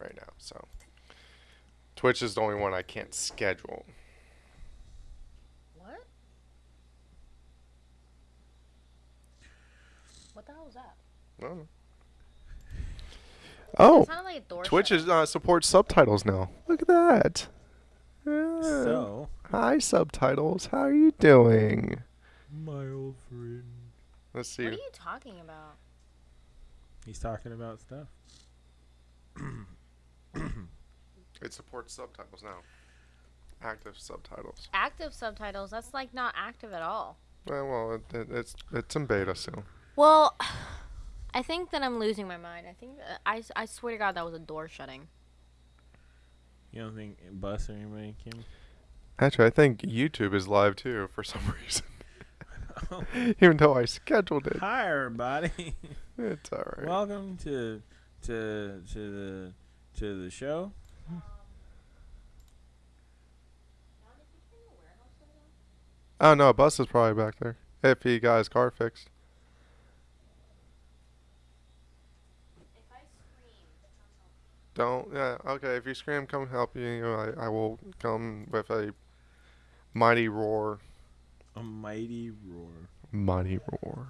right now. So Twitch is the only one I can't schedule. What? What the hell was that? Oh. Oh, like Twitch is uh, supports subtitles now. Look at that. Yeah. So, Hi, subtitles. How are you doing? my old friend. Let's see. What are you talking about? He's talking about stuff. It supports subtitles now. Active subtitles. Active subtitles. That's like not active at all. Well, well it, it, it's it's in beta still. Well, I think that I'm losing my mind. I think that, I, s- I swear to God that was a door shutting. You don't think Bus or anybody came? Actually, I think YouTube is live too for some reason. Even though I scheduled it, Hi, everybody. it's alright. Welcome to to to the to the show. oh no, a bus is probably back there. If he got his car fixed. Don't. Yeah. Okay. If you scream, come help you. I, I will come with a mighty roar. A mighty roar. Mighty roar.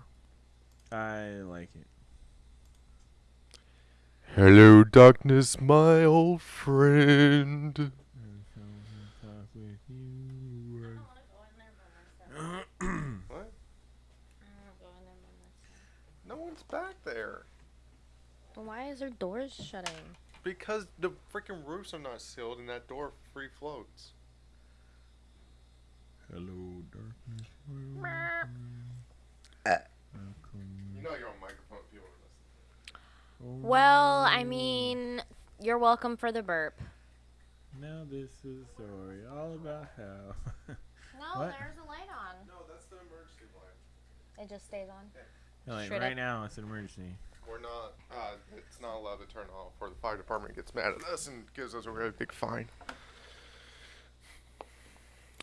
I like it. Hello, darkness, my old friend. And come and talk with you. What? No one's back there. Why is there doors shutting? Because the freaking roofs are not sealed and that door free floats. Hello, darkness. my old Meow. friend. Welcome. You know you're on microphone if you want to listen. Well, I mean, you're welcome for the burp. Now this is a story all about how. No, What? there's a light on. No, that's the emergency light. It just stays on. like Straight right up. now, it's an emergency. We're not, uh, it's not allowed to turn off or the fire department gets mad at us and gives us a really big fine.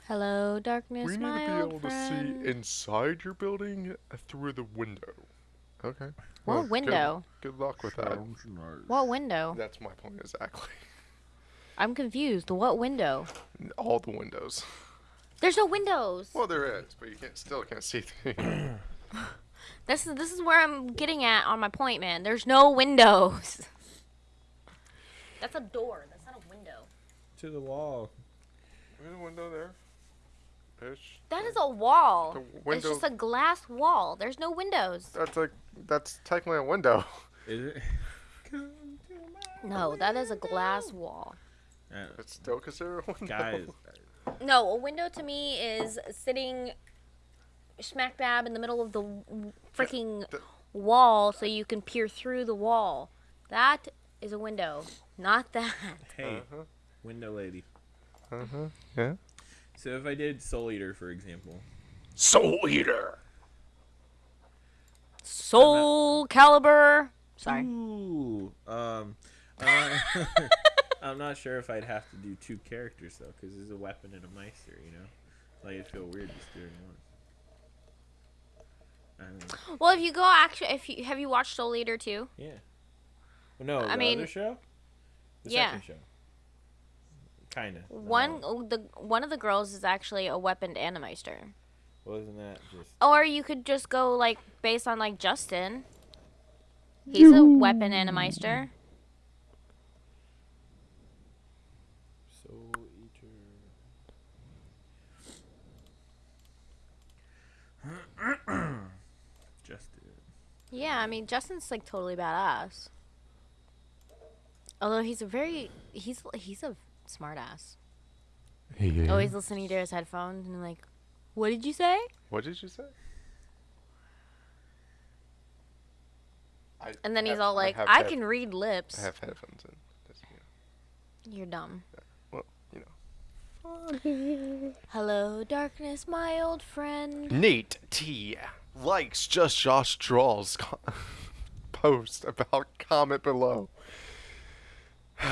Hello, darkness, we need my to be able friend. to see inside your building through the window. Okay. What Well, window? Good, luck with that. What window? That's my point exactly. I'm confused. What window? All the windows. There's no windows. Well, there is, but you can't still can't see through. This is this is where I'm getting at on my point, man. There's no windows. That's a door. That's not a window. To the wall. There's a window there. There's That is a wall. the It's just a glass wall. There's no windows. That's a that's technically a window. Is it? Come to my No, that is a glass wall. Uh, It's still considered a window. guys, No, a window to me is sitting smack dab in the middle of the w- freaking the- wall so you can peer through the wall. That is a window, not that. hey, Uh-huh. window lady. Uh-huh. Yeah. So if I did Soul Eater, for example, Soul Eater. Soulcalibur. Sorry. Ooh, um, I'm not, I'm not sure if I'd have to do two characters though, because there's a weapon and a meister, you know. Like it'd feel weird just doing one. Well, if you go actually, if you have you watched Soul Eater too? Yeah. Well, no, I the mean, other show. The yeah. second show. Kinda. One oh, the one of the girls is actually a weaponed animeister. Wasn't that just? Or you could just go like based on like Justin. He's a weapon animeister. Soul Eater. Just did. Yeah, I mean Justin's like totally badass. Although he's a very he's he's a smartass. Yeah. Always listening to his headphones and like, what did you say? What did you say? I And then he's all like, have I can read lips. I have headphones in. Just, you You're dumb. know, well, you know. Hello, darkness, my old friend. Nate T likes Just Josh Draws co- post about comment below.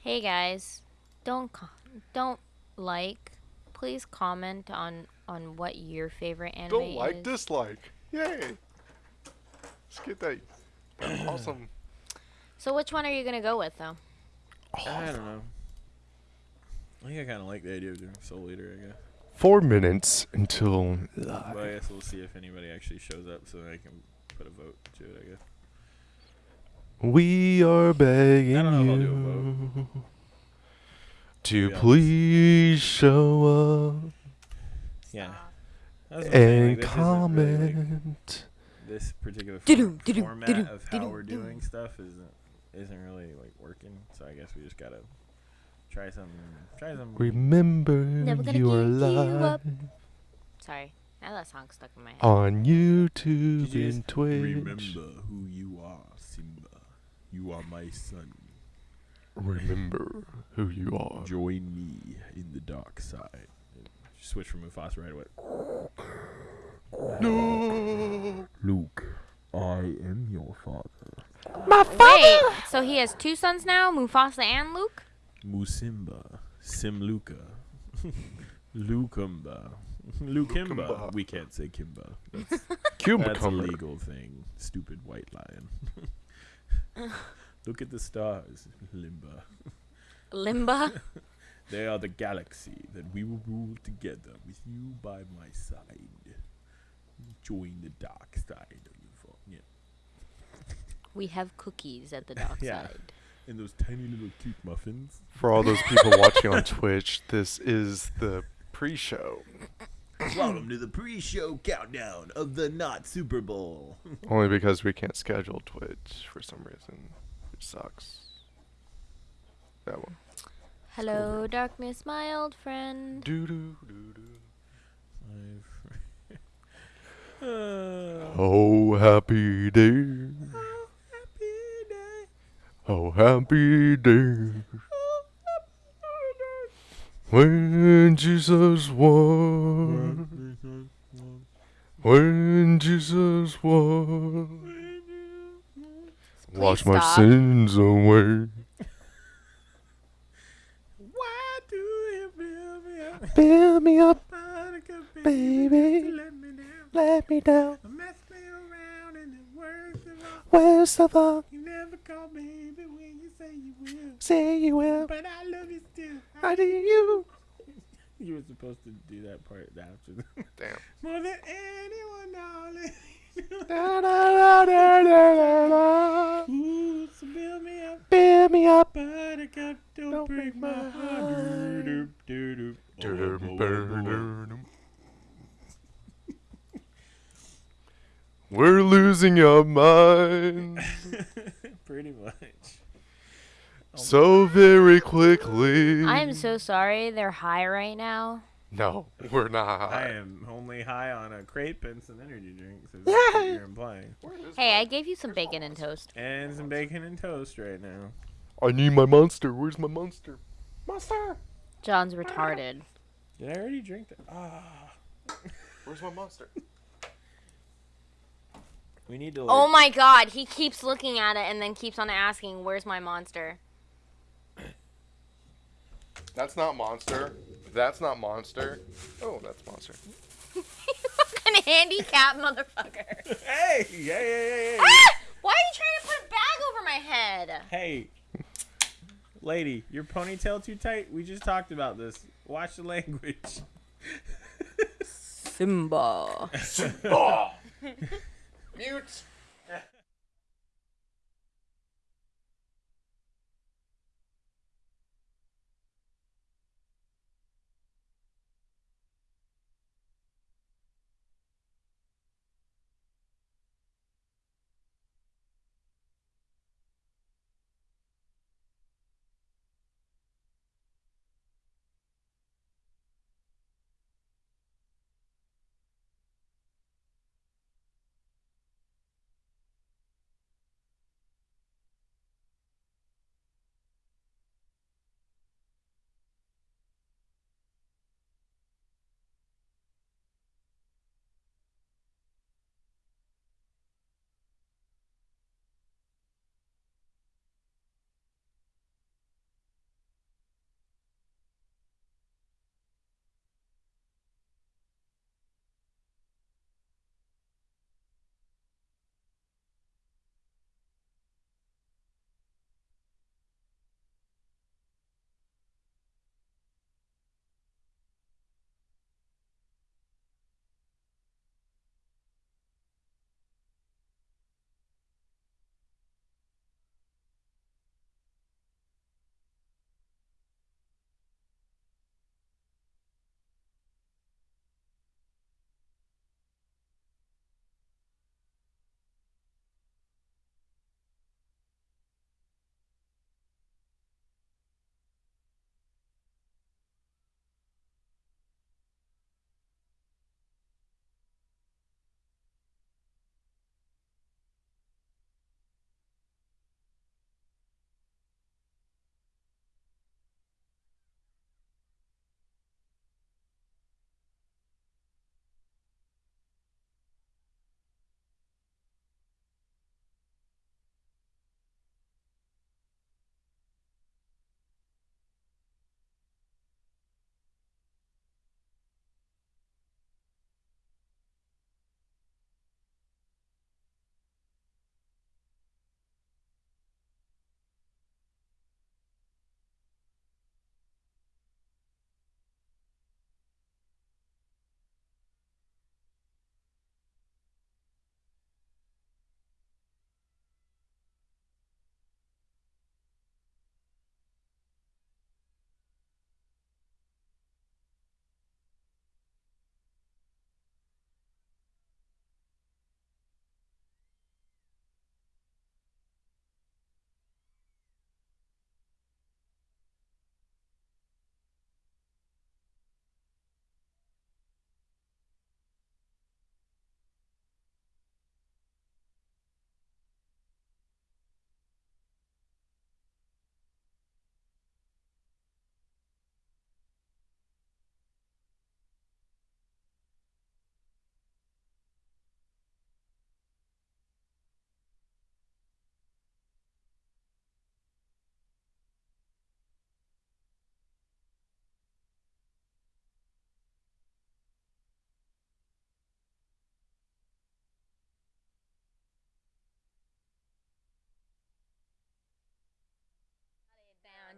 Hey guys, don't co- don't like. Please comment on on what your favorite anime Don't like, is. dislike. Yay. Let's get that, that awesome. So which one are you gonna go with though? I don't know. I think I kind of like the idea of doing Soul Eater. I guess. Four minutes until But I guess we'll see if anybody actually shows up, so that I can put a vote to it. I guess. we are begging I don't know if I'll do a you to be honest. please show up Yeah. That's what I'm saying, and like, this really, like, comment. this particular Doo-doo, for- doo-doo, format of how we're doing stuff isn't isn't really like working. So I guess we just gotta try some try some. Remember Never you are give you live. Sorry, now that song's stuck in my head. on YouTube you and just Twitch. Remember who you are, Simba. You are my son. Remember who you are. Join me in the dark side. Switch from Mufasa right away. No. Luke, I am your father. My father! Wait, so he has two sons now, Mufasa and Luke? Musimba, Simluka, Lukemba, Lukimba. Lukemba. We can't say Kimba. That's, that's a legal thing. Stupid white lion. Look at the stars, Limba. Limba? They are the galaxy that we will rule together with you by my side. Join the dark side of your fo- Yeah. We have cookies at the dark Yeah. side. And those tiny little cute muffins. For all those people watching on Twitch, this is the pre-show. Welcome to the pre-show countdown of the not Super Bowl. Only because we can't schedule Twitch for some reason. It sucks. That one. Hello, darkness, my old friend. Doo doo doo doo. I've- uh, Oh happy day. Oh, happy day. Oh happy day. When Jesus won. When Jesus won. Please Wash my sins away. Why do you build me up? Fill me up, Buttercup Baby. Let me down. let me down. Mess me around and the worst of all. Where's the fuck? You never call baby when you say you will. Say you will. But I love you still. I do you. You were supposed to do that part after the Damn. More than anyone, darling. Da, da, da, da, da, da. Ooh, so build me up. Fill me up. Buttercup, don't, Don't break break my my heart. Oh, oh, oh, oh. We're losing our minds Pretty much. so very quickly. I am so sorry. They're high right now. No, we're not. I am only high on a crepe and some energy drinks. Is what Yeah. you're implying. Hey, I gave you some bacon and toast. And some bacon and toast right now. I need my monster. Where's my monster? Monster. John's retarded. Did I already drink that? Ah. Where's my monster? We need to like. Oh my god, he keeps looking at it and then keeps on asking, Where's my monster? That's not monster. That's not monster. Oh, that's monster. Fucking handicap motherfucker. Hey! Hey! Hey! Hey! Ah! Why are you trying to put a bag over my head? Hey! Lady, your ponytail too tight? We just talked about this. Watch the language. Simba. Oh! Mute.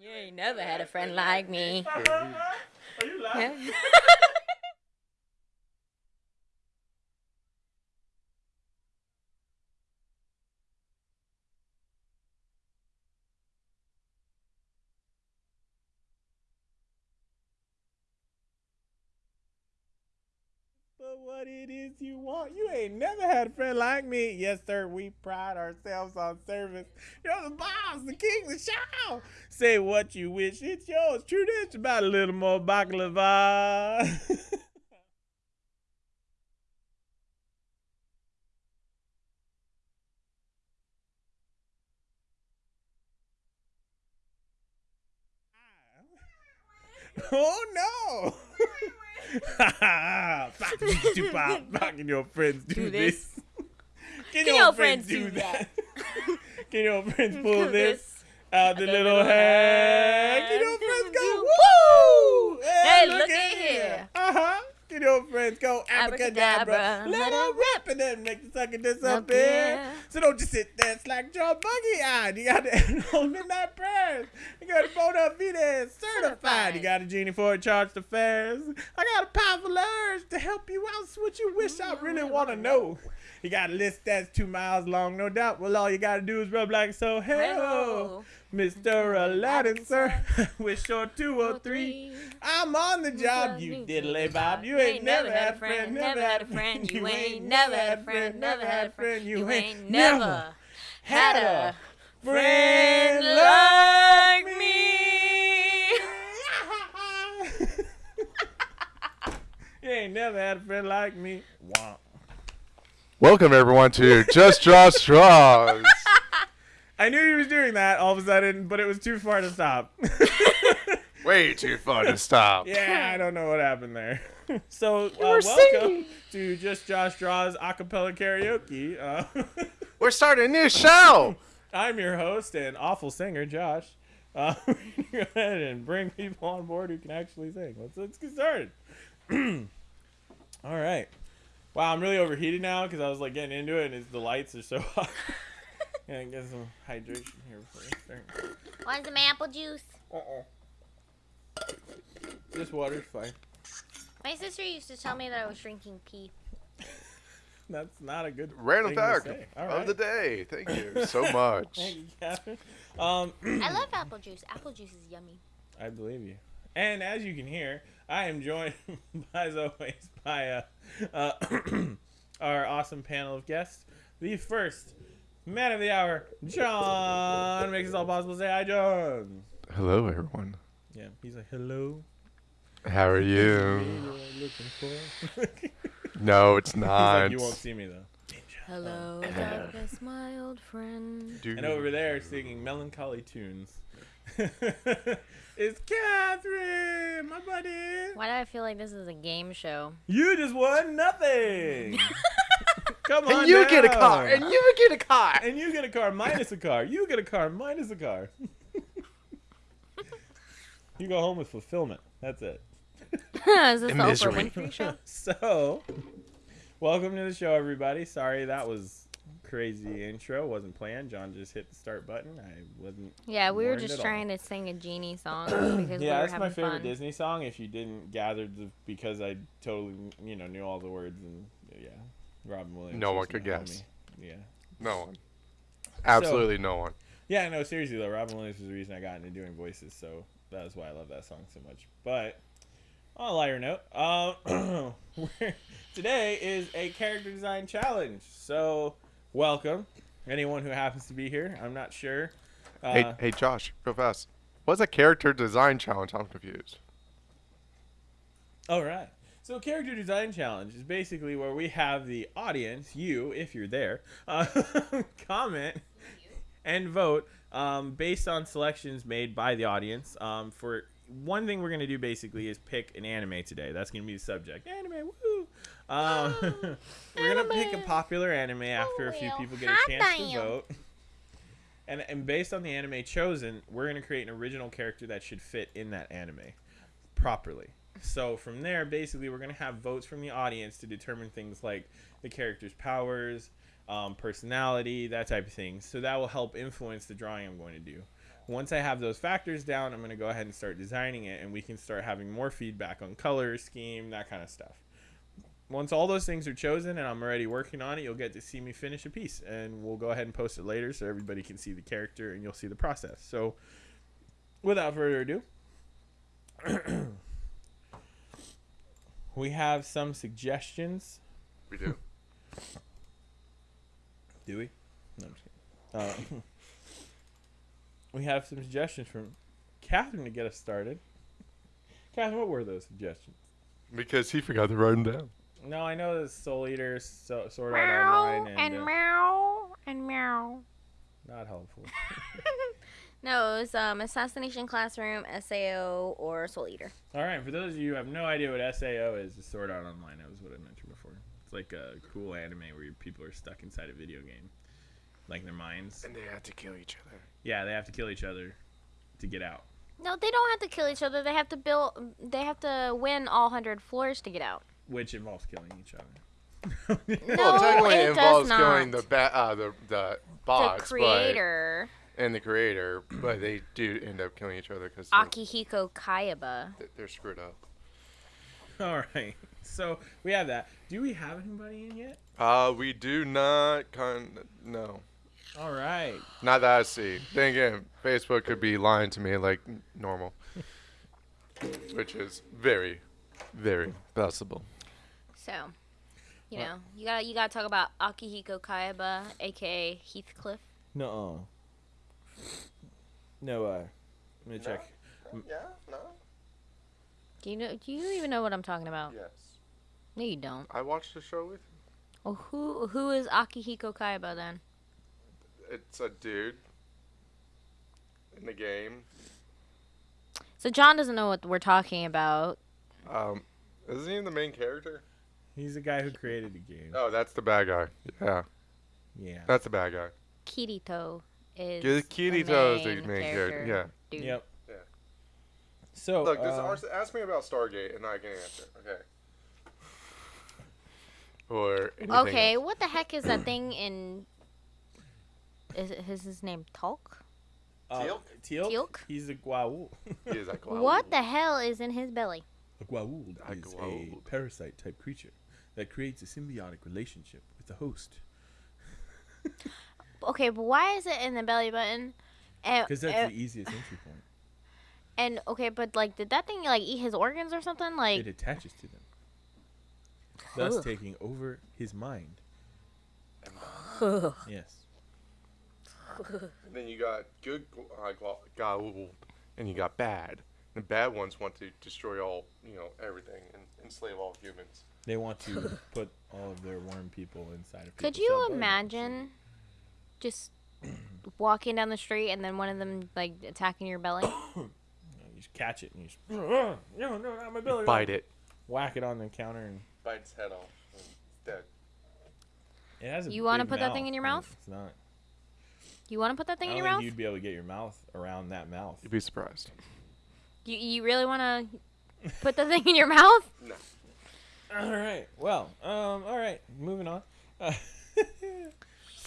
You ain't never had a friend like me. Are you laughing? What it is you want, you ain't never had a friend like me. Yes, sir, we pride ourselves on service. You're the boss, the king, the show. Say what you wish, it's yours. True this about a little more baklava. oh no! Pop, do pop, pop, Can your friends do, Do this? this. Can, Can your friends do that? Can your friends pull this this. out the the little little hand? Can your friends go woo? Hey, look at here. Uh huh. Your friends go abracadabra? Abracadabra. Let her rip and then make the sucker disappear. So don't just sit there slack jaw buggy eyed. You got to midnight prayers. You got to bona fide certified. Certified. You got a genie for a charge charged affairs. I got a powerful urge to help you out. So what you wish I really want to know. You got a list that's two miles long, no doubt. Well, all you got to do is rub like so. Hey. Mr. Aladdin, sir. Wish short two or Or three. three. I'm on the job, you diddly bob. You ain't never had a friend, never had a friend. You ain't never had a friend, never had a friend. You ain't never had a friend like me. you ain't never had a friend like me. Welcome everyone to Just Draw Straws. I knew he was doing that all of a sudden, but it was too far to stop. Way too far to stop. yeah, I don't know what happened there. so, uh, were welcome singing. to Just Josh Draws acapella karaoke. Uh, We're starting a new show. I'm your host and awful singer, Josh. Uh, we're gonna go ahead and bring people on board who can actually sing. Let's let's get started. All right. Wow, I'm really overheated now because I was like getting into it, and it's, the lights are so hot. Yeah, get some hydration here before we start. Want some apple juice? Uh-uh. This water's fine. My sister used to tell me that I was drinking pee. That's not a good Random thing to fact say. All of the day. Thank you so much. Thank you, Catherine. Um, I love apple juice. Apple juice is yummy. I believe you. And as you can hear, I am joined, as always, by uh, uh, our awesome panel of guests. The first man of the hour, John, makes it all possible. Say hi, John. Hello everyone. Yeah, he's like, hello. How are you? you're looking for. he's No, it's not. like, you won't see me though. Hello, um, darkness, my old friend. Dude. And over there, singing melancholy tunes, it's Catherine, my buddy. Why do I feel like this is a game show? You just won nothing. Come on, And you get a car. And you get a car. And you get a car minus a car. You get a car minus a car. you go home with fulfillment. That's it. is this In the Oprah misery. Winfrey show? So, welcome to the show, everybody. Sorry that was crazy intro. Wasn't planned. John just hit the start button. I wasn't. Yeah, we were just at all. trying to sing a genie song because we Yeah, were that's my favorite fun. Disney song. If you didn't gather, the, because I totally, you know, knew all the words and yeah, Robin Williams. No one could guess. homie. Yeah. No one. Absolutely no one. Yeah, no, seriously though, Robin Williams was the reason I got into doing voices, so that is why I love that song so much. But on a lighter note, uh, today is a character design challenge. So welcome, anyone who happens to be here. I'm not sure. Uh, hey, hey, Josh, real fast. What's a character design challenge? I'm confused. All right. So, character design challenge is basically where we have the audience, you, if you're there, uh, comment and vote um, based on selections made by the audience. Um, for one thing, we're gonna do basically is pick an anime today. That's gonna be the subject. Anime, woo! Um, we're gonna pick a popular anime after a few people get a chance to vote. And, and based on the anime chosen, we're going to create an original character that should fit in that anime properly. So from there, basically, we're going to have votes from the audience to determine things like the character's powers, um, personality, that type of thing. So that will help influence the drawing I'm going to do. Once I have those factors down, I'm going to go ahead and start designing it, and we can start having more feedback on color, scheme, that kind of stuff. Once all those things are chosen and I'm already working on it, you'll get to see me finish a piece, and we'll go ahead and post it later so everybody can see the character and you'll see the process. So, without further ado, we have some suggestions. We do. Do we? No, I'm just kidding. Uh, we have some suggestions from Catherine to get us started. Catherine, what were those suggestions? because he forgot to write them down. No, I know the Soul Eater, so, Sword Art Meow Online, and, and uh, meow and meow. not helpful. No, it was um, Assassination Classroom, SAO, or Soul Eater. All right, for those of you who have no idea what SAO is, the Sword Art Online. That was what I mentioned before. It's like a cool anime where people are stuck inside a video game, like their minds. And they have to kill each other. Yeah, they have to kill each other to get out. No, they don't have to kill each other. They have to build. They have to win all hundred floors to get out. which involves killing each other. No, well, technically it it does involves not. killing the ba- uh, the the bots, the creator, but, and the creator, but they do end up killing each other because Akihiko Kayaba. they're screwed up. All right, so we have that. Do we have anybody in yet? Uh, we do not con no, All right. not that I see. Then again, Facebook could be lying to me like normal, which is very, very possible. So, you What? know, you got to you got to talk about Akihiko Kayaba, aka Heathcliff. No. No. Uh, let me check. Yeah, no, Do you know? Do you even know what I'm talking about? yes. No, you don't. I watched the show with. Well, who who is Akihiko Kayaba then? It's a dude in the game. So John doesn't know what we're talking about. Um, isn't he the main character? He's the guy who created the game. Oh, that's the bad guy. Yeah, Yeah. that's the bad guy. Kirito is. Ki- the Kirito is the main main character. Yeah. Dude. Yep. Yeah. So Look, this, uh, ask- ask me about Stargate, and I can answer. Okay. Or Okay, else. what the heck is that thing in? Is, it, is his name Tulk? uh, Teal'c? Teal'c? Teal'c? He's a Goa'uld. He is like, wow. What the hell is in his belly? A Goa'uld A is Goa'uld. a parasite type creature that creates a symbiotic relationship with the host. Okay, but why is it in the belly button? And, Because that's and, the easiest entry point. and okay, but like, did that thing like eat his organs or something? Like, It attaches to them, thus Ugh. taking over his mind. Yes. And then you got good uh, gla- and you got bad. The bad ones want to destroy all, you know, everything and enslave all humans. They want to put all of their worm people inside of could you imagine? bodies. Imagine just walking down the street and then one of them like attacking your belly? You, you just catch it and you just no, no, not my belly. Bite it. Whack it on the counter and Bite its head off. and It's dead. it has a You wanna big put that thing in your and mouth? It's not. You want to put that thing I in don't your think mouth? you'd be able to get your mouth around that mouth. You'd be surprised. You you really want to put the thing in your mouth? No. All right. Well, um, all right. Moving on. Uh,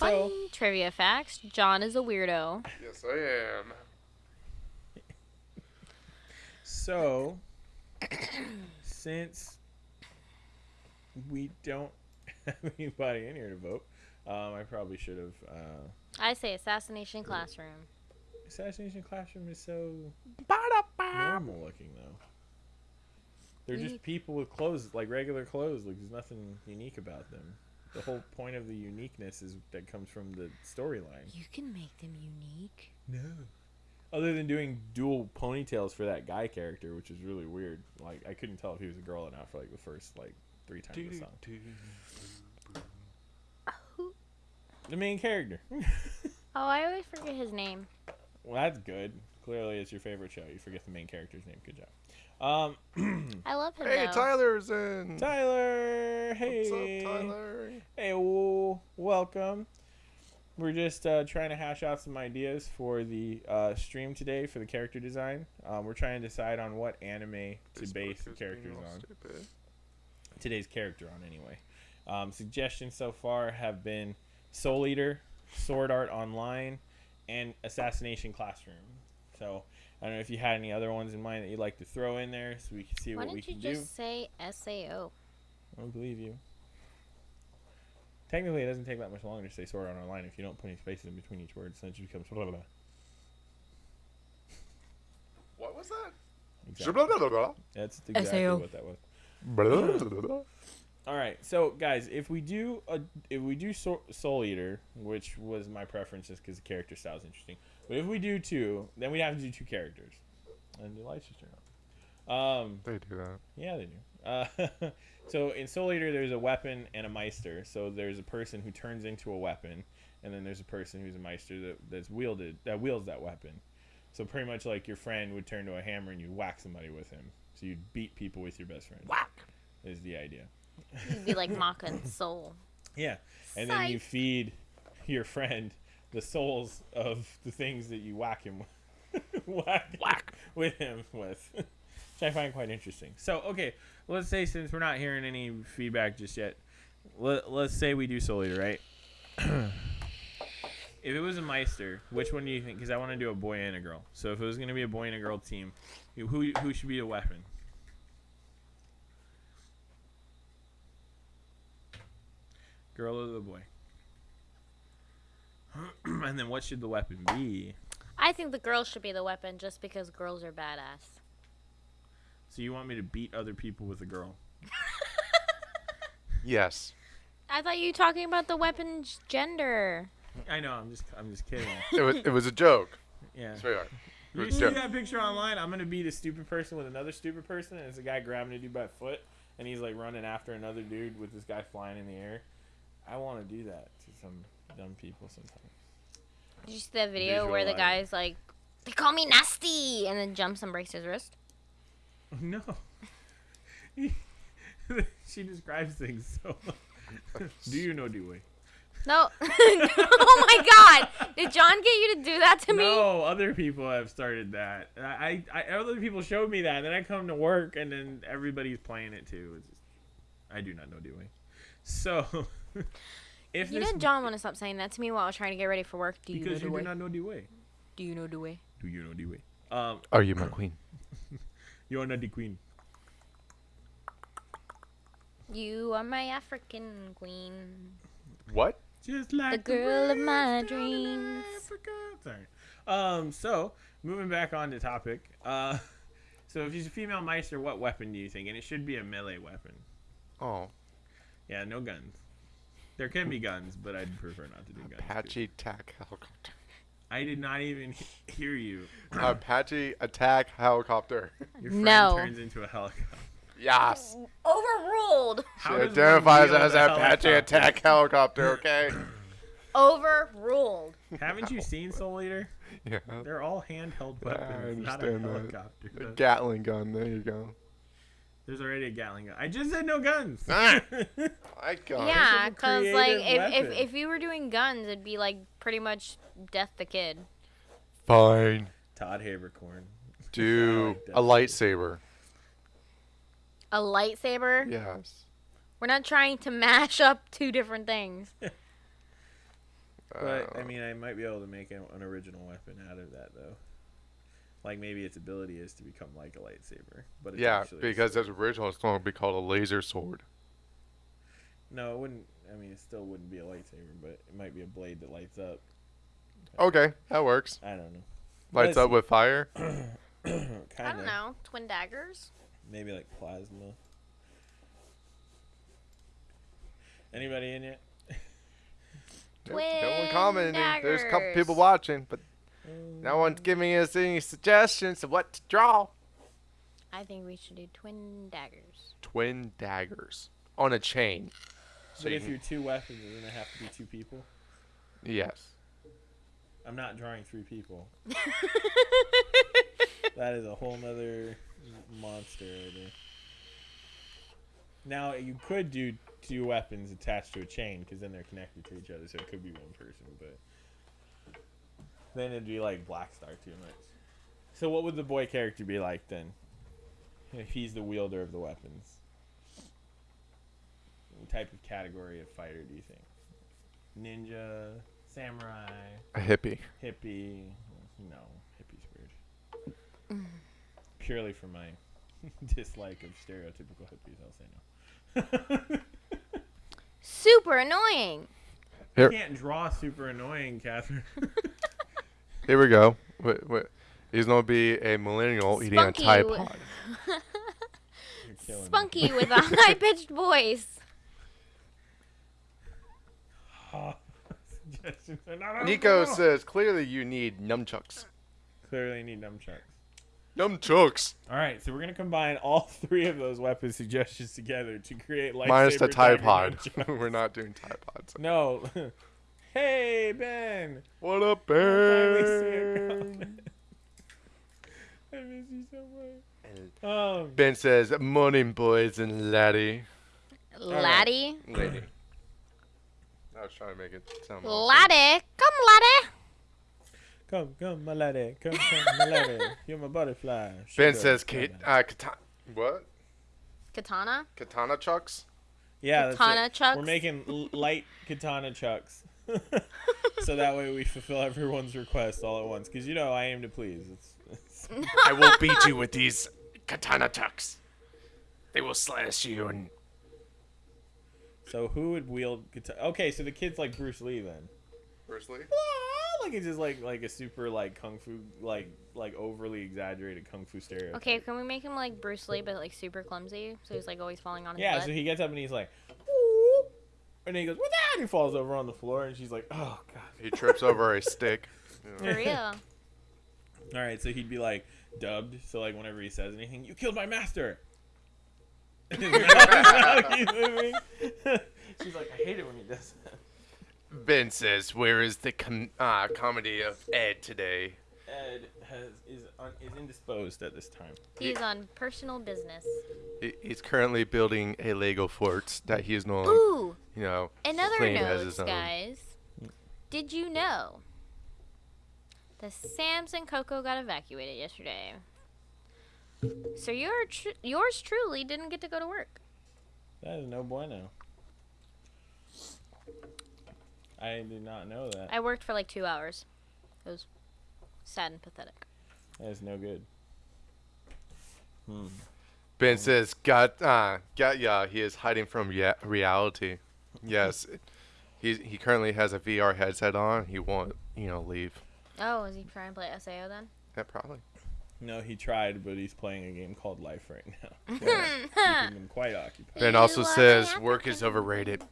Fun trivia facts: John is a weirdo. Yes, I am. so, since we don't have anybody in here to vote, um, I probably should have. Uh, I say assassination classroom. Assassination Classroom is so normal looking though. They're just people with clothes, like regular clothes. Like there's nothing unique about them. The whole point of the uniqueness is that comes from the storyline. You can make them unique. No. Other than doing dual ponytails for that guy character, which is really weird. Like I couldn't tell if he was a girl or not for like the first like three times of the song. The main character. Oh, I always forget his name. well, that's good. Clearly, it's your favorite show. You forget the main character's name. Good job. Um, I love him Hey, though. Tyler's in. Tyler. Hey. What's up, Tyler? Hey, well, welcome. We're just uh, trying to hash out some ideas for the uh, stream today for the character design. Um, we're trying to decide on what anime to Facebook base the characters on. stupid. Today's character on, anyway. Um, suggestions so far have been Soul Eater, Sword Art Online, and Assassination Classroom. So I don't know if you had any other ones in mind that you'd like to throw in there, so we can see Why what we can do. Why didn't you just say SAO? I don't believe you. Technically, it doesn't take that much longer to say Sword Art Online if you don't put any spaces in between each word, so it just becomes blah blah blah. What was that? Exactly. Blah, That's exactly SAO. what that was. blah, blah. All right, so guys, if we do a, if we do Soul, Soul Eater, which was my preference just because the character style is interesting, but if we do two, then we'd have to do two characters, and the lights just turn on. Um, They do that. yeah, they do. Uh, so in Soul Eater, there's a weapon and a Meister. So there's a person who turns into a weapon, and then there's a person who's a Meister that, that's wielded that wields that weapon. So pretty much like your friend would turn to a hammer and you'd whack somebody with him. So you'd beat people with your best friend. Whack. Is the idea. You'd be like Maka Soul. Yeah, and then you feed your friend the souls of the things that you whack him with, whack, Whack. with him with, which I find quite interesting. So okay, let's say since we're not hearing any feedback just yet, let, let's say we do Soul Eater, right? if it was a Meister, which one do you think? Because I want to do a boy and a girl. So if it was going to be a boy and a girl team, who who should be the weapon? Girl or the boy? and then what should the weapon be? I think the girl should be the weapon just because girls are badass. So you want me to beat other people with a girl? Yes. I thought you were talking about the weapon's gender. I know. I'm just I'm just kidding. It was, it was a joke. Yeah. Sweetheart. It You see joke. that picture online? I'm gonna beat a stupid person with another stupid person, and it's a guy grabbing a dude by the foot, and he's like running after another dude with this guy flying in the air. I want to do that to some dumb people sometimes. Did you see that video where the guy's like, "They call me nasty," and then jumps and breaks his wrist? No. she describes things so. do you know Dewey? No. oh my God! Did John get you to do that to me? No, other people have started that. I, I, other people showed me that, and then I come to work, and then everybody's playing it too. It's just, I do not know Dewey. So, if You this know John want to stop saying that to me while I was trying to get ready for work. Do you because know you the way? do not know Dewey. Do you know the way? Do you know Dewey? Um, Are you my queen? you are not the queen. You are my African queen. What? Just like The girl of my dreams. Africa. Sorry. Um. So moving back on to topic. Uh. So if she's a female Meister, what weapon do you think? And it should be a melee weapon. Oh, Yeah, no guns. There can be guns, but I'd prefer not to do guns. too. Apache attack helicopter. I did not even hear you. Apache attack helicopter. Your friend No. turns into a helicopter. yes. Overruled. How She identifies as a Apache helicopter? attack helicopter. Okay. Overruled. Haven't you seen Soul Eater? yeah. They're all handheld Yeah, I weapons, not a understand that. helicopter. A Gatling gun. There you go. There's already a Gatling gun. I just said no guns. Ah. I got Yeah, a because like if, if if you were doing guns, it'd be like pretty much Death the Kid. Fine. Todd Haberkorn. Do like a lightsaber. A lightsaber. Yes. We're not trying to mash up two different things. But I mean, I might be able to make an, an original weapon out of that though. Like maybe its ability is to become like a lightsaber, but it's yeah, actually a because sword. as original, it's going to be called a laser sword. no, it wouldn't. I mean, it still wouldn't be a lightsaber, but it might be a blade that lights up. Okay, that works. I don't know. Lights up with fire. kind I don't know. Twin daggers. Maybe like plasma. Anybody in yet? No one Twin commenting. There's a couple people watching, but Mm. no one's giving us any suggestions of what to draw. I think we should do twin daggers. Twin daggers on a chain. So But you if can- you're two weapons, you're gonna have to be two people. yes. I'm not drawing three people. That is a whole nother monster right there. Now you could do two weapons attached to a chain because then they're connected to each other, so it could be one person. But then it'd be like Black Star too much. So what would the boy character be like then? If he's the wielder of the weapons, what type of category of fighter do you think? ninja, samurai, A hippie. hippie. No, hippie's weird. Purely for my dislike of stereotypical hippies, I'll say no. Super annoying. You can't draw super annoying, Catherine. Here we go. Wait, wait. He's gonna be a millennial eating a Spunky Tide Pod. You're killing me. Spunky with a high pitched voice. Suggestions are not Nico says clearly you need nunchucks. Clearly, I need nunchucks. Nunchucks. All right, so we're gonna combine all three of those weapon suggestions together to create lightsaber Minus the Tide Pod. We're not doing Tide Pods. No. Hey Ben. What up, Finally Ben? I miss you so much. Um, Ben says, "Morning, boys and laddie." Laddie. Lady. I was trying to make it sound. awesome. Laddie. Come, laddie. come, come, my lady. Come, come, my lady. You're my butterfly. Ben says, "Kate, sugar. uh, katana, what? Katana. Katana chucks? Yeah, that's Katana it. chucks. We're making l- light katana chucks. so that way we fulfill everyone's request all at once. Because, you know, I aim to please. It's, it's I will beat you with these katana tucks. They will slash you and So who would wield katana? Okay, so the kid's like Bruce Lee then. Bruce Lee. Ah, Like it's just like like a super like kung fu like like overly exaggerated kung fu stereotype. Okay, can we make him like Bruce Lee, but like super clumsy? So he's like always falling on his Yeah, butt. so he gets up and he's like, "Whoop," and then he goes, "What that?" And he falls over on the floor, and she's like, "Oh god." He trips over a stick. For real. All right, so he'd be like dubbed. So like whenever he says anything, "You killed my master." His mouth is how he's moving. she's like, "I hate it when he does that." Ben says, "Where is the com- uh, comedy of Ed today?" Ed has is un, is indisposed at this time. He's on personal business. He's currently building a Lego fort that he is no longer, Ooh, you know, another Clean as note, guys. Did you know the Sam's and Coco got evacuated yesterday? So your tr- yours truly didn't get to go to work. That is no bueno. I did not know that. I worked for like two hours. It was sad and pathetic. That is no good. Hmm. Ben says, "Got, uh, got ya." He is hiding from ya- reality. Yes, he he currently has a VR headset on. He won't, you know, leave. Oh, is he trying to play SAO then? Yeah, probably. No, he tried, but he's playing a game called Life right now. Keeping him quite occupied. Ben also are says, "Work is overrated."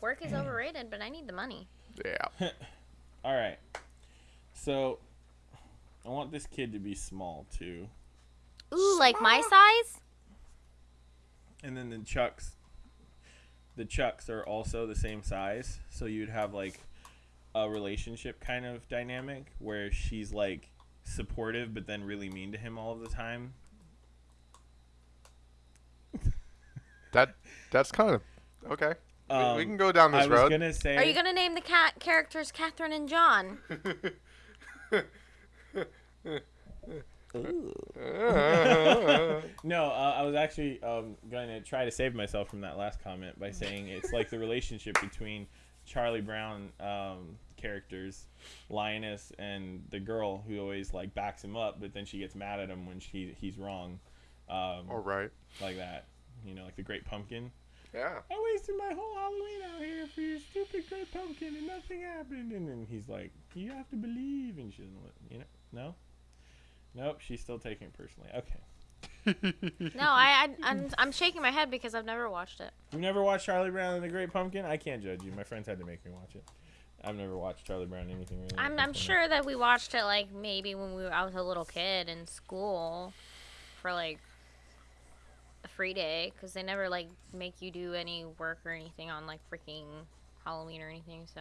Work is overrated, but I need the money. Yeah. All right. So, I want this kid to be small too, Ooh, like my size? and then the chucks. The chucks are also the same size, so you'd have like a relationship kind of dynamic where she's like supportive, but then really mean to him all of the time. That that's kind of okay. We- we, Um, can go down I this was road. gonna say. Are you gonna name the cat characters Catherine and John? No, uh, I was actually um, going to try to save myself from that last comment by saying it's like the relationship between Charlie Brown um, characters, Linus, and the girl who always like backs him up, but then she gets mad at him when she he's wrong, um, All right. like that. You know, like the Great Pumpkin. Yeah. I wasted my whole Halloween out here for your stupid Great Pumpkin, and nothing happened. And then he's like, "You have to believe," and she doesn't. li- You know, no. Nope, she's still taking it personally. Okay. No, I, I I'm I'm shaking my head because I've never watched it. You've never watched Charlie Brown and the Great Pumpkin? I can't judge you. My friends had to make me watch it. I've never watched Charlie Brown anything really. I'm I'm sure that we watched it like maybe when we were I was a little kid in school for like a free day because they never like make you do any work or anything on like freaking Halloween or anything. So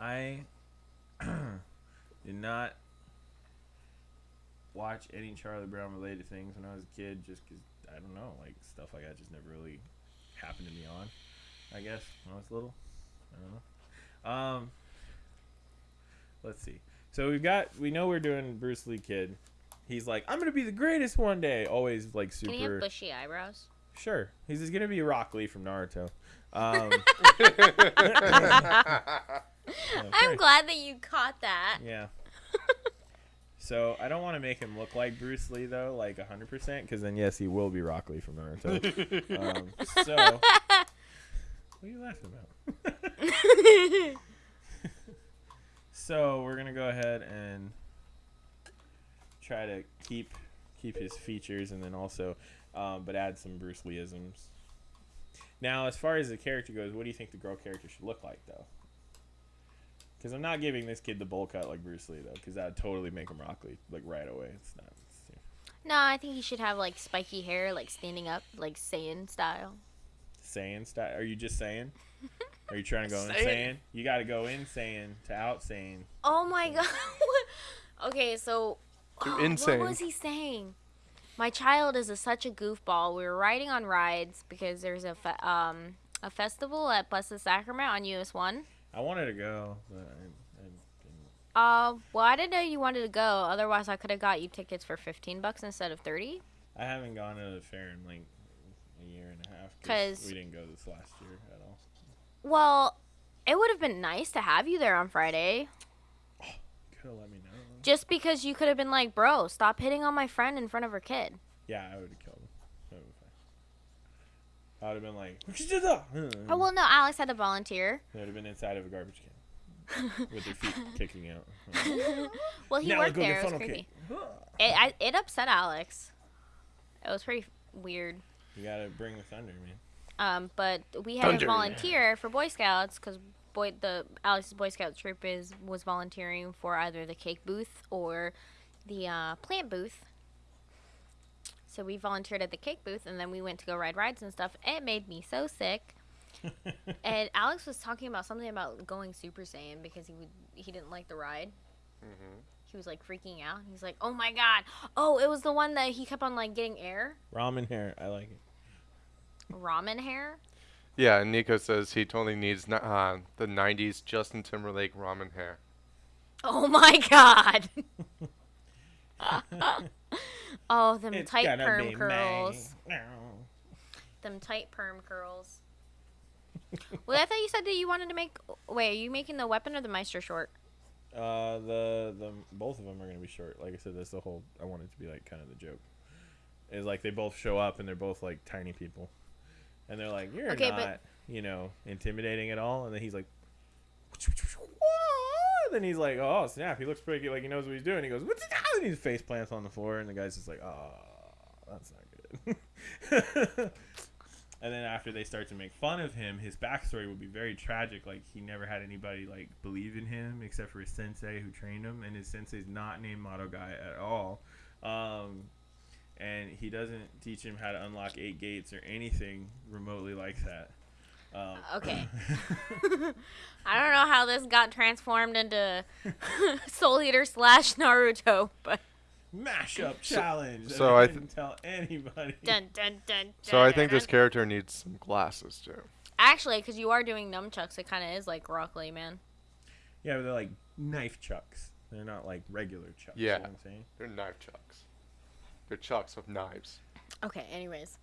I did not watch any Charlie Brown related things when I was a kid, just because I don't know, like stuff like that just never really happened to me on. I guess when I was little. I don't know. Um, let's see. So we've got we know we're doing Bruce Lee kid. He's like, I'm gonna be the greatest one day. Always like super. can you have bushy eyebrows? Sure, he's just gonna be Rock Lee from Naruto. Um, yeah, I'm glad that you caught that. Yeah. So I don't want to make him look like Bruce Lee though, like 100%, because then yes, he will be Rock Lee from Naruto. um, so, what are you laughing about? so we're gonna go ahead and try to keep keep his features, and then also, um, but add some Bruce Leeisms. Now, as far as the character goes, what do you think the girl character should look like, though? Because I'm not giving this kid the bowl cut like Bruce Lee, though, because that would totally make him Rock Lee, like right away. It's not. It's, no, I think he should have like spiky hair, like standing up, like Saiyan style. saying style. Are you just saying? Are you trying to go in Saying. saying? You got to go in saying to out saying. Oh my god. okay, so To what insane. was he saying? My child is a, such a goofball. We were riding on rides because there's a fe- um a festival at Blessed Sacrament on US One. I wanted to go, but I, I didn't. Uh, well, I didn't know you wanted to go. Otherwise, I could have got you tickets for fifteen bucks instead of thirty. I haven't gone to the fair in like a year and a half 'Cause- we didn't go this last year at all. Well, it would have been nice to have you there on Friday. Could have let me know. Just because you could have been like, bro, stop hitting on my friend in front of her kid. Yeah, I would have killed him. That would've been fine. I would have been like, "What you did that?" Oh well, no, Alex had to volunteer. They would have been inside of a garbage can with their feet kicking out. Well, he now worked there. It was creepy. It I, it upset Alex. It was pretty weird. You gotta bring the thunder, man. Um, but we had Thunder. to volunteer for Boy Scouts because boy the Alex's Boy Scout troop is was volunteering for either the cake booth or the uh, plant booth. So we volunteered at the cake booth, and then we went to go ride rides and stuff. It made me so sick. And Alex was talking about something about going Super Saiyan because he would he didn't like the ride. He was like freaking out. He's like, "Oh my god! Oh, it was the one that he kept on like getting air, Ramen hair, I like it. ramen hair." Yeah, and Nico says he totally needs uh, the '90s Justin Timberlake ramen hair. Oh my god! oh, them It's tight gonna perm be curls. me. Them tight perm curls. well, I thought you said that you wanted to make. Wait, are you making the weapon or the Meister short? Uh, the the both of them are gonna be short. Like I said, that's the whole. I want it to be like kind of the joke. Is like they both show up and they're both like tiny people, and they're like, "You're Okay, not, but- you know, intimidating at all." And then he's like, "What?" Then he's like, "Oh snap!" He looks pretty like he knows what he's doing. He goes, "What's that?" And his face plants on the floor, and the guy's just like, "Oh, that's not good." And then after they start to make fun of him, his backstory would be very tragic. Like he never had anybody like believe in him except for his sensei who trained him, and his sensei's not named Moto Guy at all. Um, and he doesn't teach him how to unlock eight gates or anything remotely like that. Um, Okay. I don't know how this got transformed into Soul Eater slash Naruto, but mashup challenge. that so I I th- didn't tell anybody. dun dun dun. So I dun, think this dun. character needs some glasses too. Actually, because you are doing nunchucks, it kind of is like Rock Lee, man. Yeah, but they're like knife chucks. They're not like regular chucks. you know Yeah. what I'm saying. They're knife chucks. They're chucks of knives. Okay. Anyways,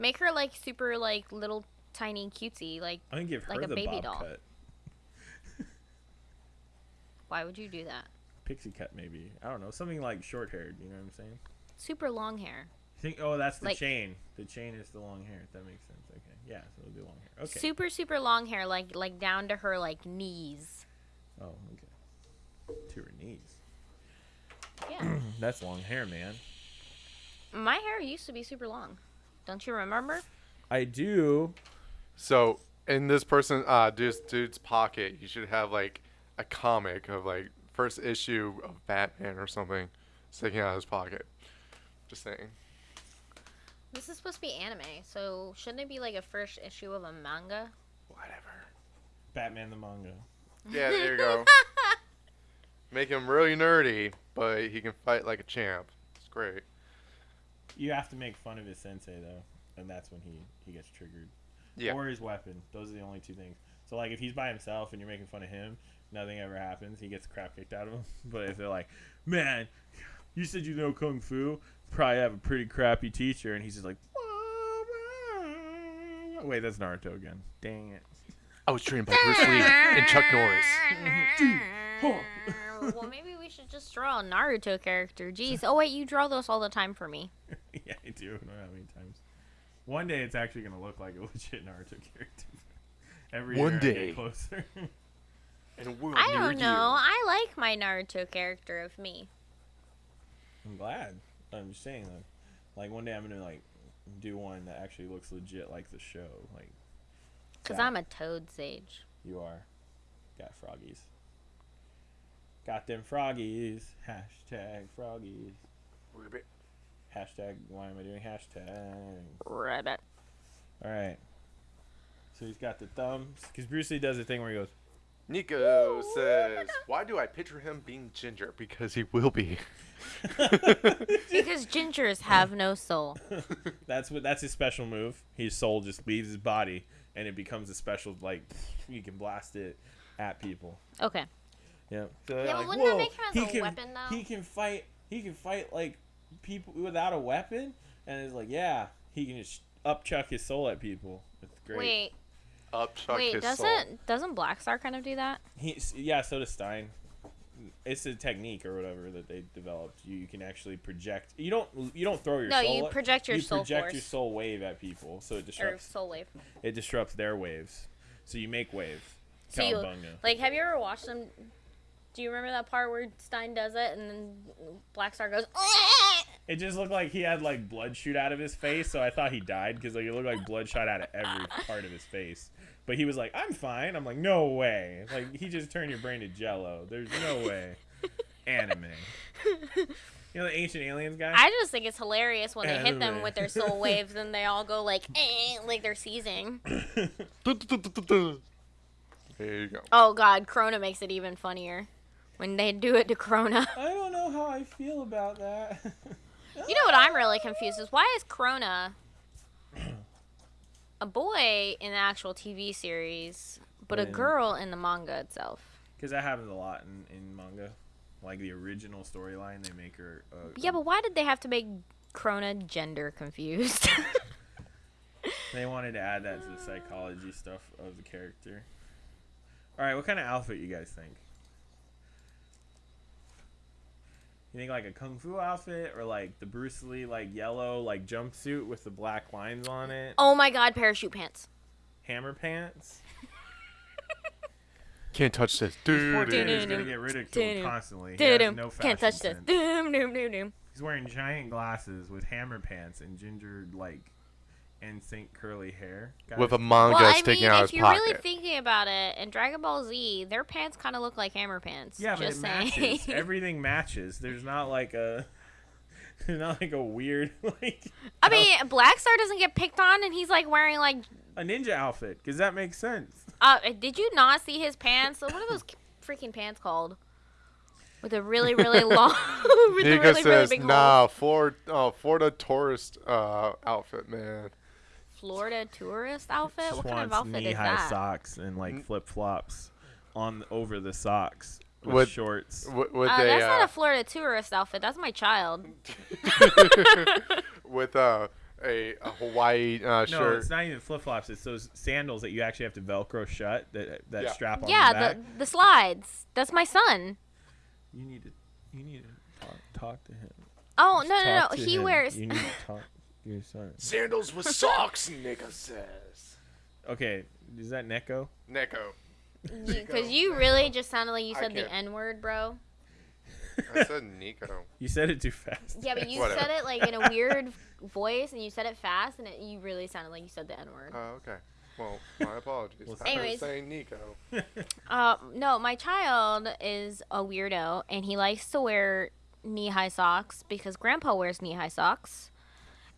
make her like super like little tiny cutesy. Like, I'm gonna give her Like a the baby bob doll. cut. why would you do that? pixie cut maybe. I don't know, something like short haired. You know what I'm saying? Super long hair. Think. Oh, that's the Like- chain. The chain is the long hair. That makes sense. Okay. Yeah, so it'll be long hair. Okay. Super super long hair, like like down to her like knees. oh, okay. To her knees. Yeah. That's long hair, man. My hair used to be super long. Don't you remember? I do. So in this person, uh, dude's, dude's pocket, you should have like a comic of like first issue of Batman or something sticking out of his pocket. Just saying. This is supposed to be anime, so shouldn't it be like a first issue of a manga? Whatever. Batman the manga. Yeah, there you go. Make him really nerdy, but he can fight like a champ. It's great. You have to make fun of his sensei though, and that's when he he gets triggered. Yeah. Or his weapon. Those are the only two things. So like if he's by himself and you're making fun of him, nothing ever happens. He gets crap kicked out of him. But if they're like, man, you said you know kung fu, probably have a pretty crappy teacher, and he's just like, Wait, that's Naruto again. Dang it. I was trained by Bruce Lee and Chuck Norris. Oh. well, maybe we should just draw a Naruto character. Jeez. Oh wait, you draw those all the time for me. yeah, I do. I don't know how many times. One day it's actually gonna look like a legit Naruto character. Every One year I get day. closer. And we're I don't know. you. I like my Naruto character of me. I'm glad. I'm just saying though. Like one day I'm gonna like do one that actually looks legit like the show. Like Cause I'm a toad sage. you are. Got froggies. Got them froggies. Hashtag froggies. Ribbit. Hashtag why am I doing hashtag? Rabbit. All right. So he's got the thumbs because Bruce Lee does a thing where he goes, Nico says, "Why do I picture him being ginger? Because he will be." Because gingers have no soul. That's what that's his special move. His soul just leaves his body and it becomes a special like you can blast it at people. Okay. Yeah. So Yeah, but like, wouldn't that make him as he a can, weapon, though?" He can fight. He can fight like people without a weapon, and it's like, yeah, he can just upchuck his soul at people. It's great. Wait. Up Chuck wait. his Doesn't soul. doesn't Black Star kind of do that? He, yeah, so does Stein. It's a technique or whatever that they developed. You, you can actually project. You don't. You don't throw your No, soul. you project your you soul project force. your soul wave at people, so it disrupts Or disrupts. soul wave. It disrupts their waves. So you make waves. So you- Like, have you ever watched them? Do you remember that part where Stein does it and then Black Star goes? It just looked like he had like blood shoot out of his face, so I thought he died because like it looked like blood shot out of every part of his face. But he was like, "I'm fine." I'm like, "No way!" Like he just turned your brain to jello. There's no way. Anime. You know the ancient aliens guy? I just think it's hilarious when they hit them with their soul waves and they all go like, eh, like they're seizing. There you go. Oh God, Crona makes it even funnier when they do it to Crona. I don't know how I feel about that. You know what I'm really confused is why is Crona a boy in the actual TV series, but a girl in the manga itself? Because that happens a lot in, in manga. Like the original storyline, they make her. Uh, Yeah, but why did they have to make Crona gender confused? They wanted to add that to the psychology stuff of the character. All right, what kind of outfit you guys think? You think like a kung fu outfit or like the Bruce Lee like yellow like jumpsuit with the black lines on it? oh my God, parachute pants. Hammer pants? Can't touch this, Poor dude. dude is gonna get ridiculed constantly. He has Doo-doo. no Can't touch this. sense. Doom, doom, doom, doom. He's wearing giant glasses with hammer pants and ginger like NSYNC curly hair. With a Guys, manga Well, I mean, out if of his you're pocket. really thinking about it, in Dragon Ball Z, their pants kind of look like hammer pants. Yeah, but it saying. matches. Everything matches. There's not like a there's not like a weird like I mean, Black Star doesn't get picked on, and he's like wearing like. a ninja outfit because that makes sense. Uh, did you not see his pants? What are those freaking pants called? With a really, really long. with Nika really, really says, big hole. "Nah, Ford, uh, Florida tourist uh, outfit, man. Florida tourist outfit. Just What kind of wants outfit is knee-high that? socks and like flip flops on over the socks with, With- shorts. With, with Uh, a that's uh, not a Florida tourist outfit. That's my child. with uh, a, a Hawaii uh, No, shirt. it's not even flip flops. It's those sandals that you actually have to Velcro shut that that Yeah. strap on yeah, the back. the the slides. That's my son. You need to you need to talk, talk to him. Oh no, no, Talk no. He him. wears. You need to your. Sandals with socks, Nika says. Okay, is that Neko? Neko. Because you really just sounded like you said the can't. N word, bro. I said Nico. You said it too fast. Yeah, but you Whatever. said it like in a weird voice, and you said it fast, and it, you really sounded like you said the N word. Oh, okay. Well, my apologies. Well, I was anyways. saying Nico. Uh, no, my child is a weirdo, and he likes to wear knee-high socks because Grandpa wears knee-high socks,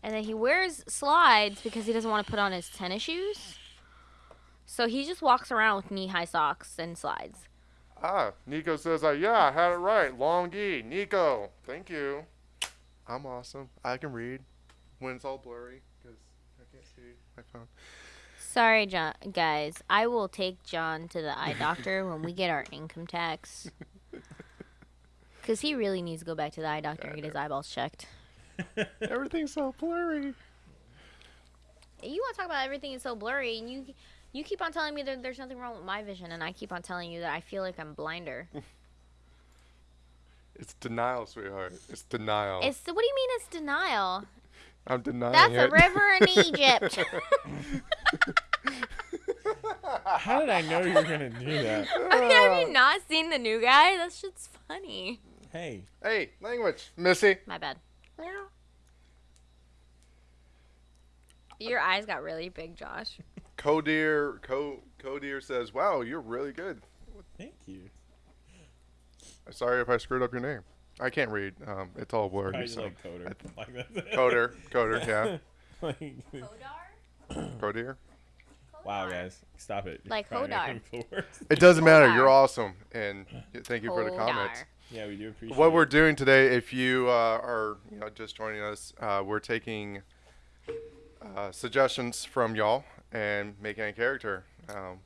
and then he wears slides because he doesn't want to put on his tennis shoes. So he just walks around with knee-high socks and slides. Ah, Nico says, uh, yeah, I had it right. Long E. Nico. Thank you. I'm awesome. I can read when it's all blurry because I can't see my phone. Sorry, John, guys. I will take John to the eye doctor when we get our income tax. Because he really needs to go back to the eye doctor and get his eyeballs checked. Everything's so blurry. you want to talk about everything is so blurry, and you you keep on telling me that there's nothing wrong with my vision, and I keep on telling you that I feel like I'm blinder. It's denial, sweetheart. It's denial. It's what do you mean it's denial? I'm denying That's it. a river in Egypt. How did I know you were gonna do that? Have you not seen the new guy? That shit's funny. Hey, hey, language, Missy. My bad. Your eyes got really big, Josh. Codeer, Co Codeer says, "Wow, you're really good." thank you. Sorry if I screwed up your name. I can't read. Um, it's all blurry. I So. like coder. Like Coder, Coder, yeah. like, Codeer. wow, guys, stop it. You're Like probably Hodar. it doesn't matter. Hodar. You're awesome, and thank you for the Hodar. comments. Yeah, we do appreciate. What it. we're doing today, if you uh, are you know just joining us, uh, we're taking uh, suggestions from y'all and making a character. Um,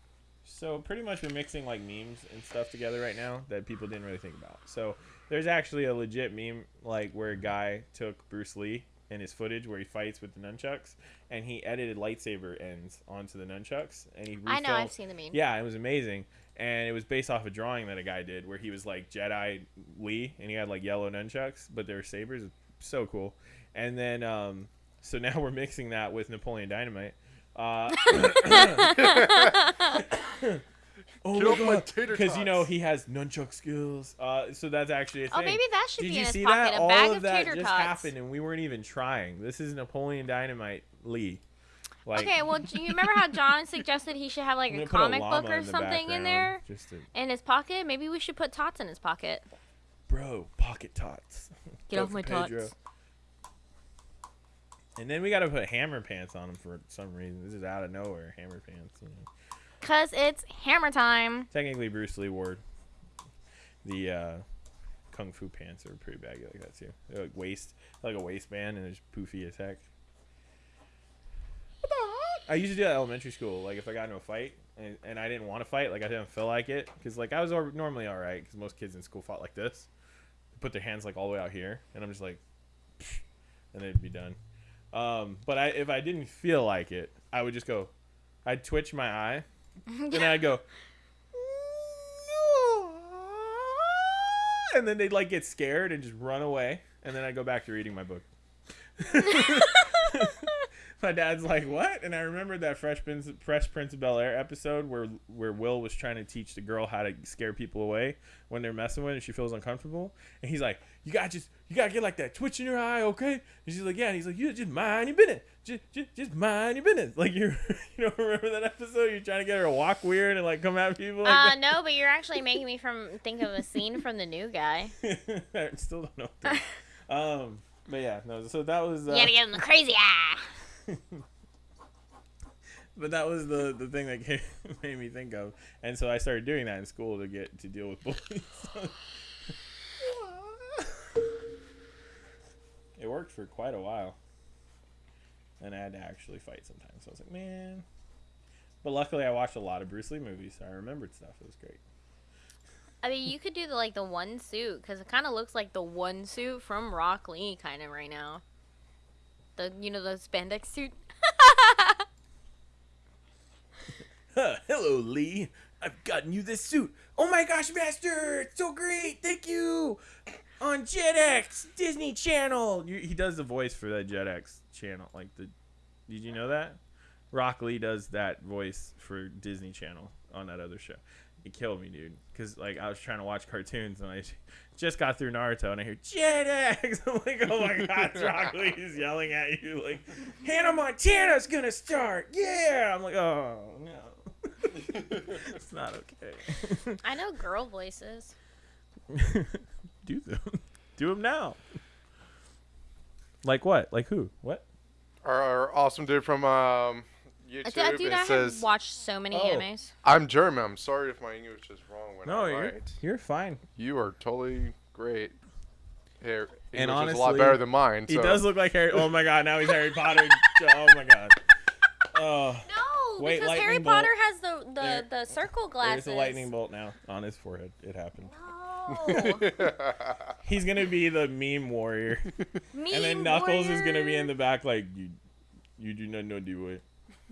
So pretty much we're mixing like memes and stuff together right now that people didn't really think about. So there's actually a legit meme like where a guy took Bruce Lee and his footage where he fights with the nunchucks and he edited lightsaber ends onto the nunchucks and he I know. I've seen the meme. Yeah, it was amazing. And it was based off a drawing that a guy did where he was like Jedi Lee and he had like yellow nunchucks, but they were sabers. So cool. And then, um, so now we're mixing that with Napoleon Dynamite. Uh, oh Get my off my god! Because you know he has nunchuck skills. Uh, so that's actually a thing. Oh, maybe that should Did be you in his see pocket. that? A All bag of of that tater just tots. happened, and we weren't even trying. This is Napoleon Dynamite Lee. Like, okay, well, you remember how John suggested he should have like a gonna a comic book or in the something in there Just to, in his pocket? Maybe we should put tots in his pocket. bro, pocket tots. Get Go off my Pedro. tots. And then we got to put hammer pants on him for some reason. This is out of nowhere. Hammer pants. You know. Cause it's hammer time. Technically, Bruce Lee wore the uh, kung fu pants are pretty baggy like that too. They're like waist, like a waistband, and they're poofy as heck. What the heck? I used to do that elementary school. Like if I got into a fight and, and I didn't want to fight, like I didn't feel like it, because like I was normally all right, because most kids in school fought like this, they put their hands like all the way out here, and I'm just like, and they'd be done. Um, but I if I didn't feel like it, I would just go, I'd twitch my eye, and then I'd go, and then they'd like get scared and just run away, and then I'd go back to reading my book. my dad's like, "What?" And I remembered that Fresh Prince, Fresh Prince of Bel Air episode where where Will was trying to teach the girl how to scare people away when they're messing with her and she feels uncomfortable, and he's like, "You got to just you gotta get like that twitch in your eye, okay?" And she's like, "Yeah." And he's like, "You just mind your business, just just, just mind your business." Like you you don't remember that episode? You're trying to get her to walk weird and like come at people like Uh, that. no, but you're actually making me from think of a scene from the new guy. I still don't know. Um, but yeah, no. So that was. Uh, You gotta give him the crazy eye. But that was the the thing that came, made me think of, and so I started doing that in school to get to deal with bullies. it worked for quite a while, and I had to actually fight sometimes. So I was like, man. But luckily, I watched a lot of Bruce Lee movies, so I remembered stuff. It was great. I mean, you could do the like the one suit because it kind of looks like the one suit from Rock Lee, kind of right now. The you know the spandex suit. Huh, hello, Lee. I've gotten you this suit. Oh my gosh, Master! It's so great! Thank you! On Jetix, Disney Channel! He does the voice for that Jetix channel. Like, the. Did you know that? Rock Lee does that voice for Disney Channel on that other show. It killed me, dude. Because, like, I was trying to watch cartoons and I just got through Naruto and I hear Jetix! I'm like, oh my god, Rock Lee is yelling at you. Like, Hannah Montana's gonna start! Yeah! I'm like, oh, no. it's not okay. I know girl voices. Do them. Do them now. Like what? Like who? What? our, our awesome dude from um, I YouTube. th- dude, it I have watched so many Oh. animes. "I'm German. I'm sorry if my English is wrong when No, I'm you're right. you're fine. You are totally great. Here, And English is a lot better than mine. He does look like Harry. Oh my god! Now he's Harry Potter. oh my god. Oh, No, Wait, because Harry bolt. Potter has the the, There- the circle glasses. there's a lightning bolt now on his forehead. It happened. No. He's gonna be the meme warrior, Me and then Knuckles is gonna be in the back like you. You do not know do it.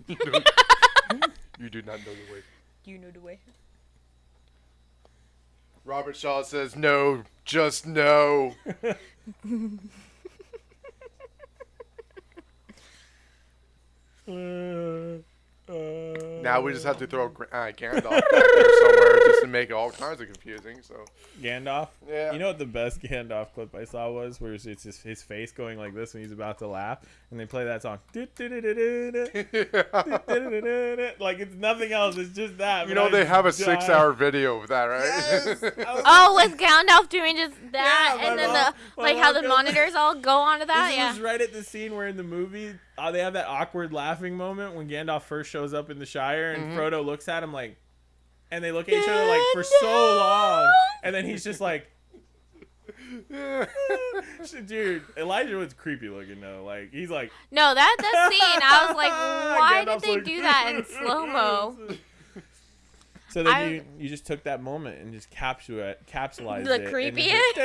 You do not know the way. Do you know the way? Robert Shaw says no, just no. Uh, Now we just have to throw Gra- uh, Gandalf back there somewhere just to make it all kinds of confusing. So Gandalf. Yeah. You know what the best Gandalf clip I saw was, where it's it's his, his face going like this when he's about to laugh, and they play that song. Like it's nothing else. It's just that. you know they have a six-hour video of that, right? Yes. I was Oh, with Gandalf doing just that, Yeah, and then mom- the like how the monitors all go onto that. This Yeah. was right at the scene where in the movie uh, they have that awkward laughing moment when Gandalf first shows up in the Shire and Mm-hmm. Frodo looks at him like, and they look at each other like for so long, and then he's just like, dude, Elijah was creepy looking though. Like he's like, No, that that scene, I was like, why did they like- do that in slow mo? So then I- you you just took that moment and just capsule capsulized The it. and creepiest?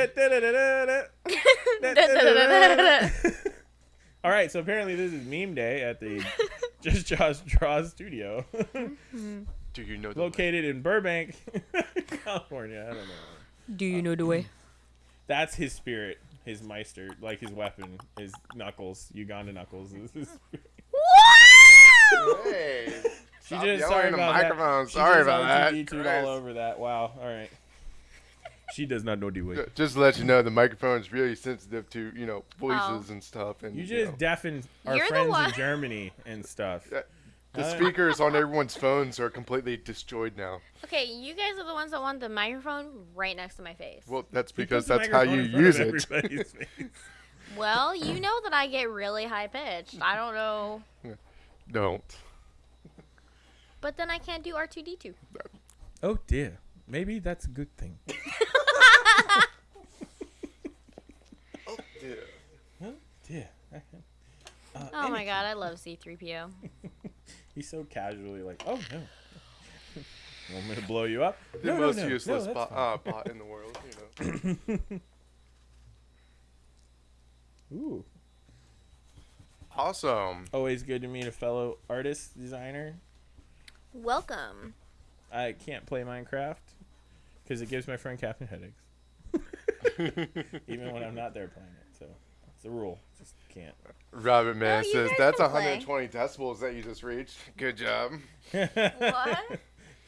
Just- All right, so apparently this is meme day at the Just Josh Draw Studio, mm-hmm. Do you know the located in Burbank, California. I don't know. Do you know the way? Uh, that's his spirit, his meister, like his weapon, his knuckles, Uganda knuckles. is. Wow! Hey, She stop just sorry in the about microphone. that. Sorry about that. R2D2'd all over that. Wow. All right. She does not know the way. Just to let you know, the microphone is really sensitive to you know voices Oh. and stuff, and You you just know, deafened our You're friends in Germany and stuff. Yeah. the Uh, speakers on everyone's phones are completely destroyed now. Okay, you guys are the ones that want the microphone right next to my face. Well, that's because that's how you use it. of everybody's face. Well, you know that I get really high pitched. I don't know, Don't. but then I can't do R two D two. Oh dear. Maybe that's a good thing. Yeah. Dear. Uh, Oh my god, I love C three PO. He's so casually like, oh no. Want me to blow you up? The No, no, most no, no, useless that's bot, uh, bot in the world, you know. Ooh. Awesome. Always good to meet a fellow artist, designer. Welcome. I can't play Minecraft because it gives my friend Captain headaches, even when I'm not there playing it. So it's a rule. Just can't. Robert Man oh, you says that's can play." 120 decibels that you just reached. Good job. What?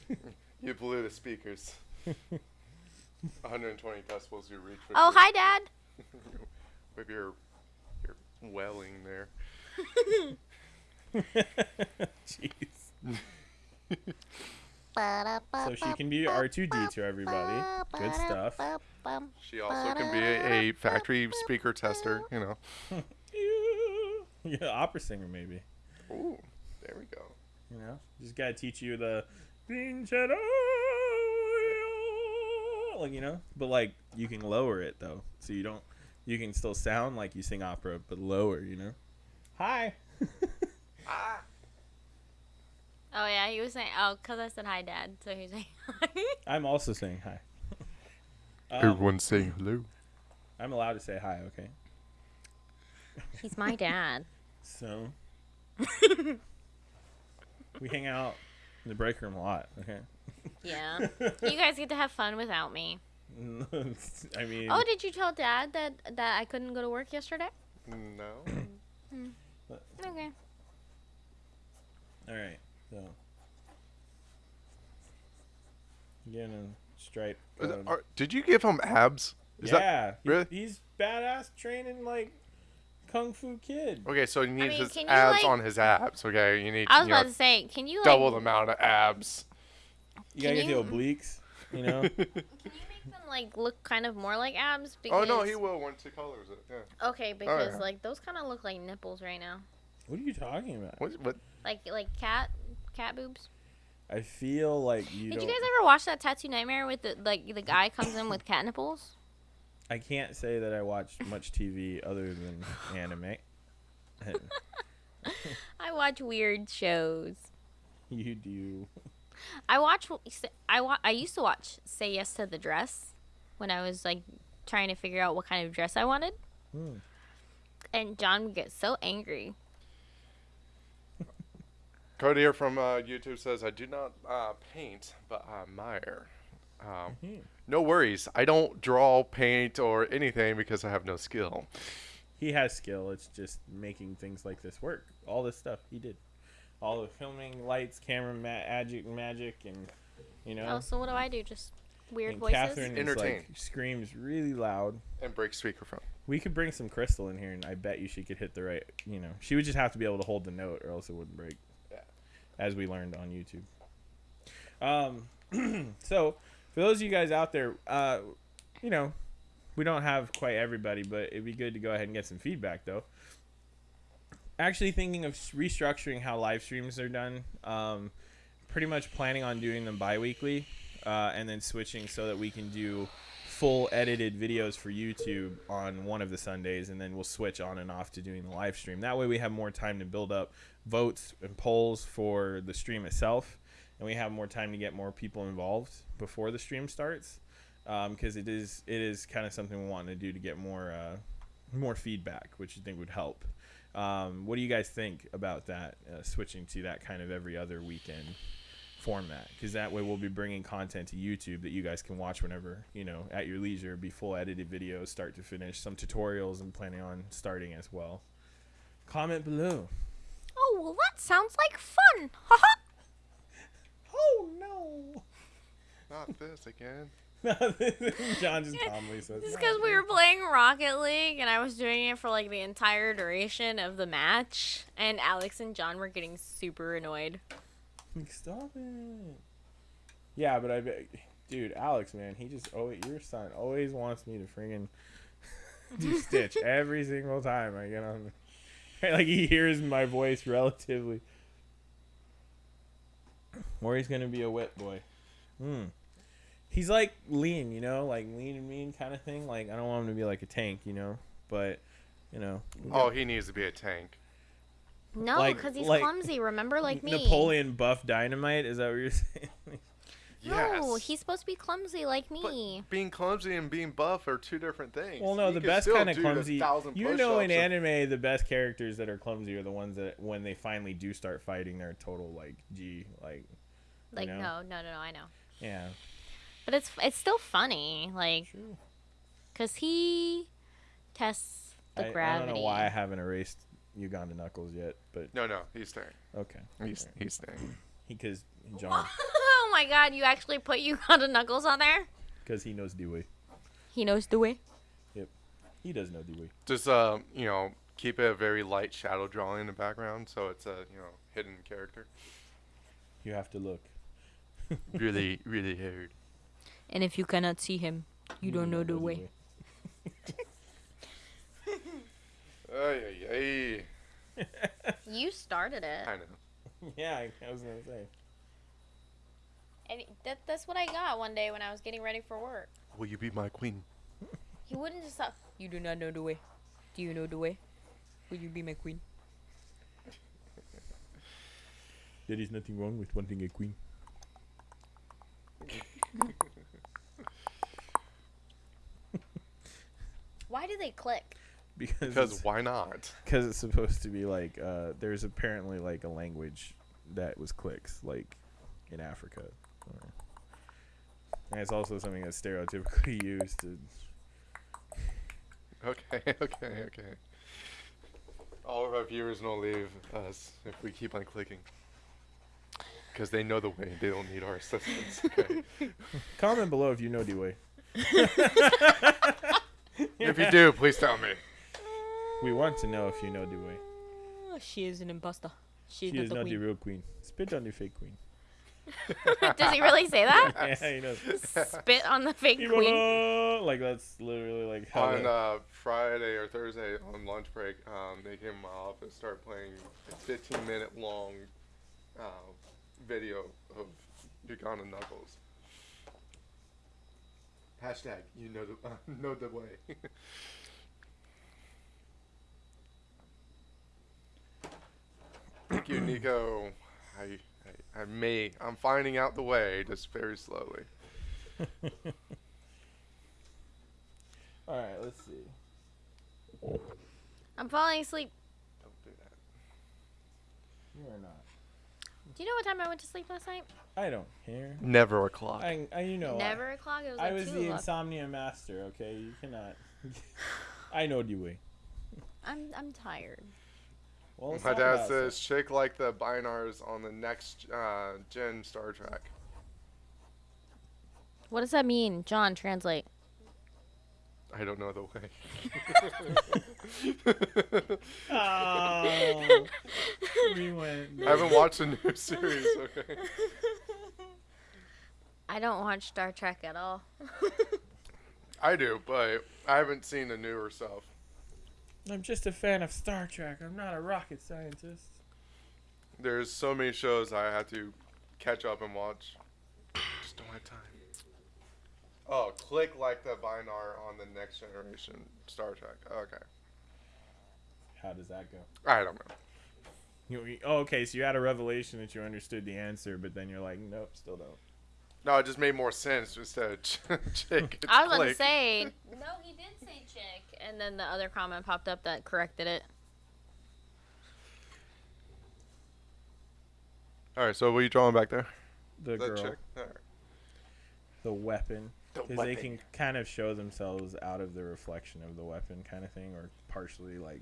You blew the speakers. 120 decibels you reached. Oh, your- hi, Dad. With your your welling there. Jeez. So she can be R2D to everybody. Good stuff. She also can be a, a factory speaker tester. You know. yeah, opera singer maybe. Ooh, there we go. You know, just gotta teach you the like you know, but like you can lower it though, so you don't. You can still sound like you sing opera, but lower. You know. Hi. Ah. Oh yeah, he was saying. Oh, cause I said hi, Dad. So he's saying hi. I'm also saying hi. Um, Everyone's saying hello. I'm allowed to say hi. Okay. he's my dad. So we hang out in the break room a lot. Okay. Yeah. You guys get to have fun without me. I mean, Oh, did you tell Dad that that I couldn't go to work yesterday? No. Okay. all right. So getting a stripe. Is it- um, are- did you give him abs? Is that yeah, he- really? he's badass training like kung fu kid. okay? So you need mean, his abs like- on his abs. Okay, you need I was you know, about to say, can you like double the amount of abs. You gotta get you- the obliques. You know. Can you make them like look kind of more like abs? oh Because no, he will once he colors it. Yeah. Okay, because yeah. like those kind of look like nipples right now, what are you talking about? What? What? like like cat cat boobs. I feel like you Did you guys ever watch that Tattoo Nightmare with the like the guy comes in with cat nipples? I can't say that I watch much TV other than anime. I watch weird shows. you do. I watch. I wa- I used to watch Say Yes to the Dress when I was like trying to figure out what kind of dress I wanted, Hmm. and John would get so angry. Cody here from uh, YouTube says, I do not uh, paint, but I admire. Um, Mhm. no worries. I don't draw, paint, or anything because I have no skill. He has skill. It's just making things like this work. All this stuff he did. All the filming, lights, camera, ma- magic, magic, and you know. Oh, so what do I do? Just weird and voices? Catherine is Entertain. like screams really loud. And break speakerphone. We could bring some crystal in here, and I bet you she could hit the right. You know, she would just have to be able to hold the note, or else it wouldn't break. As we learned on YouTube. Um, so for those of you guys out there, uh, you know, we don't have quite everybody, but it'd be good to go ahead and get some feedback though. Actually, thinking of restructuring how live streams are done. Um, pretty much planning on doing them bi-weekly, uh, and then switching so that we can do full edited videos for YouTube on one of the Sundays, and then we'll switch on and off to doing the live stream. That way, we have more time to build up votes and polls for the stream itself, and we have more time to get more people involved before the stream starts, because it is it is kind of something we want to do to get more uh, more feedback, which I think would help. Um, what do you guys think about that? Uh, switching to that kind of every other weekend format because that way we'll be bringing content to YouTube that you guys can watch whenever you know at your leisure. Be full edited videos, start to finish. Some tutorials I'm planning on starting as well. Comment below. Oh, well, that sounds like fun. Haha. Oh no! Not this again. John just calmly says. This is because we were playing Rocket League and I was doing it for like the entire duration of the match, and Alex and John were getting super annoyed. Stop it. Yeah, but I bet, dude, Alex, man, he just oh, your son always wants me to friggin' do Stitch every single time I get on. The, like he hears my voice relatively. Or he's gonna be a wet boy. Hmm. He's like lean, you know, like lean and mean kind of thing. Like I don't want him to be like a tank, you know, but you know. Oh, he needs to be a tank. No, Like- because he's like clumsy. Remember, like me. Napoleon Buff Dynamite. Is that what you're saying? Yes. No, he's supposed to be clumsy like But me. being clumsy and being buff are two different things. Well, no, You the best still kind of clumsy. You know, in push-ups anime, the best characters that are clumsy are the ones that, when they finally do start fighting, they're total like G, like Like know? no, no, no, no. I know, yeah. but it's it's still funny, like because he tests the I, I gravity. don't know why I haven't erased Uganda Knuckles yet, but No, no, he's staying. okay. He's he's staying. Because John, oh my god, you actually put Uganda Knuckles on there? because he knows Dewey. He knows the way. Yep. He does know Dewey. Just um, you know, keep it a very light shadow drawing in the background, so it's a you know hidden character. You have to look. Really, really hard. And if you cannot see him, you don't know the way. Ay, ay, ay. You started it, I know. yeah, I, I was gonna say. and that, that's what I got one day when I was getting ready for work. Will you be my queen? He wouldn't just stop. You do not know the way. Do you know the way? Will you be my queen? There is nothing wrong with wanting a queen. Why do they click? Because Because why not? because it's supposed to be like uh, there's apparently like a language that was clicks like in Africa. And it's also something that's stereotypically used to. Okay, okay, okay. All of our viewers will leave us if we keep on clicking. Because they know the way. They don't need our assistance. Okay. Comment below if you know D-Way. if you do, please tell me. We want to know if you know D-Way. she is an imposter. She's She not is the not the real queen. Spit on the fake queen. Does he really say that? yeah, he does. Spit on the fake queen. Like that's literally like how. on uh, Friday or Thursday on lunch break, um, they came in my office, started playing a 15 minute long uh, video of Uganda Knuckles. Hashtag, you know the, uh, know the way. Thank you, Nico. I, I, I may, I'm finding out the way just very slowly. All right, let's see. I'm falling asleep. Don't do that. You are not. Do you know what time I went to sleep last night? I don't care. Never a clock. I, I you know. I- Never o'clock. It was I like was two the o'clock. insomnia master. Okay, you cannot. I know you way. I'm I'm tired. Well, My dad about says "Shake like the binars on the next uh, gen Star Trek. What does that mean, John? Translate. I don't know the way. Oh, we went. I haven't watched a new series. Okay. I don't watch Star Trek at all. I do, but I haven't seen the newer stuff. I'm just a fan of Star Trek. I'm not a rocket scientist. There's so many shows I have to catch up and watch. Just don't have time. Oh, click like the Binar on the next generation Star Trek. Okay. How does that go? I don't know. You, you- oh, okay, so you had a revelation that you understood the answer, but then you're like, nope, still don't. No, it just made more sense instead of ch- chick. it's I was about to say. No, he did say chick, and then the other comment popped up that corrected it. All right, so what are you drawing back there? The girl, chick. All right. the weapon, The because they can kind of show themselves out of the reflection of the weapon, kind of thing, or partially like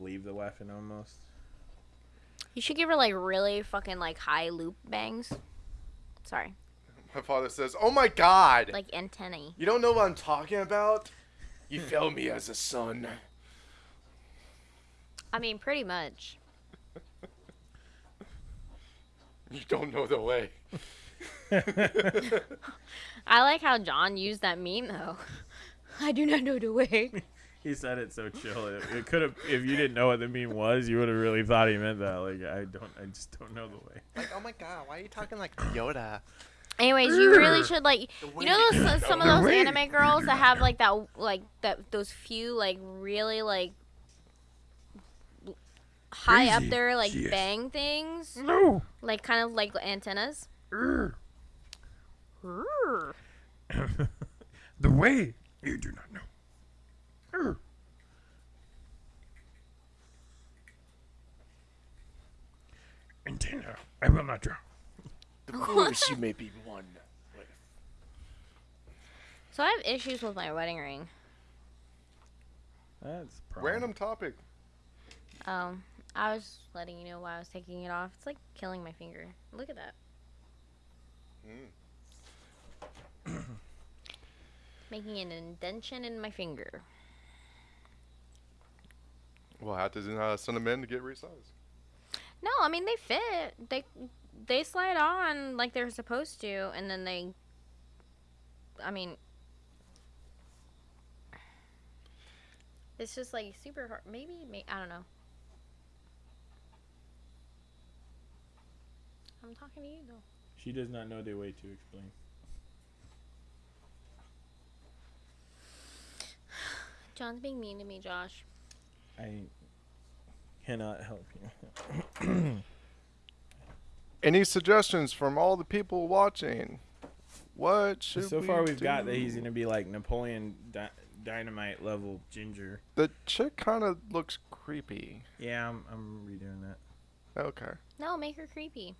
leave the weapon almost. You should give her like really fucking like high loop bangs. Sorry, My father says, "Oh my God, like antennae. you don't know what I'm talking about. You fail me as a son." I mean, pretty much. You don't know the way. I like how John used that meme though. I do not know the way. He said it so chill. It, it could have, if you didn't know what the meme was, you would have really thought he meant that. Like, I don't, I just don't know the way. Like, oh my God, why are you talking like Yoda? Anyways, you really should like you know those uh, some of those anime girls that have like that like that those few like really like high up there like Yes. bang things No. like kind of like antennas. the way you do not know. Antenna, I will not draw. The foolish you may be one. So I have issues with my wedding ring. That's a problem. Random topic. Um, I was letting you know why I was taking it off. It's like killing my finger. Look at that. Mm. Making an indention in my finger. We'll have to uh, send them in to get resized. No, I mean they fit. They they slide on like they're supposed to, and then they. I mean, it's just like super hard. Maybe, may I don't know. I'm talking to you though. She does not know the way to explain. John's being mean to me, Josh. I cannot help you. Any suggestions from all the people watching? What should so we far, we've got that he's gonna be like Napoleon Di- Dynamite level ginger. The chick kind of looks creepy. Yeah, I'm, I'm redoing that. Okay. No, make her creepy.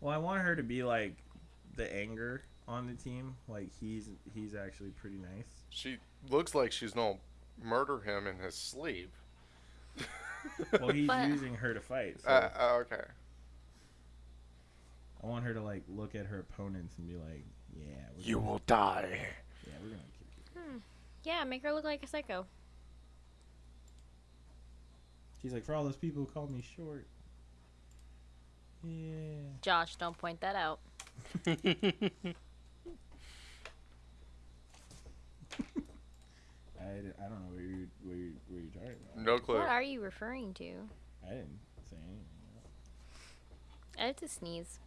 Well, I want her to be like the anger on the team. Like he's he's actually pretty nice. She looks like she's gonna murder him in his sleep. Well, he's But- using her to fight. So Uh, uh, okay. I want her to like look at her opponents and be like, "Yeah, we're You gonna, will die. yeah, we're gonna kill you." Hmm. Yeah, make her look like a psycho. She's like, "For all those people who called me short." Yeah. Josh, don't point that out. I, I don't know what you what you what you're talking about. no clue. What are you referring to? I didn't say anything. I have to sneeze.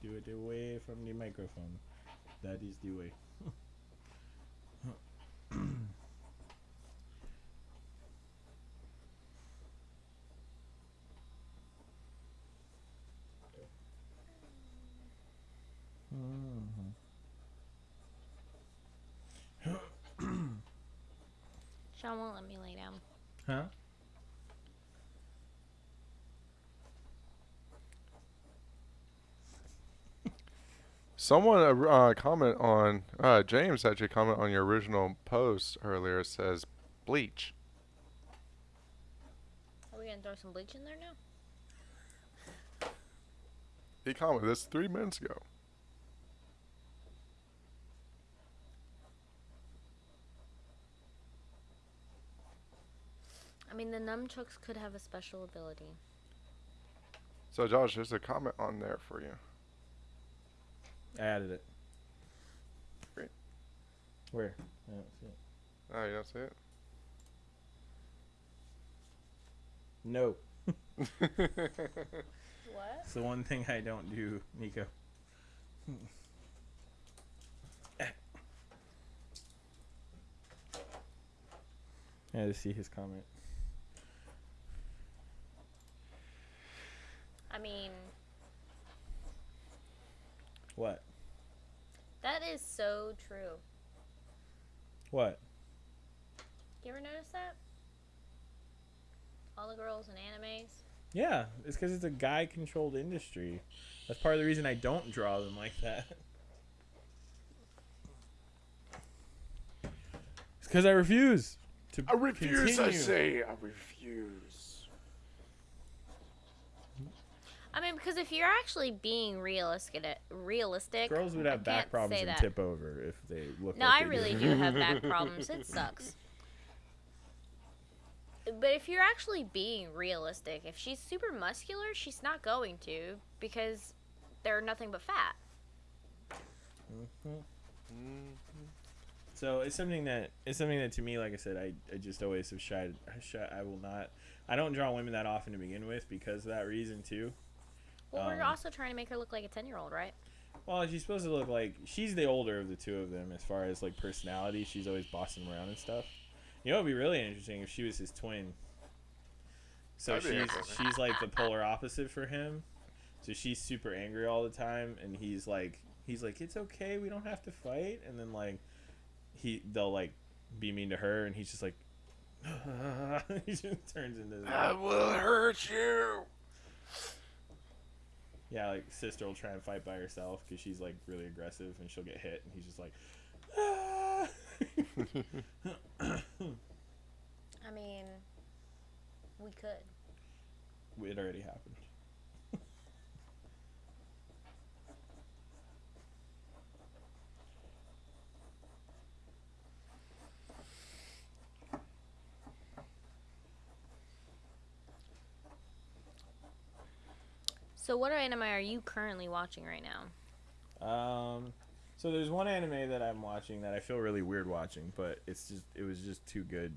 Do it away from the microphone. That is the way. Sean won't let me lay down. Huh? Someone uh, uh, comment on uh, James actually comment on your original post earlier. Says bleach. Are we gonna throw some bleach in there now? He commented this three minutes ago. I mean, the nunchucks could have a special ability. So Josh, there's a comment on there for you. I added it. Great. Where? I don't see it. Oh, you don't see it? No. What? It's the one thing I don't do, Nico. I had to see his comment. I mean, What? that is so true. What? You ever notice that? All the girls in animes. Yeah, it's because it's a guy controlled industry. That's part of the reason I don't draw them like that. It's because I refuse to I refuse. continue. I say. I refuse. I mean, because if you're actually being realistic, realistic, Girls would I have back problems and that. tip over if they look. No, like I really do have back problems. It sucks. But if you're actually being realistic, if she's super muscular, she's not going to because they're nothing but fat. Mhm. So it's something that it's something that to me, like I said, I, I just always have shied, shy. I will not. I don't draw women that often to begin with because of that reason too. Well, we're Um, also trying to make her look like a ten-year-old, right? Well, she's supposed to look like she's the older of the two of them as far as like personality. She's always bossing him around and stuff. You know, it'd be really interesting if she was his twin. So That'd she's she's like the polar opposite for him. So she's super angry all the time, and he's like he's like it's okay, we don't have to fight. And then like he they'll like be mean to her, and he's just like he just turns into I will hurt you. Yeah, like sister will try and fight by herself because she's like really aggressive and she'll get hit, and he's just like, ah. I mean, we could. it already happened. So, what anime are you currently watching right now? Um, so there's one anime that I'm watching that I feel really weird watching, but it's just it was just too good.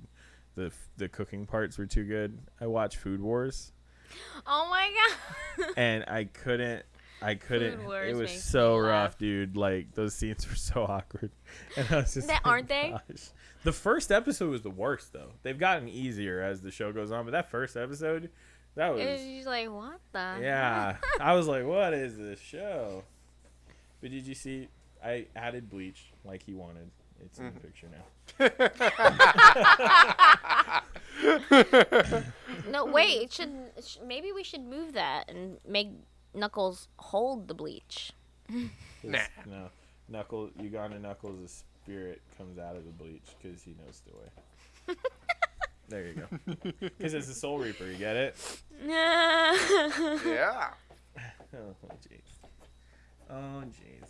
The the cooking parts were too good. I watched Food Wars, Oh my god! and I couldn't. I couldn't. It was so rough, dude. Like those scenes were so awkward, and I was just. That- like, aren't they? gosh. The first episode was the worst, though. They've gotten easier as the show goes on, but that first episode, that was. It was just like, what the? Yeah, I was like, "What is this show?" But did you see? I added bleach like he wanted. It's in the mm-hmm. picture now. No, wait. It should, it should. Maybe we should move that and make Knuckles hold the bleach. His- No, Knuckles, Uganda Knuckles' spirit comes out of the bleach because he knows the way. there you go. Because it's the Soul Reaper. You get it? yeah. Oh jeez. Oh jeez.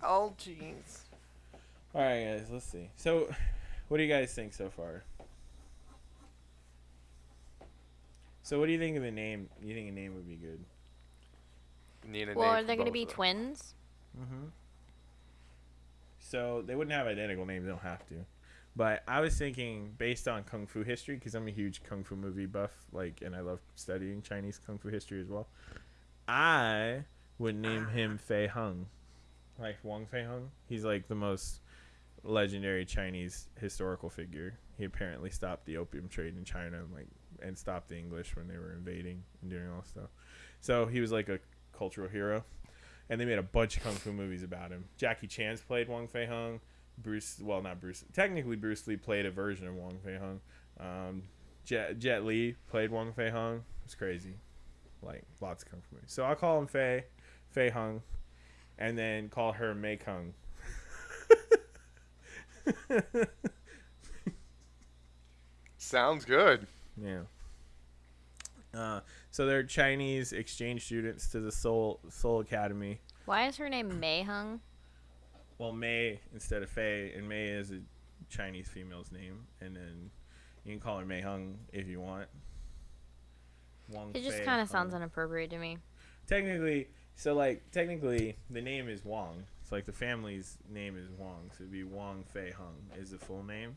Oh jeez. All right, guys. Let's see. So, what do you guys think so far? So, what do you think of the name? You think a name would be good? Need a well, name are they going to be twins? Mm-hmm. So they wouldn't have identical names. They don't have to. But I was thinking, based on kung fu history, because I'm a huge kung fu movie buff, like, and I love studying Chinese kung fu history as well. I would name him Fei Hung, like Wang Fei Hung. He's like the most legendary Chinese historical figure. He apparently stopped the opium trade in China, like, and stopped the English when they were invading and doing all stuff. So he was like a cultural hero and they made a bunch of kung fu movies about him. Jackie Chan's played Wong Fei Hung. Bruce, well, not Bruce. Technically, Bruce Lee played a version of Wong Fei Hung. Um, Jet, Jet Li played Wong Fei Hung. It's crazy, like lots of kung fu movies. So I'll call him Fei, Fei Hung, and then call her Mei Kung. Sounds good. yeah. Uh, so they're Chinese exchange students to the Seoul Seoul Academy. Why is her name Mei Hung? Well, Mei instead of Fei, and Mei is a Chinese female's name, and then you can call her Mei Hung if you want. Wang It just kind of sounds inappropriate to me. technically so like technically the name is Wong. It's like the family's name is Wong, so it'd be Wong Fei Hung is the full name.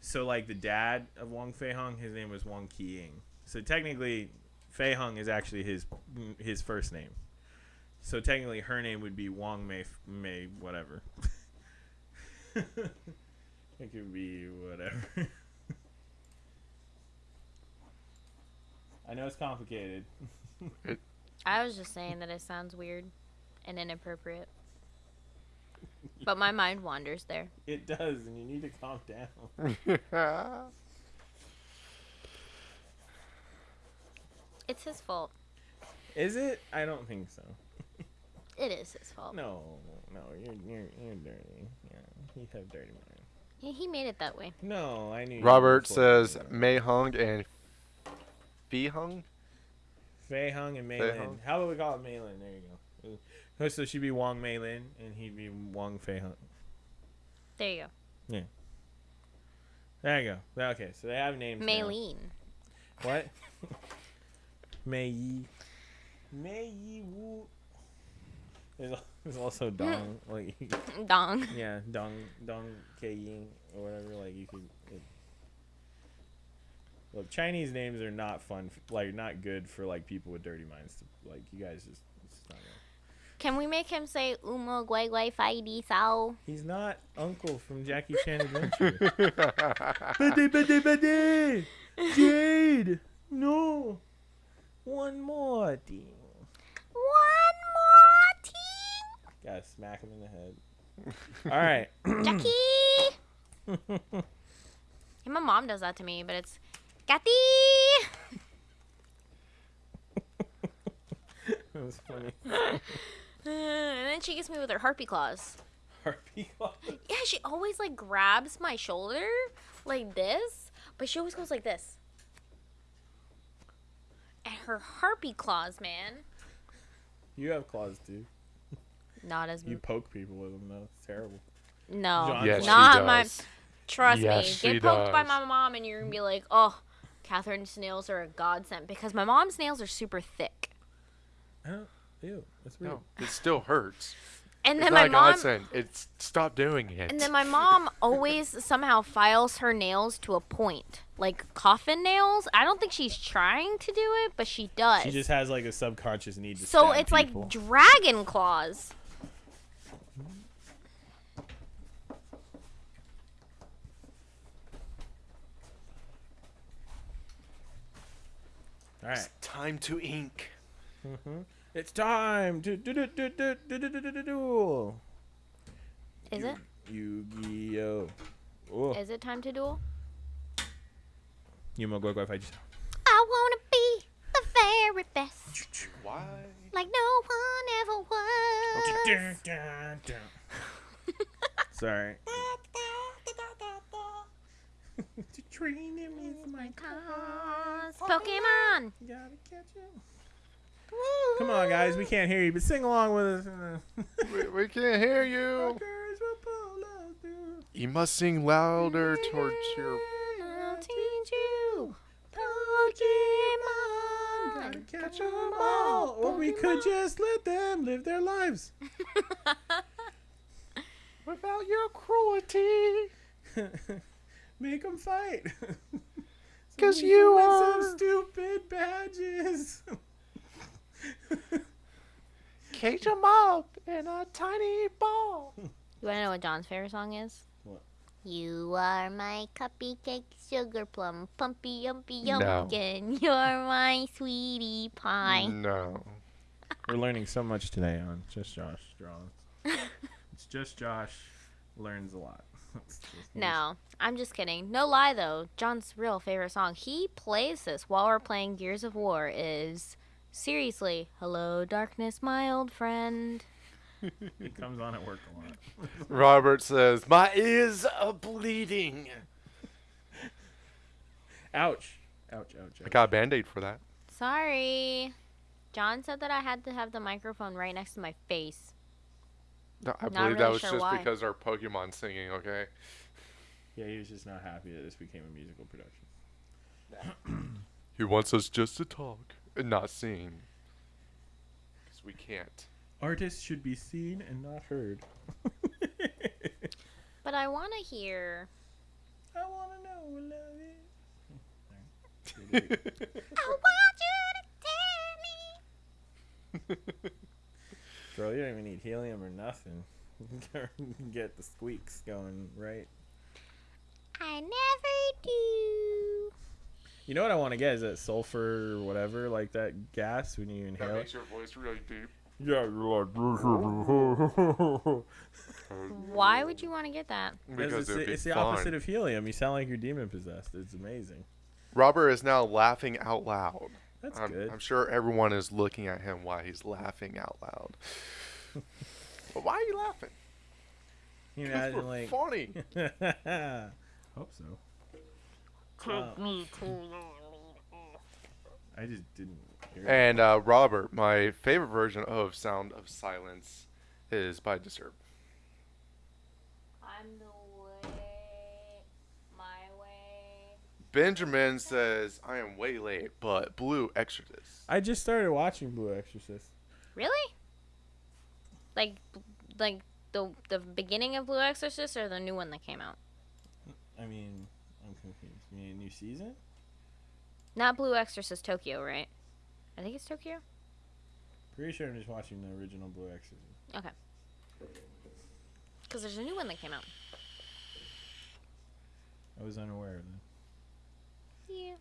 So like the dad of Wong Fei Hung, his name was Wong Qiying. So technically, Fei Hung is actually his his first name. So technically, her name would be Wong Mei Mei whatever. it could be whatever. I know it's complicated. I was just saying that it sounds weird and inappropriate. But my mind wanders there. It does, and you need to calm down. It's his fault. Is it? I don't think so. It is his fault. No, no, you're you're you're dirty. Yeah, you have dirty mind. He, he made it that way. No, I knew. Robert before says you. Mei Hung and Fei Hung. Fei Hung and Mei Fei Lin. Hung. How about we call it Mei Lin? There you go. Uh, So she'd be Wong Mei Lin, and he'd be Wong Fei Hung. There you go. Yeah. There you go. Okay, so they have names. go. now. What? Mei Yi. Mei Yi Wu. There's, there's also Dong. like, Dong. yeah, Dong Dong Ke Ying or whatever. Like you could. It, look, Chinese names are not fun. f- Like not good for like people with dirty minds. To, like you guys just. It's just not. Can we make him say Umo Guai Guai Fai Di Sao? He's not Uncle from Jackie Chan Adventure. Betty, Betty, Betty! Jade! No! One more thing. One more team. Gotta smack him in the head. Alright. Jackie. And my mom does that to me, but it's Kathy. that was funny. and then she gets me with her harpy claws. Harpy claws. Yeah, she always like grabs my shoulder like this, but she always goes like this. And her harpy claws, man. You have claws too. Not as You poke people with them though. It's terrible. no, John Yes, she not my. Trust Yes, me, she get poked by my mom, and you're gonna be like, oh, Catherine's nails are a godsend because my mom's nails are super thick. I. Ew. That's weird. No, it still hurts. And It's then not my a mom, godsend. It's stop doing it. and then my mom always somehow files her nails to a point, like coffin nails. I don't think she's trying to do it, but she does. She just has like a subconscious need to so stab it's people. like dragon claws. Alright. It's time to ink. Mm-hmm. It's time to do do do do do do do do do do. Is it? Yu-Gi-Oh. Oh. Is it time to duel? You mo go go fight I wanna be the very best, Why? like no one ever was. Sorry. to train him is my Cause oh, Pokemon. Gotta catch him. Come on, guys. We can't hear you, but sing along with us. We, we can't hear you. Fuckers will pull us through. You must sing louder towards your. I'll teach you Pokemon. Gotta catch 'em all. Or we could just let them live their lives. Without your cruelty. Make them fight. 'Cause we you can are- some stupid badges. Cage them up in a tiny ball. You wanna know what John's favorite song is? What? You are my cupcake, sugar plum, pumpy, yumpy, No. yumpkin. You're my sweetie pie. No. We're learning so much today on Just Josh Draws. it's Just Josh learns a lot. It's just- No, I'm just kidding. No lie though, John's real favorite song. He plays this while we're playing Gears of War. Is seriously, "Hello, Darkness, my old friend." He comes on at work a lot. Robert says, "My ears are bleeding." Ouch. Ouch, ouch, I got a band-aid for that. Sorry. John said that I had to have the microphone right next to my face. No, I Not believe that was sure just why. because our Pokemon singing. Okay. Yeah, he was just not happy that this became a musical production. He wants us just to talk and not sing. Because we can't. Artists should be seen and not heard. But I want to hear. I wanna know what love is. I want you to tell me. Bro, you don't even need helium or nothing. Get the squeaks going right. I never do. You know what I want to get is that sulfur or whatever, like that gas when you inhale. That inhale. makes your voice really deep. Yeah, you're like. Why would you want to get that? Because it's, it would the, be it's the fun. opposite of helium. You sound like you're demon possessed. It's amazing. Robert is now laughing out loud. That's I'm, good. I'm sure everyone is looking at him while he's laughing out loud. but why are you laughing? You 'Cause imagine we're like. funny. Hope so. Uh, I just didn't. Hear. And uh, Robert, my favorite version of Sound of Silence is by Disturbed. I'm the way, my way. Benjamin says, I am way late, but Blue Exorcist. I just started watching Blue Exorcist. Really? Like, like the the beginning of Blue Exorcist or the new one that came out? I mean, I'm confused. You mean a new season? Not Blue Exorcist Tokyo, right? I think it's Tokyo. Pretty sure I'm just watching the original Blue Exorcist. Okay. Because there's a new one that came out. I was unaware of that. Yeah.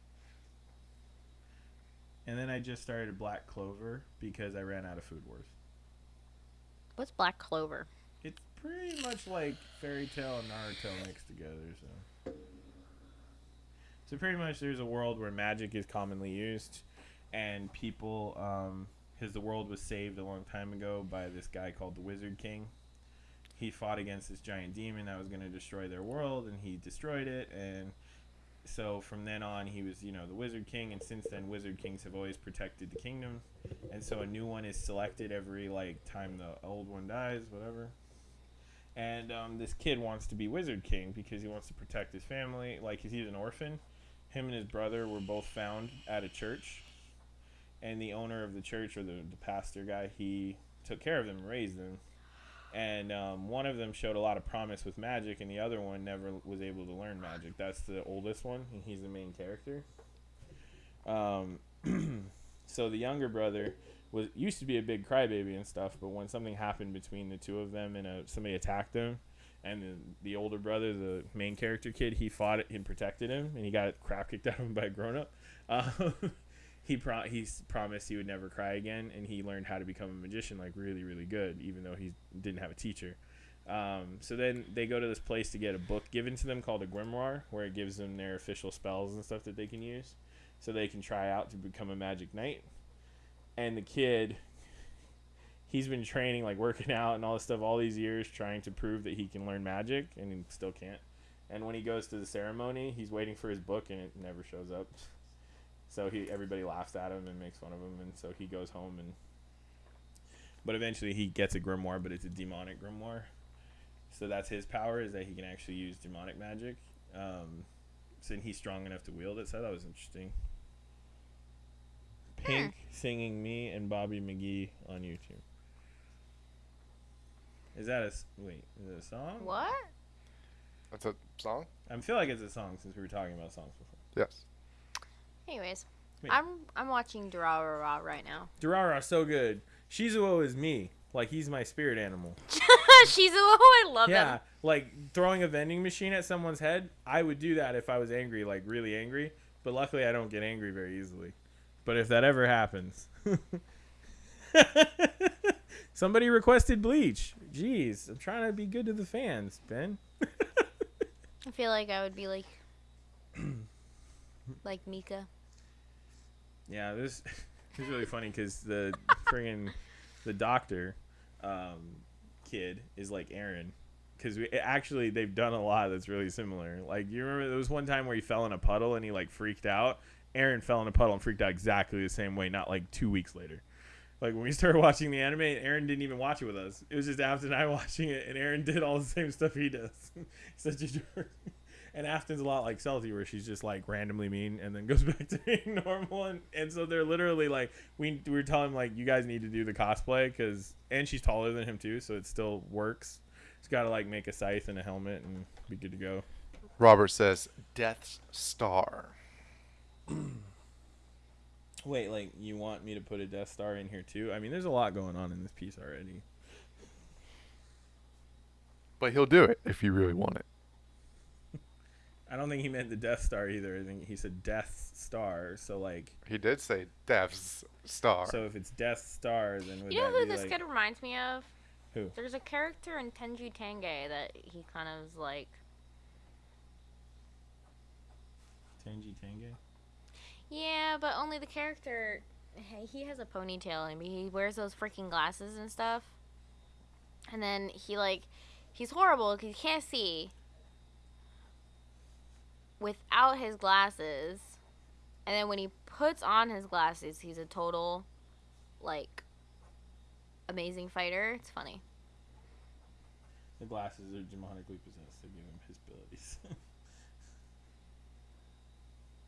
And then I just started Black Clover because I ran out of Food Wars. What's Black Clover? It's pretty much like Fairy Tail and Naruto mixed together. So, so pretty much there's a world where magic is commonly used, and people, um, because the world was saved a long time ago by this guy called the Wizard King. He fought against this giant demon that was going to destroy their world, and he destroyed it. And so from then on, he was, you know, the Wizard King. And since then, Wizard Kings have always protected the kingdom. And so a new one is selected every like time the old one dies, whatever. And um, this kid wants to be Wizard King because he wants to protect his family. Like he's an orphan. Him and his brother were both found at a church, and the owner of the church or the, the pastor guy he took care of them, raised them. And um, one of them showed a lot of promise with magic, and the other one never was able to learn magic. That's the oldest one, and he's the main character. Um, so the younger brother was used to be a big crybaby and stuff, but when something happened between the two of them and uh, somebody attacked him, and the, the older brother, the main character kid, he fought it and protected him, and he got crap kicked out of him by a grown up. Uh, he pro- he promised he would never cry again, and he learned how to become a magician like really really good, even though he didn't have a teacher. Um, so then they go to this place to get a book given to them called a grimoire, where it gives them their official spells and stuff that they can use, so they can try out to become a magic knight. And the kid, he's been training, like working out and all this stuff, all these years, trying to prove that he can learn magic, and he still can't. And when he goes to the ceremony, he's waiting for his book, and it never shows up. So he everybody laughs at him and makes fun of him, and so he goes home and. But eventually, he gets a grimoire, but it's a demonic grimoire. So that's his power is that he can actually use demonic magic. Um, so he's strong enough to wield it. So that was interesting. Pink singing me and Bobby McGee on YouTube. Is that a wait? Is it a song? What? That's a song? I feel like it's a song since we were talking about songs before. Yes. Anyways, Wait. I'm I'm watching Durarara right now. Durara, so good. Shizuo is me. Like he's my spirit animal. Shizuo, I love yeah, him. like throwing a vending machine at someone's head. I would do that if I was angry, like really angry. But luckily, I don't get angry very easily. But if that ever happens, somebody requested bleach. Jeez, I'm trying to be good to the fans, Ben. I feel like I would be like like Mika. Yeah, this, this is really funny because the friggin' the doctor, um, kid is like Aaron, because we actually they've done a lot that's really similar. Like you remember there was one time where he fell in a puddle and he like freaked out. Aaron fell in a puddle and freaked out exactly the same way, not like two weeks later. Like when we started watching the anime, Aaron didn't even watch it with us. It was just Afton and I watching it, and Aaron did all the same stuff he does. Such a jerk. And Afton's a lot like Celty, where she's just like randomly mean and then goes back to being normal. And, and so they're literally like, we, we were telling him, like, you guys need to do the cosplay because, and she's taller than him too, so it still works. He's got to like make a scythe and a helmet and be good to go. Robert says Death Star. Wait, like, you want me to put a Death Star in here too? I mean, there's a lot going on in this piece already. But he'll do it if you really want it. I don't think he meant the Death Star either. I think he said Death Star. So like, He did say Death Star. so if it's Death Star, then would You know that who be this like kid reminds me of? Who? There's a character in Tenjho Tenge that he kind of is like. Tenji Tenge? Yeah, but only the character. He has a ponytail and he wears those freaking glasses and stuff. And then he like, he's horrible because he can't see. Without his glasses, and then when he puts on his glasses, he's a total, like, amazing fighter. It's funny. The glasses are demonically possessed. They give him his abilities.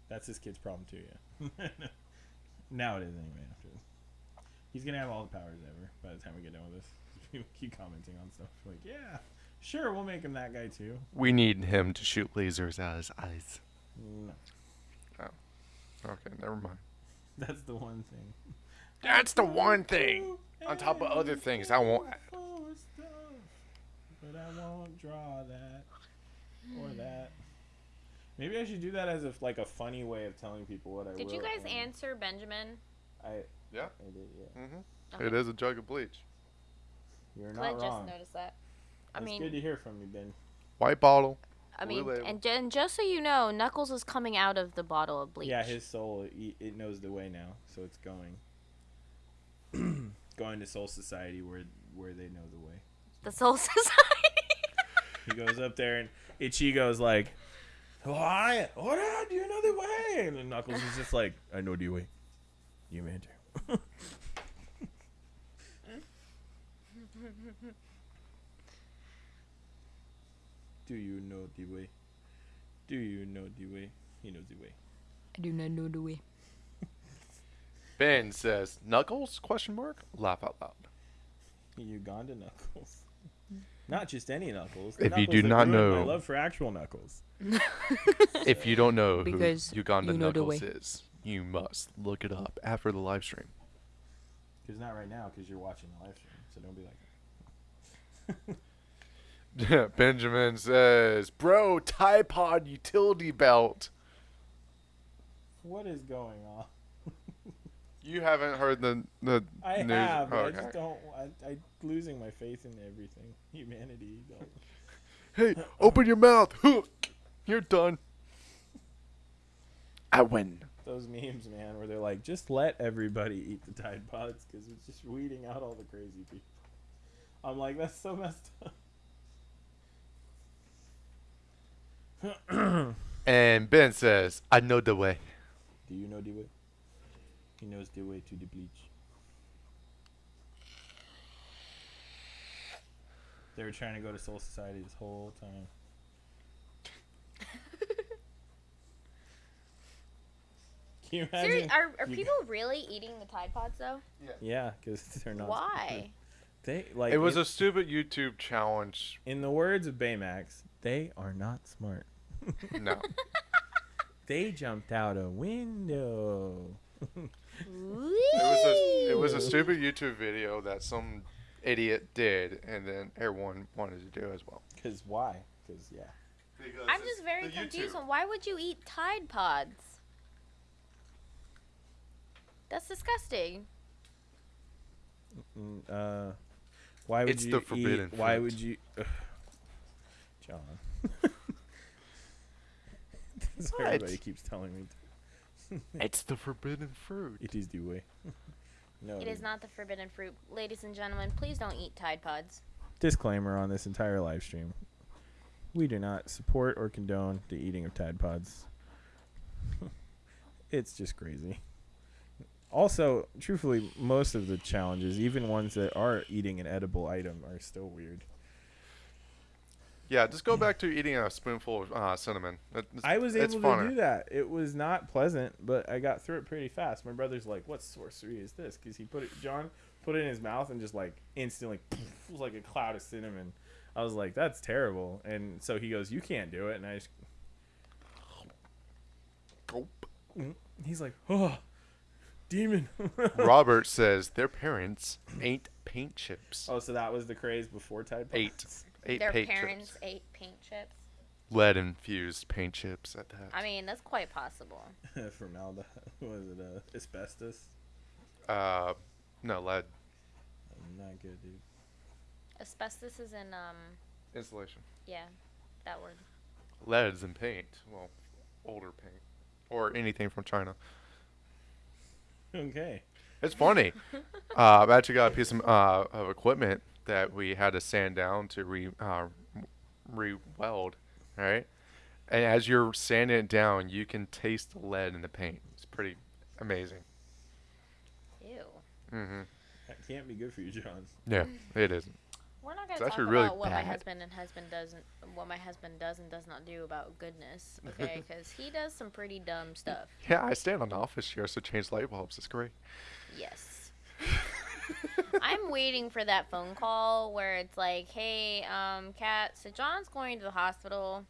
That's his kid's problem too, yeah. now it is anyway. After he's gonna have all the powers ever by the time we get done with this. People keep commenting on stuff like, yeah, sure, we'll make him that guy too. we need him to shoot lasers out of his eyes. No, Oh. Okay, never mind. that's the one thing. That's the one thing. On top of other things, I won't. But I won't draw that or that. Maybe I should do that as a like a funny way of telling people what I Did you guys and answer Benjamin? I Yeah. I did, yeah. Mm-hmm. Okay. It is a jug of bleach. You're I not just wrong. noticed that. I it's mean, good to hear from you, Ben. White bottle. I mean, label. and, and just so you know, Knuckles is coming out of the bottle of bleach. Yeah, his soul it, it knows the way now, so it's going. going to Soul Society where where they know the way. the Soul Society. He goes up there and Ichigo's like, "Why? What? Do you know the way?" And then Knuckles is just like, "I know the way. You enter." Do you know the way? Do you know the way? He knows the way. I do not know the way. Ben says Knuckles? Question mark. Laugh out loud. Uganda Knuckles. Not just any Knuckles. If you do not ruined My know- love for actual Knuckles. If you don't know Because who Uganda you know Knuckles is, you must look it up after the live stream. Because not right now, because you're watching the live stream. So don't be like Benjamin says, "Bro, Tide Pod utility belt." What is going on? You haven't heard the the I news? have. but I Okay. just don't. I, I losing my faith in everything. Humanity. Don't. Hey, open your mouth. Hook You're done. I win. Those memes, man, where they're like, just let everybody eat the Tide Pods because it's just weeding out all the crazy people. I'm like, that's so messed up. And Ben says, "I know the way." Do you know the way? He knows the way to the bleach. They were trying to go to Soul Society this whole time. Can you imagine? Seriously, are, are you- people really eating the Tide Pods though? Yeah, because they're not. Why? They like It was in, a stupid YouTube challenge. in the words of Baymax, they are not smart. No. They jumped out a window. It was a it was a stupid YouTube video that some idiot did, and then everyone wanted to do as well. Cause why? Cause yeah. I'm just very confused on why would you eat Tide Pods? That's disgusting. Mm, uh, why would It's you the forbidden eat? Why fruit. would you, Ugh. John? That's what What? everybody keeps telling me. It's the forbidden fruit. It is the way. no, It is not the forbidden fruit. Ladies and gentlemen, please don't eat Tide Pods. disclaimer on this entire live stream: we do not support or condone the eating of Tide Pods. it's just crazy. Also, truthfully, most of the challenges, even ones that are eating an edible item, are still weird. Yeah, just go back to eating a spoonful of uh, cinnamon. It- it's- I was able to funner. do that. It was not pleasant, but I got through it pretty fast. My brother's like, "What sorcery is this?" Because he put it, John put it in his mouth and just like instantly, it was like a cloud of cinnamon. I was like, "That's terrible." And so he goes, "You can't do it." And I just, Gulp. he's like, "Oh, demon." Robert says their parents ate paint chips. oh, so that was the craze before Tide Pods. Eight. Eight Their paint parents chips. ate paint chips. Lead infused paint chips at that. I mean, that's quite possible. Formaldehyde. Was it uh, asbestos? uh, no lead Not good, dude. Asbestos is in um, insulation. yeah, that word. Lead's in paint. Well, older paint or anything from China. Okay. It's funny. uh, I've actually got a piece of, uh, of equipment that we had to sand down to re uh, re weld, right? And as you're sanding it down, you can taste the lead in the paint. It's pretty amazing. Ew. Mm-hmm. That can't be good for you, John. Yeah, it isn't. We're not gonna It's talk actually about really what my husband and husband doesn't, what my husband does and does not do about goodness, okay? Because he does some pretty dumb stuff. Yeah, I stand on the office chairs so change light bulbs. It's great. Yes. I'm waiting for that phone call where it's like, "Hey, um, Kat, so John's going to the hospital.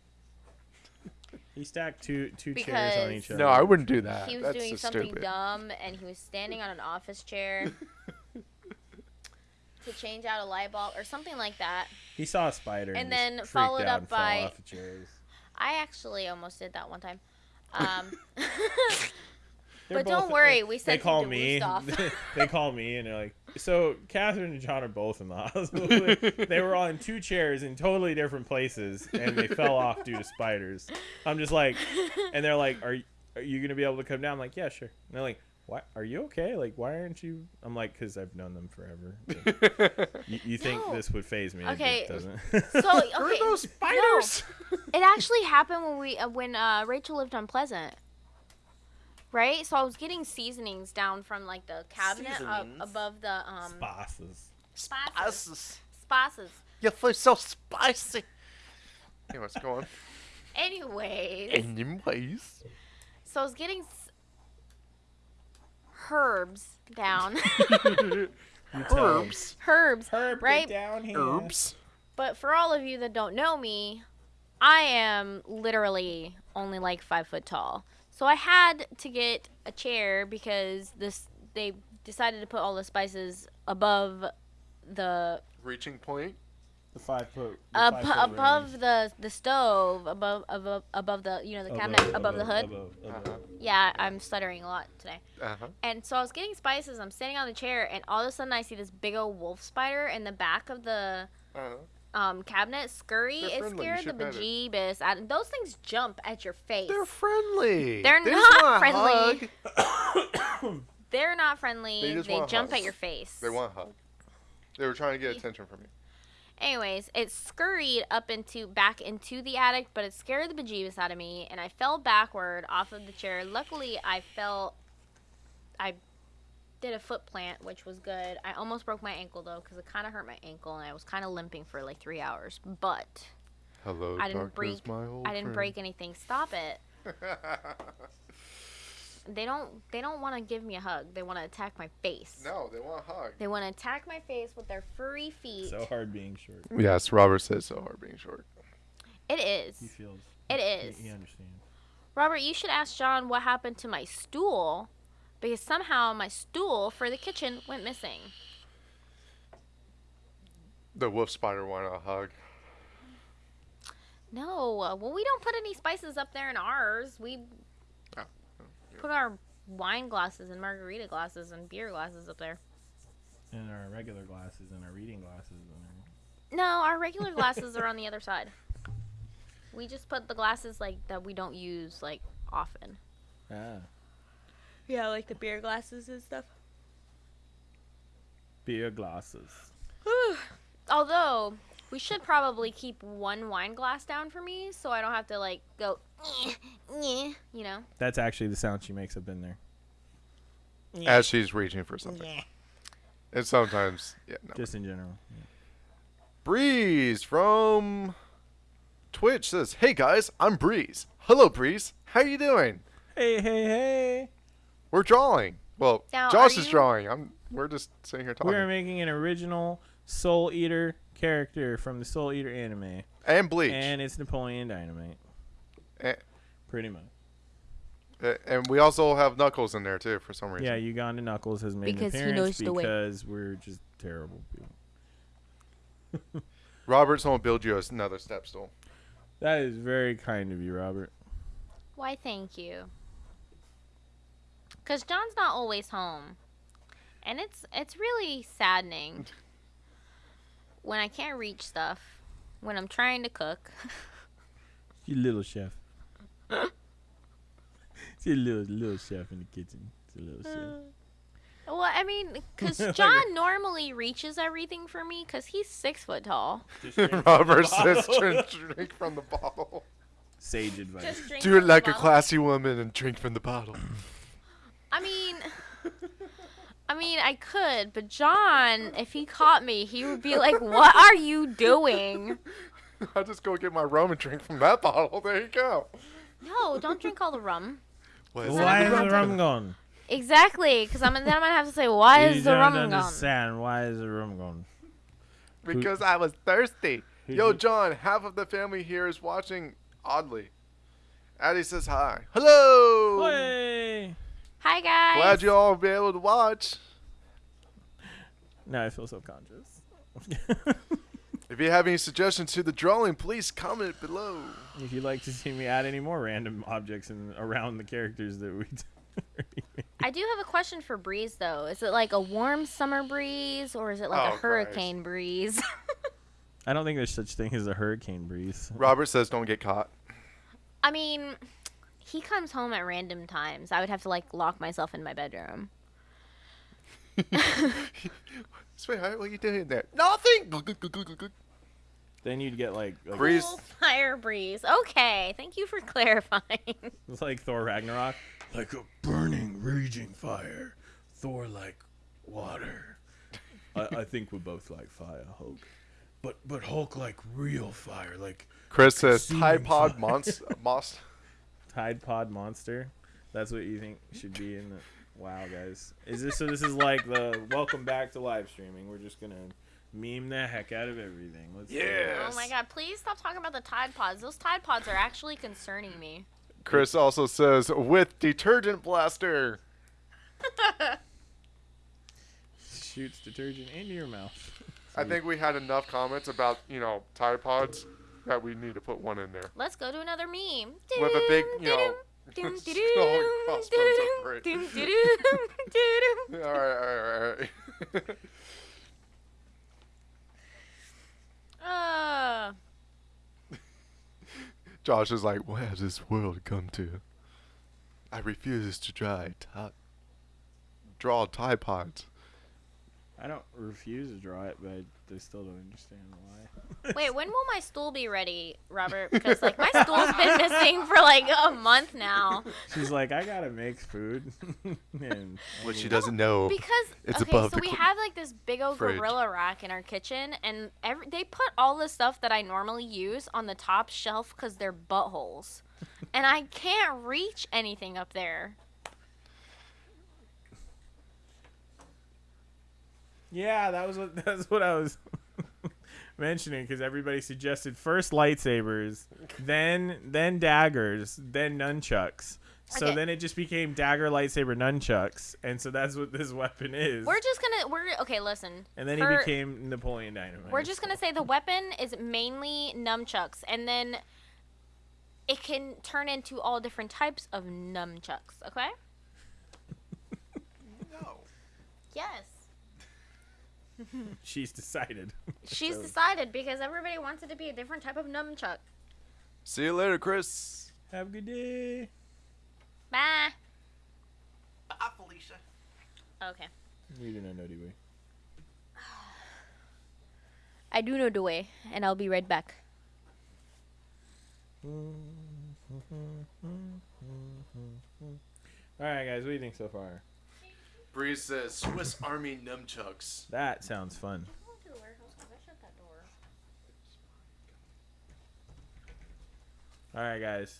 He stacked two two chairs on each other. No, I wouldn't do that. he was That's doing just something stupid. dumb, and he was standing on an office chair to change out a light bulb or something like that. He saw a spider and, And then freaked followed out up and fell by- off the chairs. I actually almost did that one time. Um, They're but don't both- worry, we said They sent call him to me. They call me and they're like, "So Catherine and John are both in the hospital. they were on two chairs in totally different places, and they fell off due to spiders." I'm just like, and they're like, "Are are you gonna be able to come down?" I'm like, "Yeah, sure." And they're like, "Why are you okay? Like, why aren't you?" I'm like, "Cause I've known them forever." you, you think this would phase me? Okay, It doesn't. So okay, Screw those no. spiders. It actually happened when we uh, when uh, Rachel lived on Pleasant. Right? So I was getting seasonings down from like the cabinet up above the um Spices. spices. Spices. Spices. Your food's so spicy. Hey, what's going? Anyways, Anyways, so I was getting s- herbs down. You herbs. herbs. Herb, Right? down here. Herbs. But for all of you that don't know me, I am literally only like five foot tall. So I had to get a chair because this they decided to put all the spices above the Reaching point. The five foot. the up, five foot above range. the the stove above above above the you know the cabinet above, the hood. above, above. Uh-huh. Yeah, I'm stuttering a lot today. Uh huh. And so I was getting spices. I'm standing on the chair, and all of a sudden I see this big old wolf spider in the back of the Uh-huh. Um, cabinet scurry. They're It friendly, scared the bejeebus out. of- Those things jump at your face. They're friendly. They're They not friendly. They're not friendly. They They, jump hugs. at your face. They want a hug. They were trying to get attention from you. Anyways, it scurried up into back into the attic, but it scared the bejeebus out of me, and I fell backward off of the chair. Luckily, I fell. I did a foot plant, which was good. I almost broke my ankle though, because it kind of hurt my ankle, and I was kind of limping for like three hours. But Hello, I didn't darkness, break. my old I didn't friend. break anything. Stop it. They don't. They don't want to give me a hug. They want to attack my face. no, they want a hug. They want to attack my face with their furry feet. So hard being short. Yes, Robert says so hard being short. it is. He feels. It is. he- He, understands. Robert, you should ask John what happened to my stool because somehow my stool for the kitchen went missing. The wolf spider wanted a hug. No, uh, well, we don't put any spices up there in ours. We Oh, put our wine glasses and margarita glasses and beer glasses up there. And our regular glasses and our reading glasses. And No, our regular glasses are on the other side. We just put the glasses like that we don't use like often. our, ah, Yeah, like the beer glasses and stuff. beer glasses. although we should probably keep one wine glass down for me, so I don't have to like go, "Eh, eh," you know. That's actually the sound she makes up in there. As she's reaching for something. And sometimes, yeah, no. Just in general. Breeze from Twitch says, "Hey guys, I'm Breeze. Hello, Breeze. How are you doing? Hey, hey, hey. We're drawing. Well, Now, Josh is you- drawing. I'm. We're just sitting here talking. We are making an original Soul Eater character from the Soul Eater anime. and Bleach. And it's Napoleon Dynamite. A- Pretty much. And we also have Knuckles in there too for some reason. Yeah, Uganda Knuckles has made Because he an appearance knows the way. because we're just terrible people. Robert's gonna build you another step stool. That is very kind of you, Robert. Why, thank you. Cause John's not always home, and it's it's really saddening when I can't reach stuff when I'm trying to cook. You little chef. It's a little little chef in the kitchen. It's a little chef. Mm. Well, I mean, because Like John normally reaches everything for me because he's six foot tall. Robert says, "Drink drink from the bottle. Sage advice. Do it from the like a classy woman and drink from the bottle." I mean, I mean, I could, but John, if he caught me, he would be like, "What are you doing?" I'll just go get my rum and drink from that bottle. There you go. No, don't drink all the rum. What is Why that? is the rum gone? Exactly, because I'm then I'm gonna have to say, "Why you is the don't rum gone?" understand. Why is the rum gone? Because I was thirsty. Yo. John, half of the family here is watching oddly. Addie says hi. Hello. Hey! Hi guys. Glad you all be able to watch. Now I feel self-conscious. If you have any suggestions to the drawing, please comment below. if you'd like to see me add any more random objects in, around the characters that we already. I do have a question for breeze though. Is it like a warm summer breeze or is it like Oh, a hurricane breeze? I don't think there's such thing as a hurricane breeze. Robert says don't get caught. I mean, he comes home at random times. I would have to like lock myself in my bedroom. Sweetheart, what are you doing there? Nothing. Then you'd get like like, Breeze. Cool fire breeze. Okay, thank you for clarifying. it's like Thor Ragnarok. Like a burning, raging fire. Thor like water. I, I think we both like fire, Hulk. But but Hulk like real fire, like Chris says Consuming Tide Pod fire. Monst Tide Pod Monster. That's what you think should be in the Wow guys. Is this so this is like the welcome back to live streaming. We're just gonna meme the heck out of everything. Let's do it. Oh my god, please stop talking about the Tide Pods. Those Tide Pods are actually concerning me. Chris also says with detergent blaster. Shoots detergent into your mouth. I think we had enough comments about you know Tide Pods that we need to put one in there. Let's go to another meme. With a big, you know, crossbones. All right, all right, all right. Uh, Josh is like, what has this world come to? I refuse to try draw Tide Pods. I don't refuse to draw it, but I still don't understand why. wait, when will my stool be ready, Robert? Because like my stool's been missing for like a month now. She's like, I gotta make food. and I What she doesn't know. Because It's okay, above so the we cl- have like this big old fridge. gorilla rack in our kitchen, and every they put all the stuff that I normally use on the top shelf because they're buttholes, and I can't reach anything up there. Yeah, that was what that's what I was mentioning because everybody suggested first lightsabers, then then daggers, then nunchucks. So Okay. then it just became dagger, lightsaber, nunchucks, and so that's what this weapon is. We're just gonna we're okay. Listen, and then for- he became Napoleon Dynamite. We're just gonna say the weapon is mainly nunchucks, and then it can turn into all different types of nunchucks. Okay? No. Yes. She's decided. She's So- decided because everybody wants it to be a different type of nunchuck. See you later, Chris. Have a good day. Bye. Bye, Felicia. Okay. You do not know, do we? I do know the way, and I'll be right back. All right, guys, what do you think so far? Breeze says Swiss Army nunchucks. That sounds fun. All right, guys,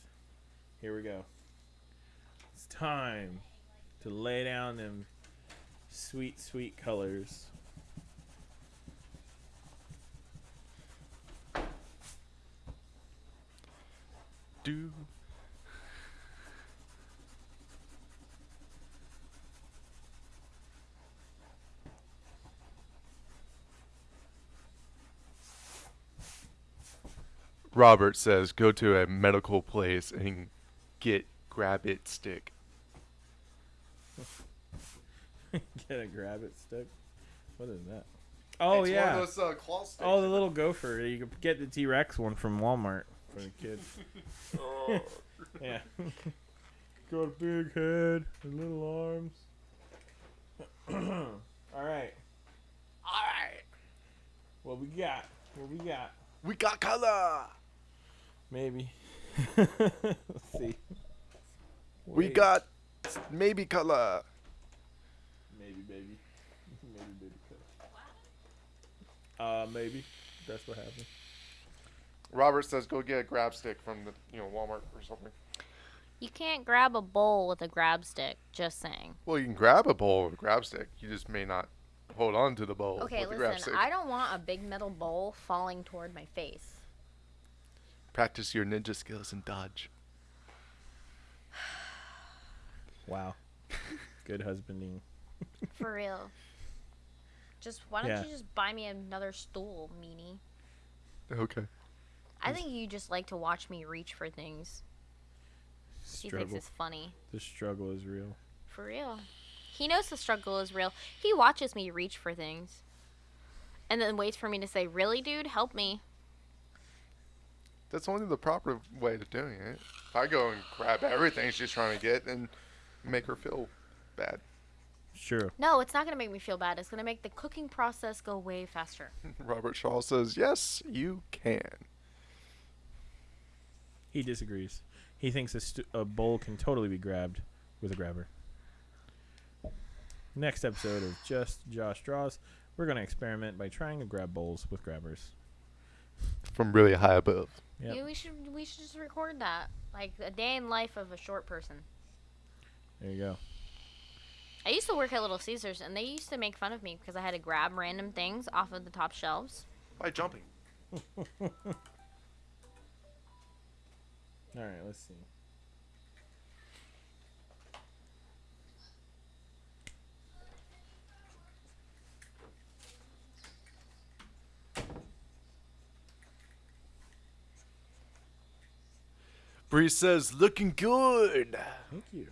here we go. It's time to lay down them sweet, sweet colors. Do. Robert says go to a medical place and get grab it stick. Get a grab it stick. What is that? Oh It's yeah. One of those, uh, claw sticks. Oh, the little gopher. You could get the T Rex one from Walmart for the kids. Oh. yeah. Got a big head and little arms. All right. All right. What we got? What we got? We got color. Maybe. Let's see. We Wait. got maybe color. Maybe, baby. maybe, baby. Color. Uh, maybe. That's what happened. Robert says go get a grab stick from the you know Walmart or something. You can't grab a bowl with a grab stick. Just saying. Well, you can grab a bowl with a grab stick. You just may not hold on to the bowl Okay, with the grab listen. stick. I don't want a big metal bowl falling toward my face. Practice your ninja skills and dodge. Wow. Good husbanding. For real. Just why don't Yeah. you just buy me another stool, meanie? Okay. I think you just like to watch me reach for things. Struggle. He thinks it's funny. The struggle is real. For real. He knows the struggle is real. He watches me reach for things. And then waits for me to say, Really, dude? Help me. That's only the proper way to doing it. If I go and grab everything she's trying to get and make her feel bad. Sure. No, it's not going to make me feel bad. It's going to make the cooking process go way faster. Robert Shaw says, yes, you can. He disagrees. He thinks a, st- a bowl can totally be grabbed with a grabber. Next episode of Just Josh Draws, we're going to experiment by trying to grab bowls with grabbers. From really high above. Yep. Yeah, we should we should just record that. Like a day in life of a short person. There you go. I used to work at Little Caesars and they used to make fun of me because I had to grab random things off of the top shelves. By jumping. All right, let's see. Bree says, looking good. Thank you.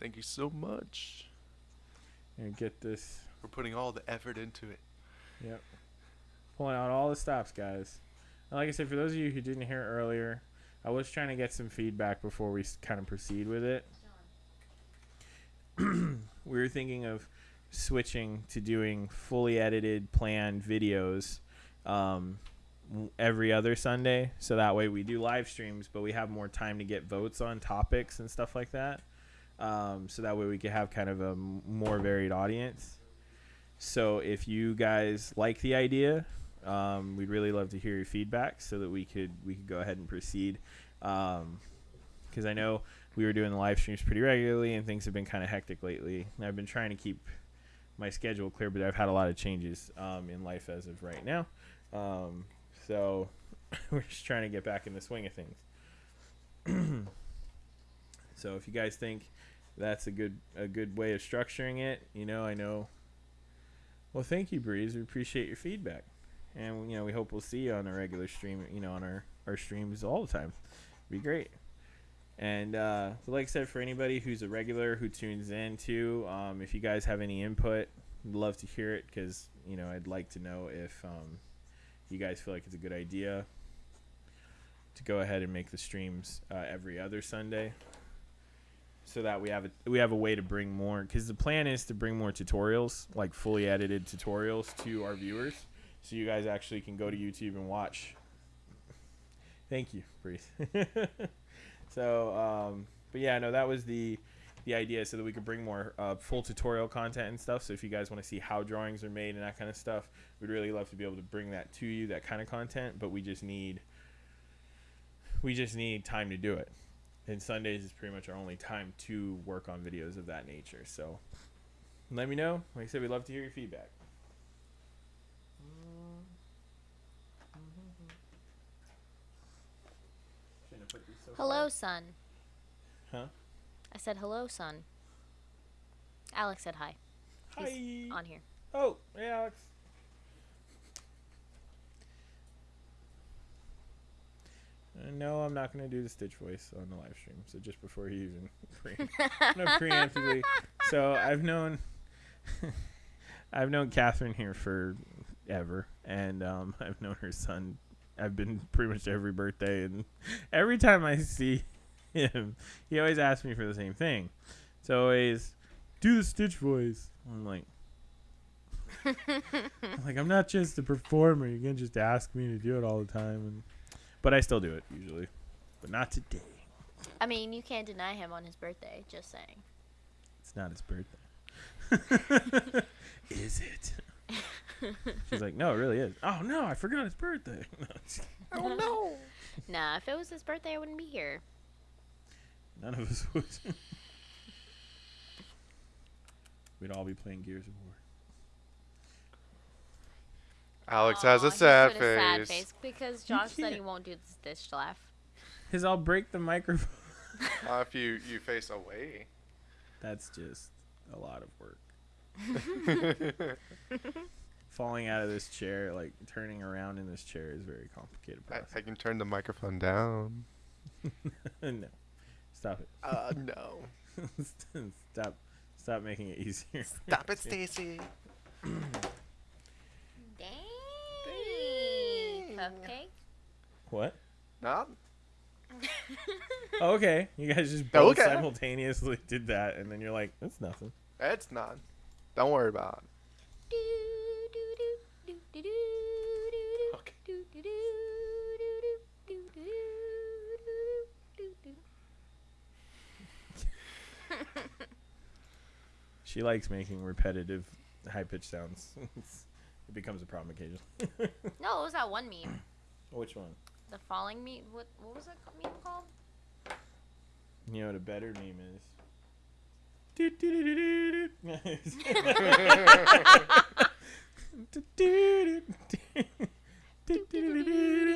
Thank you so much And get this. We're putting all the effort into it. Yep. Pulling out all the stops, guys. And like I said, for those of you who didn't hear earlier, I was trying to get some feedback before we kind of proceed with it. we were thinking of switching to doing fully edited, planned videos um, every other Sunday. So that way we do live streams, but we have more time to get votes on topics and stuff like that. Um, so that way we could have kind of a more varied audience. So if you guys like the idea, um, we'd really love to hear your feedback so that we could we could go ahead and proceed. Because I know we were doing the live streams pretty regularly, and things have been kind of hectic lately. I've been trying to keep my schedule clear, but I've had a lot of changes um, in life as of right now. Um, so we're just trying to get back in the swing of things. so if you guys think that's a good a good way of structuring it, you know, I know. Well, thank you, Breeze. We appreciate your feedback, and you know, we hope we'll see you on a regular stream. You know, on our our streams all the time. Be great. And uh, so like I said, for anybody who's a regular who tunes in too, um, if you guys have any input, I'd love to hear it because you know I'd like to know if um, you guys feel like it's a good idea to go ahead and make the streams uh, every other Sunday, so that we have a we have a way to bring more. Because the plan is to bring more tutorials, like fully edited tutorials, to our viewers. so you guys actually can go to YouTube and watch. Thank you, Breeze. so, um, but yeah, no, that was the the idea, so that we could bring more uh, full tutorial content and stuff. So if you guys want to see how drawings are made and that kind of stuff, we'd really love to be able to bring that to you, that kind of content. But we just need we just need time to do it. And Sundays is pretty much our only time to work on videos of that nature. So let me know. Like I said, we'd love to hear your feedback. Shouldn't have put these so Hello, son. Huh? I said hello, son. Alex said hi. far. He's Hi. on here. Oh, hey, Alex. Uh, no, I'm not going to do the Stitch voice on the live stream. So just before you even pre- no, preemptively. So I've known I've known Catherine here for ever, and um, I've known her son. I've been pretty much every birthday, and every time I see him, he always asks me for the same thing. So always do the Stitch voice. I'm like. I'm like I'm not just a performer. You can just ask me to do it all the time, and but I still do it usually, but not today. I mean, you can't deny him on his birthday. Just saying. It's not his birthday. is it? She's like, no, it really is. Oh no, I forgot his birthday. Oh no. nah, if it was his birthday, I wouldn't be here. None of us would. We'd all be playing Gears of War. Alex Aw, has a he sad put a sad face. face because Josh said he can't. won't do the Stitch laugh. Cause I'll break the microphone. Uh, if you you face away. That's just a lot of work. Falling out of this chair, like turning around in this chair, is a very complicated I, process. I can turn the microphone down. no, stop it. Uh, no. stop, stop making it easier. Stop it, Stacy. Dang. Dang. Cupcake. What? No. Oh, okay, you guys just both Okay. simultaneously did that, and then you're like, "That's nothing." It's not. Don't worry about Do, do, do, do, do, do, do, She likes making repetitive, high-pitched sounds. it becomes a problem occasionally. No, it was that one meme. Which one? The falling meme. What what was that meme called? You know what a better meme is?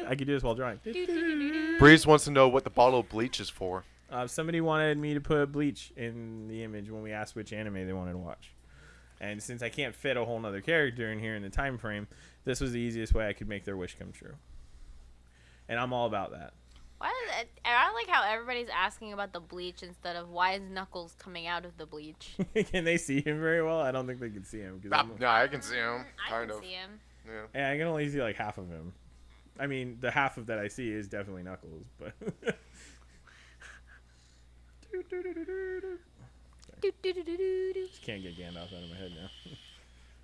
I could do this while drawing. Breeze wants to know what the bottle of bleach is for. Uh, somebody wanted me to put bleach in the image when we asked which anime they wanted to watch. And since I can't fit a whole nother character in here in the time frame, this was the easiest way I could make their wish come true. And I'm all about that. Why is it, and I like how everybody's asking about the bleach instead of why is Knuckles coming out of the bleach. can they see him very well? I don't think they can see him. 'cause I'm- no, I can see him. I can of. see him. Yeah. Yeah, I can only see like half of him. I mean, the half of that I see is definitely Knuckles, but. Just can't get Gandalf out of my head now.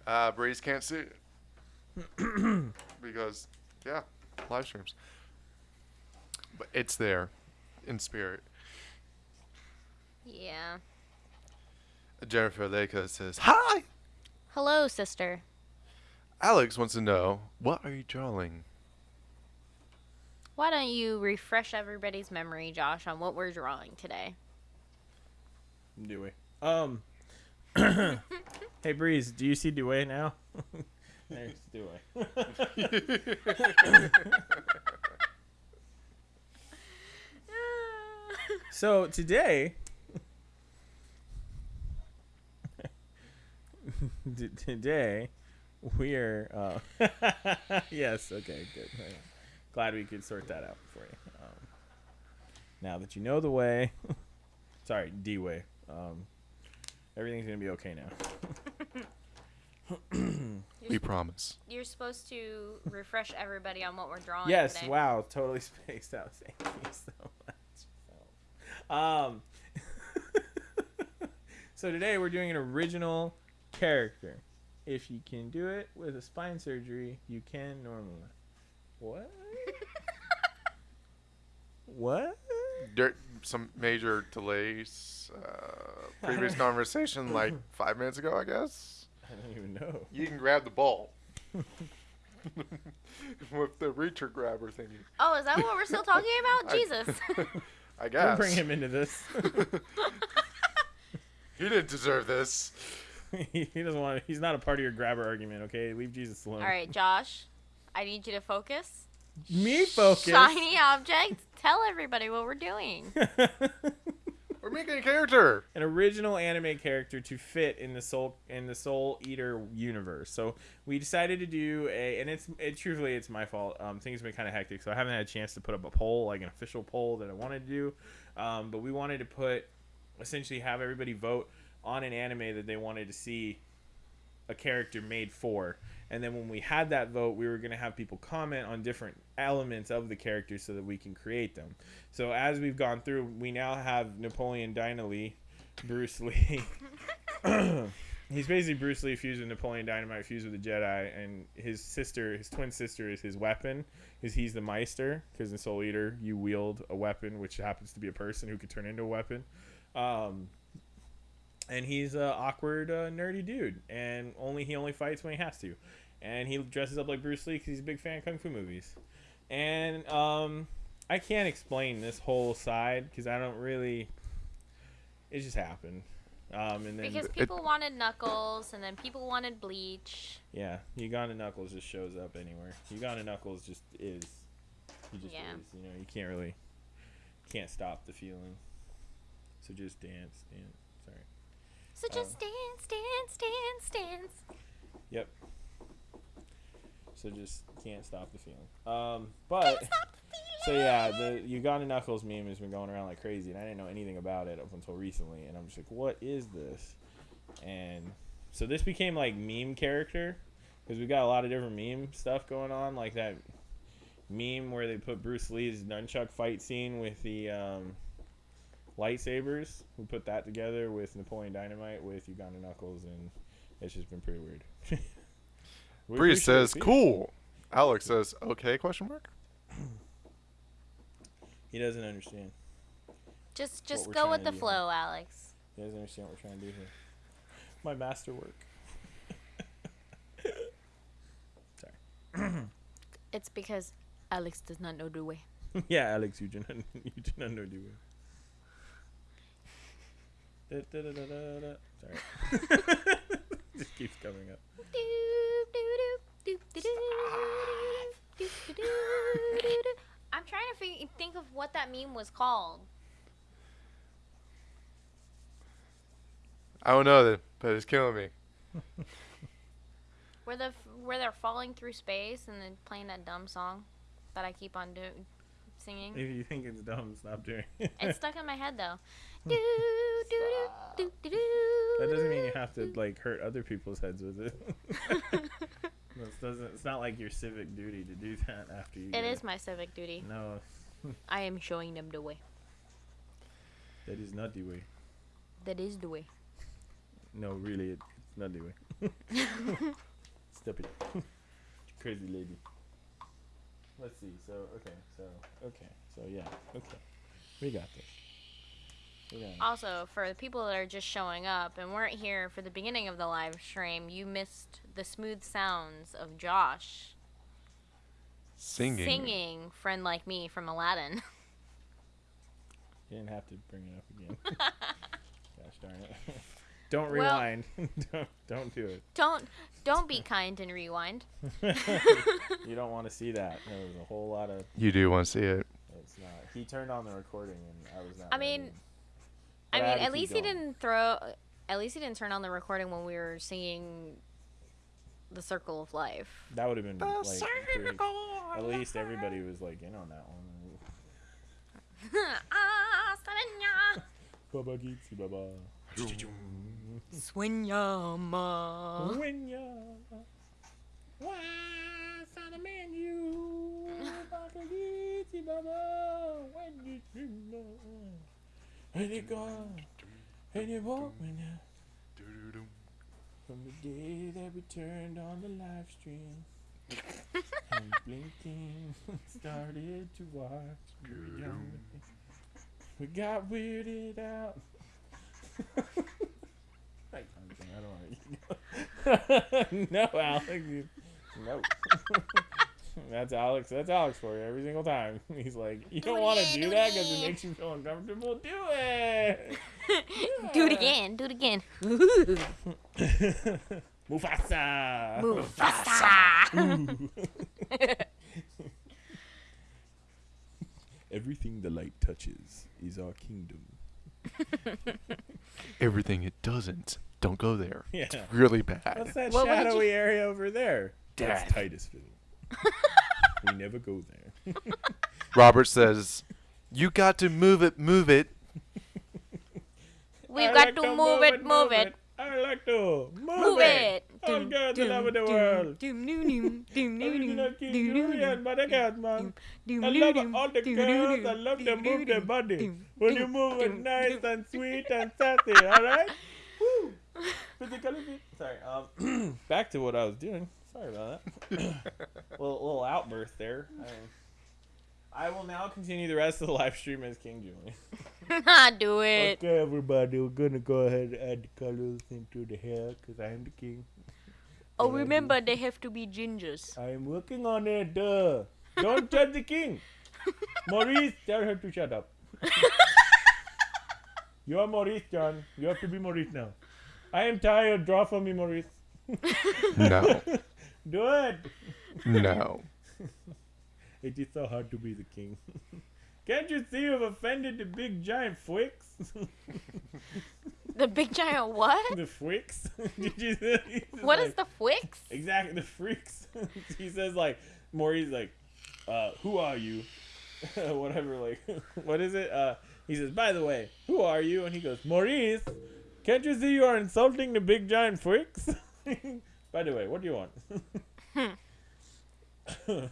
Uh, Breeze can't see because, yeah, live streams. But it's there in spirit. Yeah. Jennifer Leica says, Hi! Hello, sister. Alex wants to know, what are you drawing? Why don't you refresh everybody's memory, Josh, on what we're drawing today? We? Um. hey Breeze, do you see Dewey now? There's Dewey. so today, today we are. Uh, yes. Okay. Good. Glad we could sort that out for you. Um, now that you know the way, sorry, D way. Um, everything's gonna be okay now. We promise. You're supposed to refresh everybody on what we're drawing Yes, today. wow, totally spaced out. Thank you so much. Um, so today we're doing an original character. if you can do it with a spine surgery, you can normally. What? what? There, some major delays. Uh, previous conversation, like five minutes ago, I guess. I don't even know. You can grab the ball with the reacher grabber thingy. Oh, is that what we're still talking about? I- Jesus. I Don't guess. bring him into this. he didn't deserve this. he doesn't want. He's not a part of your grabber argument. Okay, leave Jesus alone. All right, Josh. I need you to focus. Me focus. Shiny object. Tell everybody what we're doing. We're making a character. an original anime character to fit in the soul in the Soul Eater universe. So we decided to do a, and it's it truthfully it's my fault. Um, things have been kind of hectic, so I haven't had a chance to put up a poll, like an official poll that I wanted to do. Um, but we wanted to put essentially have everybody vote on an anime that they wanted to see a character made for. And then when we had that vote, we were going to have people comment on different elements of the character so that we can create them. So as we've gone through, we now have Napoleon Dynamite, Bruce Lee. He's basically Bruce Lee fused with Napoleon Dynamite fused with the Jedi, and his sister, his twin sister, is his weapon. Is he's the Meister? Because in Soul Eater, you wield a weapon, which happens to be a person who could turn into a weapon. Um, and he's an awkward, uh, nerdy dude, and only he only fights when he has to, and he dresses up like Bruce Lee because he's a big fan of kung fu movies. And um, I can't explain this whole side because I don't really. It just happened. Um, and then Because it- people wanted Knuckles, and then people wanted Bleach. yeah, Uganda Knuckles just shows up anywhere. Uganda Knuckles just is. He just Yeah. is. You know, you can't really, can't stop the feeling. So just dance, dance. Sorry. So just dance, dance, dance, dance. Yep. So just can't stop the feeling. Um, but so yeah, the Uganda Knuckles meme has been going around like crazy, and I didn't know anything about it up until recently, and I'm just like, what is this? And so this became like meme character because we got a lot of different meme stuff going on, like that meme where they put Bruce Lee's nunchuck fight scene with the um, lightsabers. We put that together with Napoleon Dynamite with Uganda Knuckles, and it's just been pretty weird. We Bree says, "Cool." Alex says, "Okay?" Question mark. He doesn't understand. Just just go with the do. flow, Alex. He doesn't understand what we're trying to do here. My masterwork. Sorry. it's because Alex does not know the way. yeah, Alex, you do not, you do not know do it. Da, da, da, da, da, da. Sorry. Just keeps coming up. I'm trying to fig- think of what that meme was called. I don't know that, but it's killing me. Where the where they're falling through space and then playing that dumb song that I keep on doing, singing. If you think it's dumb, stop doing it. It's stuck in my head though. Do, That doesn't mean you have to like hurt other people's heads with it. This doesn't. It's not like your civic duty to do that after you. It my civic duty. No, I am showing them the way. that is not the way. That is the way. No, really, it, it's not the way. Stop it, crazy lady. Let's see. So okay. So okay. So yeah. Okay. We got this. We got it. Also, for the people that are just showing up and weren't here for the beginning of the live stream, you missed the smooth sounds of Josh Singing. singing "Friend Like Me" from Aladdin. You didn't have to bring it up again. Gosh darn it. don't Well- rewind. don't don't do it. don't don't be kind and rewind. you don't want to see that. There was a whole lot of. You do want to see it. It's not. He turned on the recording and I was not. I mean, ready. I mean, at keep least he didn't throw. At least he didn't turn on the recording when we were singing "The Circle of Life." That would have been like. pretty- at least everybody was like in on that one. ah, Saranya. Baba Geetsy Baba. Swinyama. When ya. Why, son of man, you. Baba Geetsy Baba. When you know. And you're gone. And you walk me now. From the day that we turned on the live stream and blinking started to watch. we young. We got weirded out. I don't want to. no, Alex. No. That's Alex. That's Alex for you every single time. He's like, you Do don't it want to do do that because it makes you feel uncomfortable. Do it. do it again. Do it again. Mufasa. Mufasa. Everything the light touches is our kingdom. Everything it doesn't, don't go there. Yeah. It's Really bad. What's that What- what did you- shadowy area over there? Death. That's Titusville. We never go there. Robert says, "You got to move it, move it." We've I got like to move it, move it. I like to move, Move it. All girls all over the world. Doom, doom, doom, doom, Original doom, King doom, doom, Julien, but I got man. doom, I doom, love doom, all the doom, girls. doom, I love doom, them move their doom, body. doom, When you doom, move it doom, nice doom. and sweet and sassy, alright? Woo! Physically fit. Sorry, um, back to what I was doing. Sorry about that. little, little outburst there. I, I will now continue the rest of the live stream as King Julien. Do it. Okay, everybody, we're gonna go ahead and add the colors into the hair because I am the king. Oh, Yeah, I remember they have to be gingers. I am working on it. Duh. Don't judge the king. Maurice, tell her to shut up. you are Maurice, John. You have to be Maurice now. I am tired. Draw for me, Maurice. No, Do it. no. It is so hard to be the king. Can't you see you've offended the big giant Fwix? The big giant what? the Fwix? Did you see? he's just What is the Fwix? Exactly, the freaks. he says like, Maurice like, uh, who are you? Whatever, like, what is it? Uh, he says, by the way, who are you? And he goes, Maurice, can't you see you are insulting the big giant freaks? By the way, what do you want?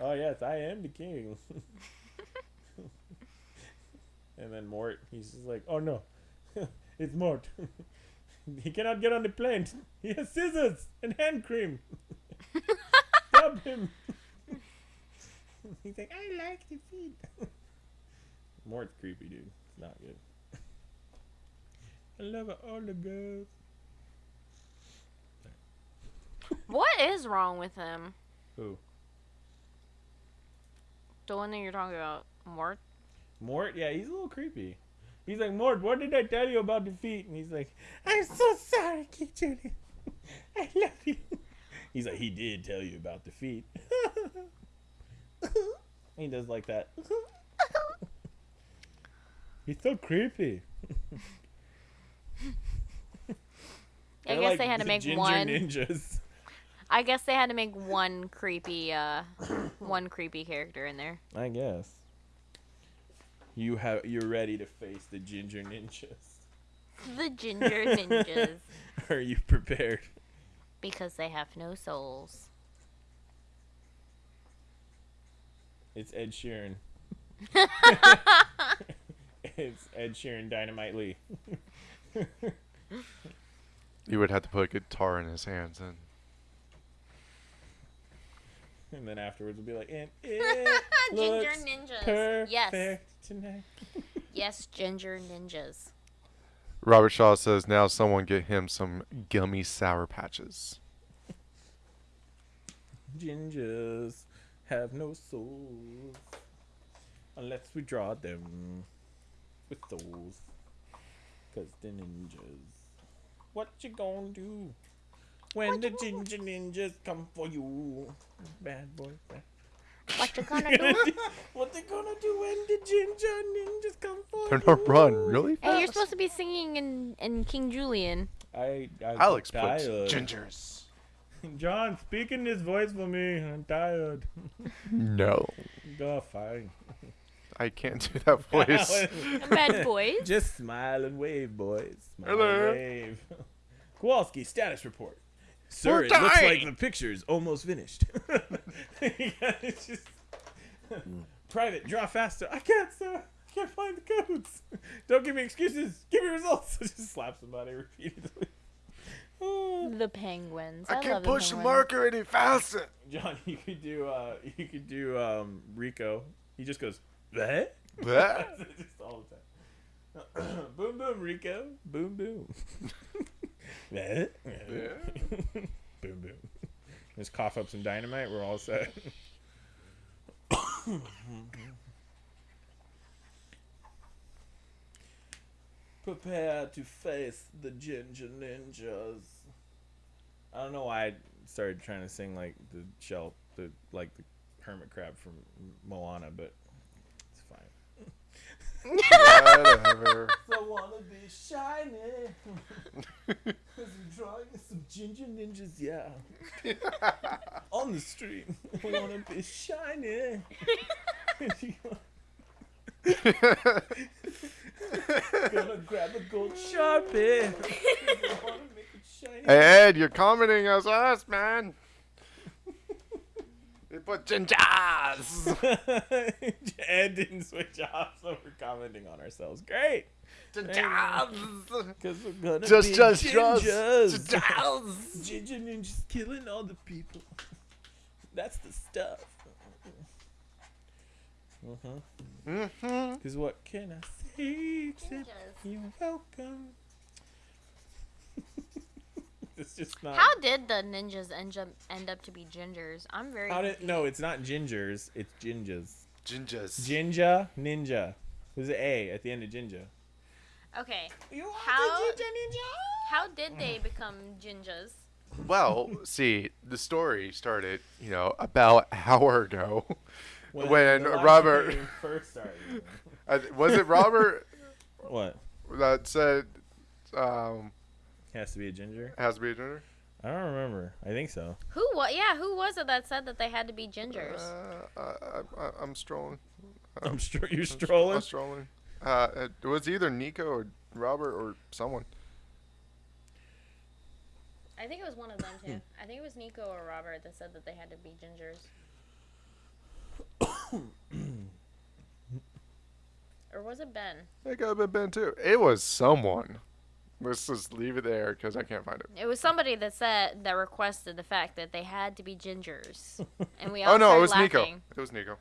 oh yes, I am the king. and then Mort, he's just like, oh no, it's Mort. He cannot get on the plane. He has scissors and hand cream. Stop him. He's like, I like the feet. Mort's creepy, dude. It's not good. I love all the girls. What is wrong with him? Who? The one that you're talking about, Mort? Mort? Yeah, he's a little creepy. He's like, Mort, what did I tell you about defeat? And he's like, I'm so sorry, King Julien. I love you. He's like, he did tell you about defeat. he does like that. He's so creepy. I guess like they had to make one. ninjas. I guess they had to make one creepy, uh, one creepy character in there. I guess. You have you're ready to face the ginger ninjas. The ginger ninjas, Are you prepared? because they have no souls. It's Ed Sheeran. it's Ed Sheeran Dynamite Lee. You would have to put a guitar in his hands and And then afterwards we'll be like, and it ginger looks ninjas. perfect Yes, tonight. yes, ginger ninjas. Robert Shaw says now someone get him some gummy sour patches. Gingers have no souls unless we draw them with those. Cause the ninjas. What you gonna do when the ginger ninjas come for you? Bad boy. Bad. What you gonna do? what they gonna do when the ginger ninjas come for They're you? gonna run really Hey, you're supposed to be singing in, in King Julien. I, I Alex I'm puts tired. gingers. John, speak in this voice for me. I'm tired. No, Go fine. I can't do that voice. Bad boys. Just smile and wave, boys. Smile Hello. and wave. Kowalski, status report. Sir, We're it looks like dying. the picture's almost finished. Yeah, it's just- Private, draw faster. I can't, sir. I can't find the codes. Don't give me excuses. Give me results. just slap somebody repeatedly. The penguins. I, I, can't push the the marker any faster. John, you could do uh you could do um Rico. He just goes, what? Bleh. just all the time. boom boom Rico. Boom boom. Boom boom. Just cough up some dynamite, we're all set. Prepare to face the ginger ninjas. I don't know why I started trying to sing like the shell, the like the hermit crab from Moana, but Whatever. I wanna be shiny. Cause I'm drawing some ginger ninjas, yeah. On the street. I wanna be shiny. Gonna grab a gold sharpie. I wanna make it shiny. Hey, Ed, you're commenting as us, man. You put gingers. Ed didn't switch off, so we're commenting on ourselves. Great. Gingers. Because we're gonna Just, be just, just. gingers. Gingers. Ginger ninjas killing all the people. That's the stuff. Uh-huh. Mm-hmm. Cause what can I say except you're welcome? it's just not. How did the ninjas end up end up to be gingers? I'm very. How did? No, it's not gingers. It's gingers. Gingers. Jinja ninja. There's an A at the end of jinja. okay. You are How- the ginger ninja. How did they become gingers? Well, see, the story started, you know, about an hour ago. When the live Robert- first started. Was it Robert what? that said um, Has to be a ginger. has to be a ginger? I don't remember. I think so. Who? What? Yeah. Who was it that said that they had to be gingers? Uh, I, I, I'm strolling. I'm sure you're I'm strolling. I'm strolling. Uh, it was either Nico or Robert or someone. I think it was one of them too. I think it was Nico or Robert that said that they had to be gingers. or was it Ben? It could have been Ben too. It was someone. Let's just leave it there because I can't find it. It was somebody that said that requested the fact that they had to be gingers, and we all Oh no, it was started Nico. It was Nico.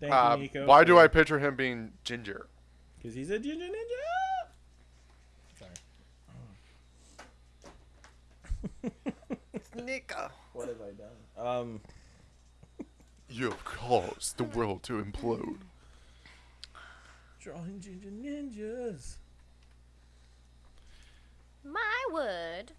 Thank Uh, you, Nico. why do I picture him being ginger? Because he's a ginger ninja. Sorry. Nico. What have I done? Um. You have caused the world to implode. Drawing ginger ninjas. My word.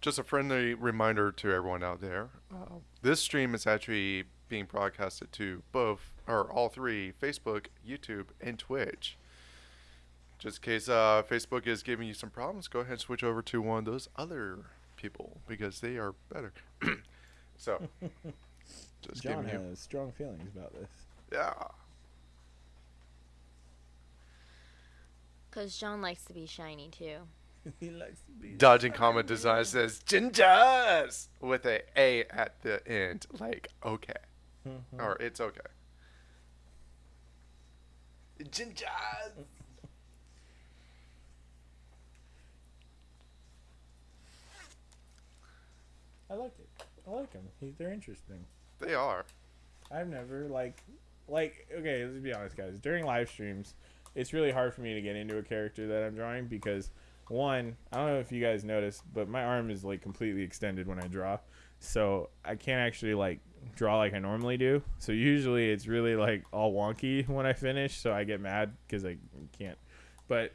Just a friendly reminder to everyone out there. Uh, this stream is actually being broadcasted to both, or all three, Facebook, YouTube, and Twitch. Just in case uh, Facebook is giving you some problems, go ahead and switch over to one of those other people because they are better. so, just John giving you, has strong feelings about this. yeah. Because John likes to be shiny too. he likes to be. Dodging Comment Design says gingers with a A at the end, like okay, Mhm. or it's okay. Gingers. I like it. I like them. He, they're interesting. They are. I've never like, like okay. Let's be honest, guys. During live streams, it's really hard for me to get into a character that I'm drawing because one, I don't know if you guys noticed, but my arm is like completely extended when I draw, so I can't actually like draw like I normally do. So usually it's really like all wonky when I finish, so I get mad because I can't. But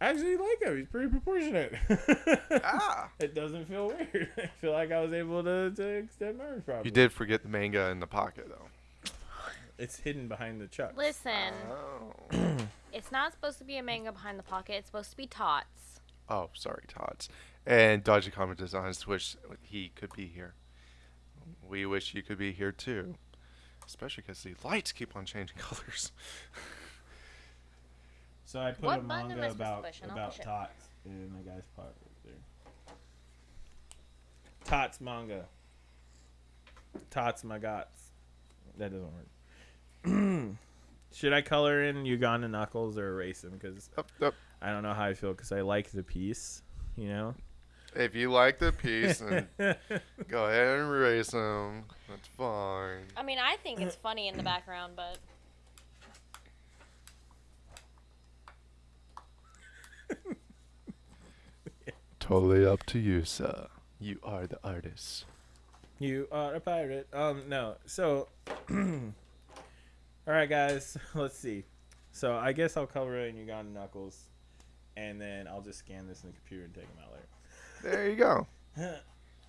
I actually like him. He's pretty proportionate. Ah. It doesn't feel weird. I feel like I was able to, to extend my arm properly. You did forget the manga in the pocket though. It's hidden behind the chuck. Listen, Oh. it's not supposed to be a manga behind the pocket. It's supposed to be tots. Oh, sorry, Tots. And Dodgy Comment Designs wish he could be here. We wish you could be here too. Especially because the lights keep on changing colors. So I put What a manga I supposed to about push, and I'll about? Tots in the guy's pocket right there. Tots manga. Tots my gots. That doesn't work. Should I color in Uganda Knuckles or erase him? Because Up, up. I don't know how I feel. Because I like the piece, You know. If you like the piece, and go ahead and erase them. That's fine. I mean, I think it's funny in the background, but Totally up to you, sir. You are the artist. You are a pirate. Um, no. So, all right, guys. Let's see. So I guess I'll cover it in Uganda Knuckles, and then I'll just scan this in the computer and take them out later. There you go. later.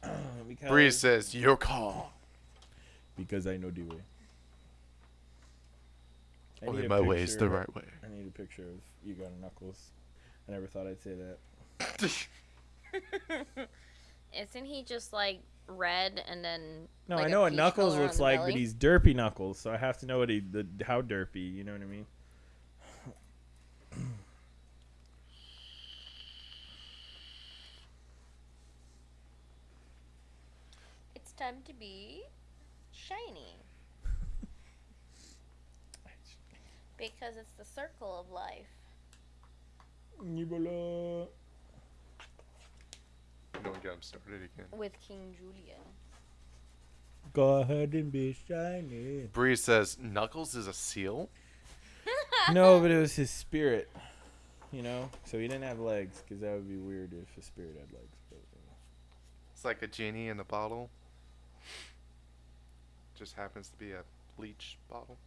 because, Breeze says, your call. Because I know the way. I Only my way is picture the of- right way. I need a picture of Uganda Knuckles. I never thought I'd say that. isn't he just like red and then? No, like I know what Knuckles looks like, belly? but he's derpy Knuckles, so I have to know what he the how derpy. You know what I mean? It's time to be shiny because it's the circle of life. Nibola. Don't get him started again. With King Julian. Go ahead and be shiny. Bree says, Knuckles is a seal? no, but it was his spirit. You know, so he didn't have legs because that would be weird if a spirit had legs. But It's like a genie in a bottle. Just happens to be a bleach bottle.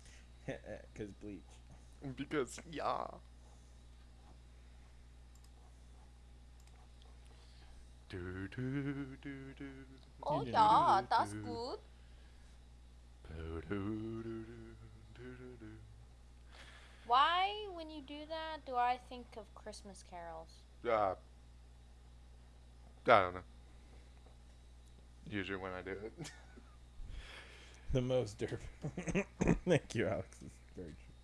because bleach. Because, yeah. Do, do, do, do. Oh didn't yeah, do that's do. good. Do, do, do, do, do, do, do. Why, when you do that, do I think of Christmas carols? Uh, I don't know. Usually when I do it. The most derp. Thank you, Alex. It's very true.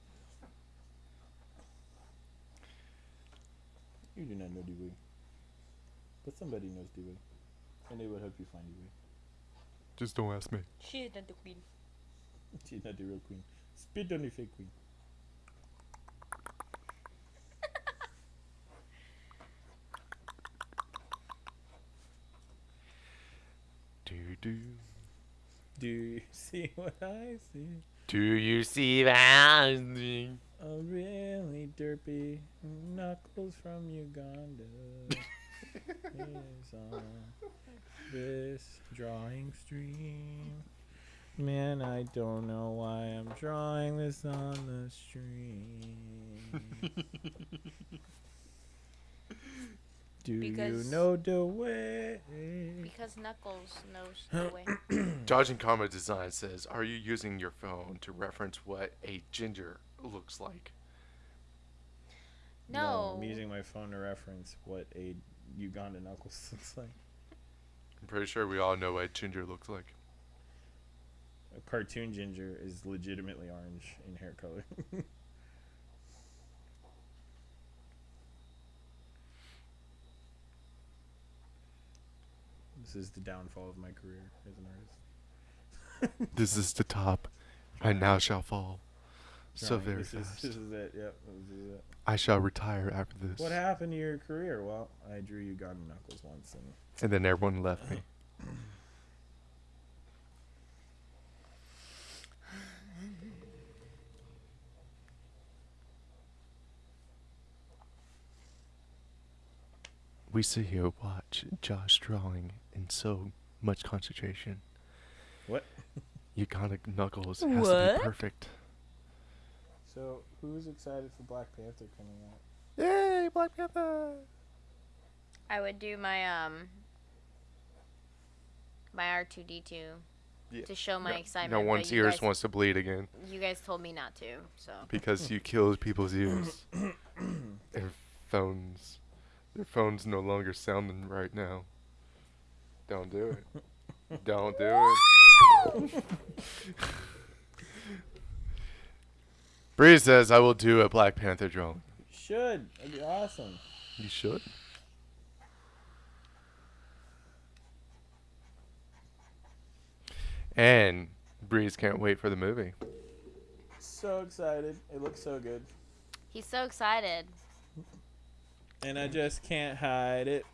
You do not know the way. But somebody knows the way. And they will help you find the way. Just don't ask me. She is not the queen. She's not the real queen. Spit on the fake queen. Do, do. Do you see what I see? Do you see that? A really derpy knuckles from Uganda is on this drawing stream. Man, I don't know why I'm drawing this on the stream. Do Because- you know the way? Because Knuckles knows the way. Dodging Comma Design says, Are you using your phone to reference what a ginger looks like? No. I'm using my phone to reference what a Uganda knuckles looks like. I'm pretty sure we all know what ginger looks like. A cartoon ginger is legitimately orange in hair color. this is the downfall of my career as an artist. This is the top. I now shall fall. So very this fast. Is, this is it. Yep. This is it. I shall retire after this. What happened to your career? Well, I drew Uganda knuckles once, and And then everyone left me. We sit here watch Josh drawing in so much concentration. what? Uganda Knuckles has to be perfect. So, who's excited for Black Panther coming out? Yay, Black Panther! I would do my um my R two D two to show my No- excitement. No one's ears guys, wants to bleed again You guys told me not to, so because you killed people's ears. Their phones, their phones no longer sounding right now. Don't do it. Don't do it. Bree says I will do a Black Panther drawing. Should. That'd be awesome. You should. And Breeze can't wait for the movie. So excited. It looks so good. he's so excited. and I just can't hide it.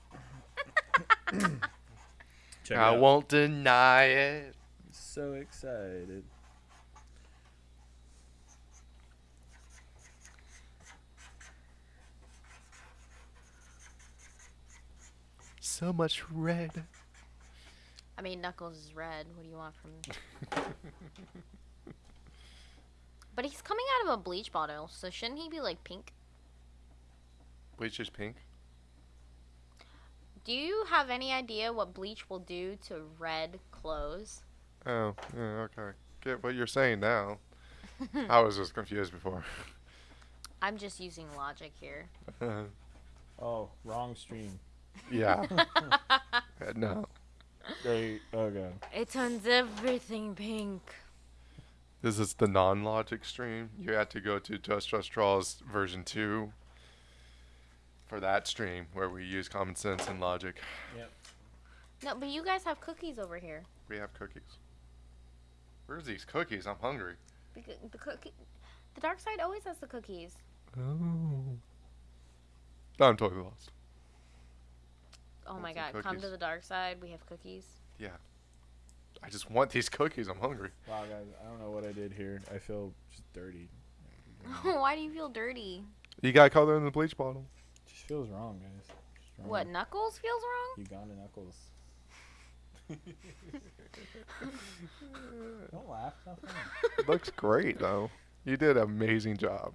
Check it I out. won't deny it. So excited. So much red. I mean, Knuckles is red. What do you want from? me? but he's coming out of a bleach bottle, so shouldn't he be like pink? Bleach is pink. Do you have any idea what bleach will do to red clothes? Oh, yeah, okay. Get what you're saying now. I was just confused before. I'm just using logic here. Uh-huh. Oh, wrong stream. Yeah. Uh, no. They, okay. It turns everything pink. This is the non-logic stream. You had to go to Just Josh Draws version 2 for that stream where we use common sense and logic. No, but you guys have cookies over here. We have cookies. Where's these cookies? I'm hungry. Because the cookie, the dark side always has the cookies. Oh. I'm totally lost. Oh my some god, come to the dark side. We have cookies. Yeah. I just want these cookies. I'm hungry. Wow, guys, I don't know what I did here. I feel just dirty. Why do you feel dirty? You got color in the bleach bottle. just feels wrong, guys. Wrong. What, Knuckles feels wrong? Uganda knuckles. don't laugh. it's not funny. It looks great though. You did an amazing job.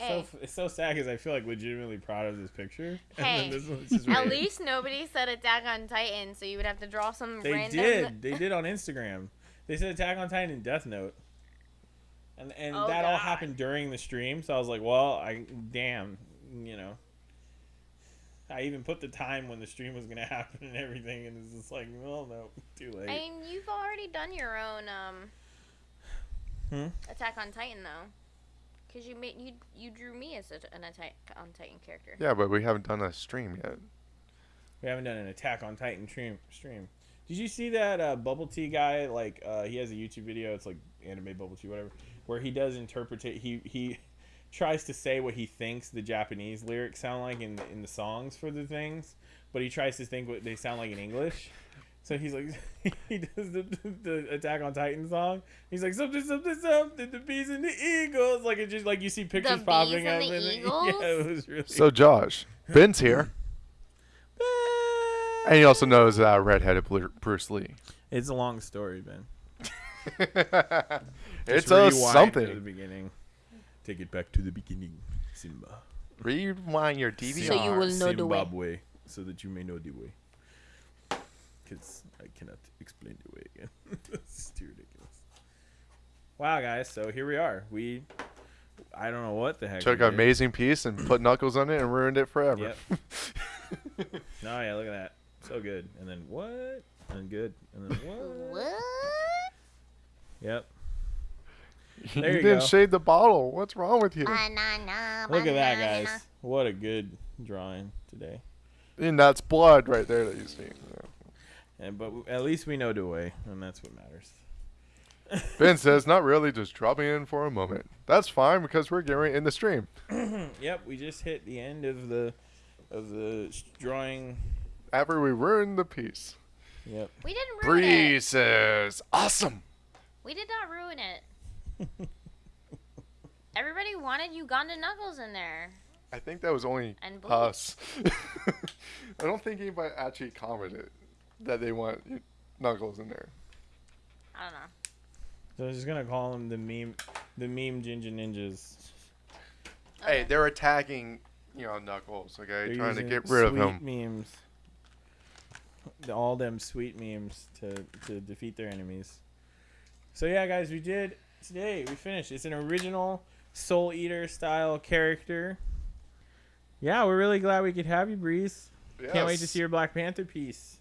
It's Hey. so it's so sad because I feel like legitimately proud of this picture. Hey, and then this At least nobody said Attack on Titan, so you would have to draw some they random. did. They did on Instagram. They said Attack on Titan and Death Note. And and Oh, that all happened during the stream, so I was like, well, I damn, you know. I even put the time when the stream was gonna happen and everything, and it's just like, well, no, too late. I mean, you've already done your own um. Hmm? Attack on Titan though, because you made you you drew me as a, an Attack on Titan character. Yeah, but we haven't done a stream yet. We haven't done an Attack on Titan stream. Stream. Did you see that uh, Bubble Tea guy? Like, uh, he has a YouTube video. It's like anime Bubble Tea, whatever, where he does interpret. He he tries to say what he thinks the Japanese lyrics sound like in the, in the songs for the things, but he tries to think what they sound like in English. So he's like, he does the, the Attack on Titan song. He's like something, something, something. The bees and the eagles. Like it just like you see pictures bees popping and up. the in it. eagles? Yeah, it was really. So Josh, Ben's here, and he also knows uh, redheaded Bruce Lee. It's a long story, Ben. it's Just a rewind To the something. beginning. Take it back to the beginning, Simba. Rewind your DVR. So you will know the way. Zimbabwe, so that you may know the way. Because I cannot explain the way again. it's too ridiculous. Wow, guys. So here we are. We, I don't know what the heck. Took an amazing piece and put Knuckles on it and ruined it forever. No, yeah, look at that. So good. And then what? And good. And then what? What? Yep. you There you didn't go. shade the bottle. What's wrong with you? Banana, Look at that, guys. What a good drawing today. And that's blood right there that you see. And but at least we know the way, and that's what matters. Ben says, not really, just dropping in for a moment. That's fine because we're getting in the stream. yep, we just hit the end of the of the drawing. After we ruined the piece. Yep. We didn't ruin it. Bree says, awesome. We did not ruin it. Everybody wanted Uganda Knuckles in there. I think that was only And us. I don't think anybody actually commented that they want Knuckles in there. I don't know. So I'm just gonna call them the meme, the meme Ginger Ninjas. Hey, they're attacking, you know, Knuckles, okay? They're Trying to get rid of sweet him. Memes. All them sweet memes to to defeat their enemies. So yeah, guys, we did today. We finished. It's an original Soul Eater style character. Yeah, we're really glad we could have you, Breeze. Yes. Can't wait to see your Black Panther piece.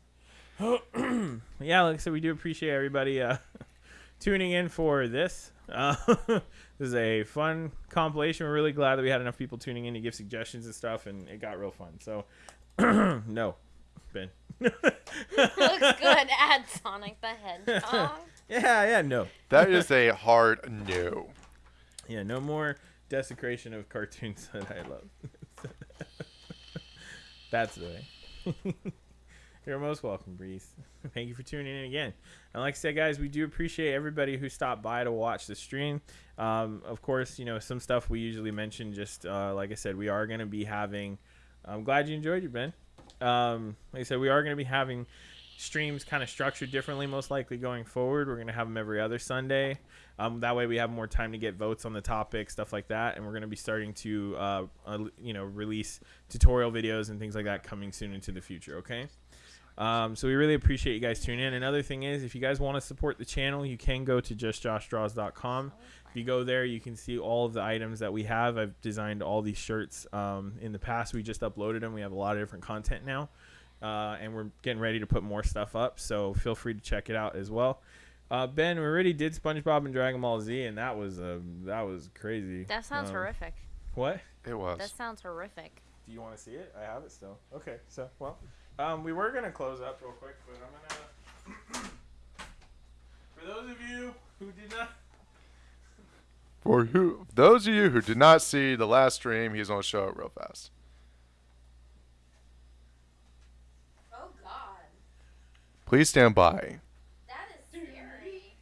yeah, like I said, we do appreciate everybody uh, tuning in for this. Uh, this is a fun compilation. We're really glad that we had enough people tuning in to give suggestions and stuff, and it got real fun. So, no, Ben. Looks good. Add Sonic the Hedgehog. Yeah, yeah, no. That is a hard no. Yeah, no more, desecration of cartoons that I love. That's the way. You're most welcome, Breeze. Thank you for tuning in again. And like I said, guys, we do appreciate everybody who stopped by to watch the stream. Um, of course, you know some stuff we usually mention. Just uh, like I said, we are going to be having. I'm glad you enjoyed your Ben. Um, like I said, we are going to be having streams kind of structured differently, most likely going forward. We're going to have them every other Sunday. Um, that way, we have more time to get votes on the topic, stuff like that. And we're going to be starting to, uh, uh, you know, release tutorial videos and things like that coming soon into the future. Okay. Um, so we really appreciate you guys tuning in. Another thing is, if you guys want to support the channel, you can go to justjoshdraws.com. If you go there, you can see all of the items that we have. I've designed all these shirts um, in the past. We just uploaded them. We have a lot of different content now, uh, and we're getting ready to put more stuff up. So feel free to check it out as well. Uh, ben, we already did SpongeBob and Dragon Ball Z, and that was uh, that was crazy. That sounds Um, horrific. What? It was. That sounds horrific. Do you want to see it? I have it still. Okay, so well, um, we were gonna close up real quick, but I'm gonna. For those of you who did not, For who, those of you who did not see the last stream, he's gonna show it real fast. Oh God, Please stand by. that is scary.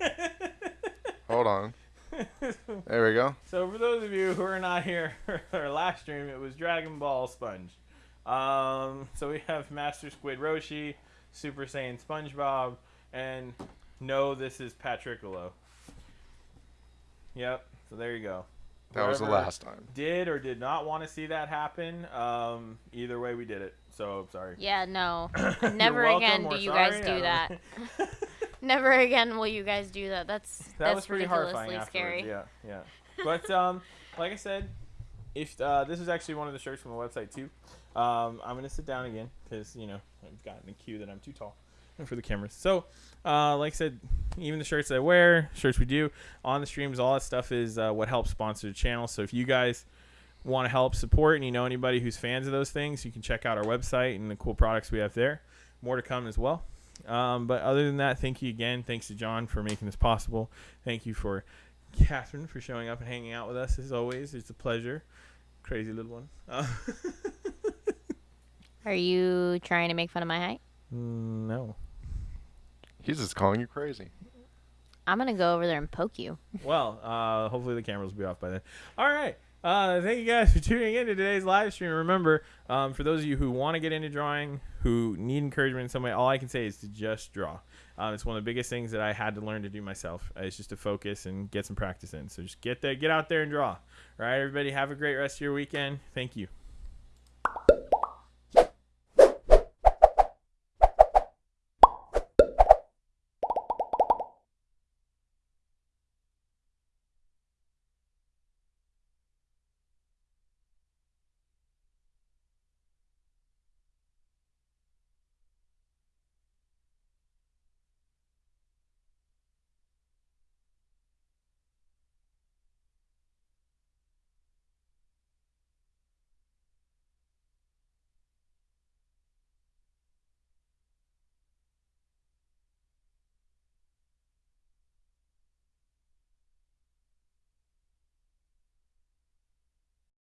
Hold on. There we go. so for those of you who are not here for our last stream, it was Dragon Ball Sponge. Um, so we have Master Squid Roshi, Super Saiyan SpongeBob, and no, this is Patrickolo. Yep. So there you go. That was the last time. Did or did not want to see that happen. Um, either way, we did it. So I'm sorry. Yeah, no. Never welcome again or do you sorry, guys do that. Never again will you guys do that. That's that that's was pretty horrifying scary. Yeah, yeah. But um, like I said, if uh, this is actually one of the shirts from the website too. Um, I'm gonna sit down again because you know I've gotten the cue that I'm too tall for the cameras. So, uh, like I said, even the shirts I wear, shirts we do on the streams, all that stuff is uh, what helps sponsor the channel. So if you guys want to help support and you know anybody who's fans of those things, you can check out our website and the cool products we have there. More to come as well. Um, but other than that, thank you again. Thanks to John for making this possible. Thank you for Catherine for showing up and hanging out with us as always. It's a pleasure. Crazy little one. Uh, Are you trying to make fun of my height? no. He's just calling you crazy. I'm gonna go over there and poke you. Well, uh, hopefully the cameras will be off by then. All right. Uh, thank you guys for tuning in to today's live stream. Remember, um, for those of you who want to get into drawing, who need encouragement in some way, all I can say is to just draw. Um, it's one of the biggest things that I had to learn to do myself. Uh, It's just to focus and get some practice in. So just get there, get out there and draw. All right, everybody, have a great rest of your weekend. Thank you.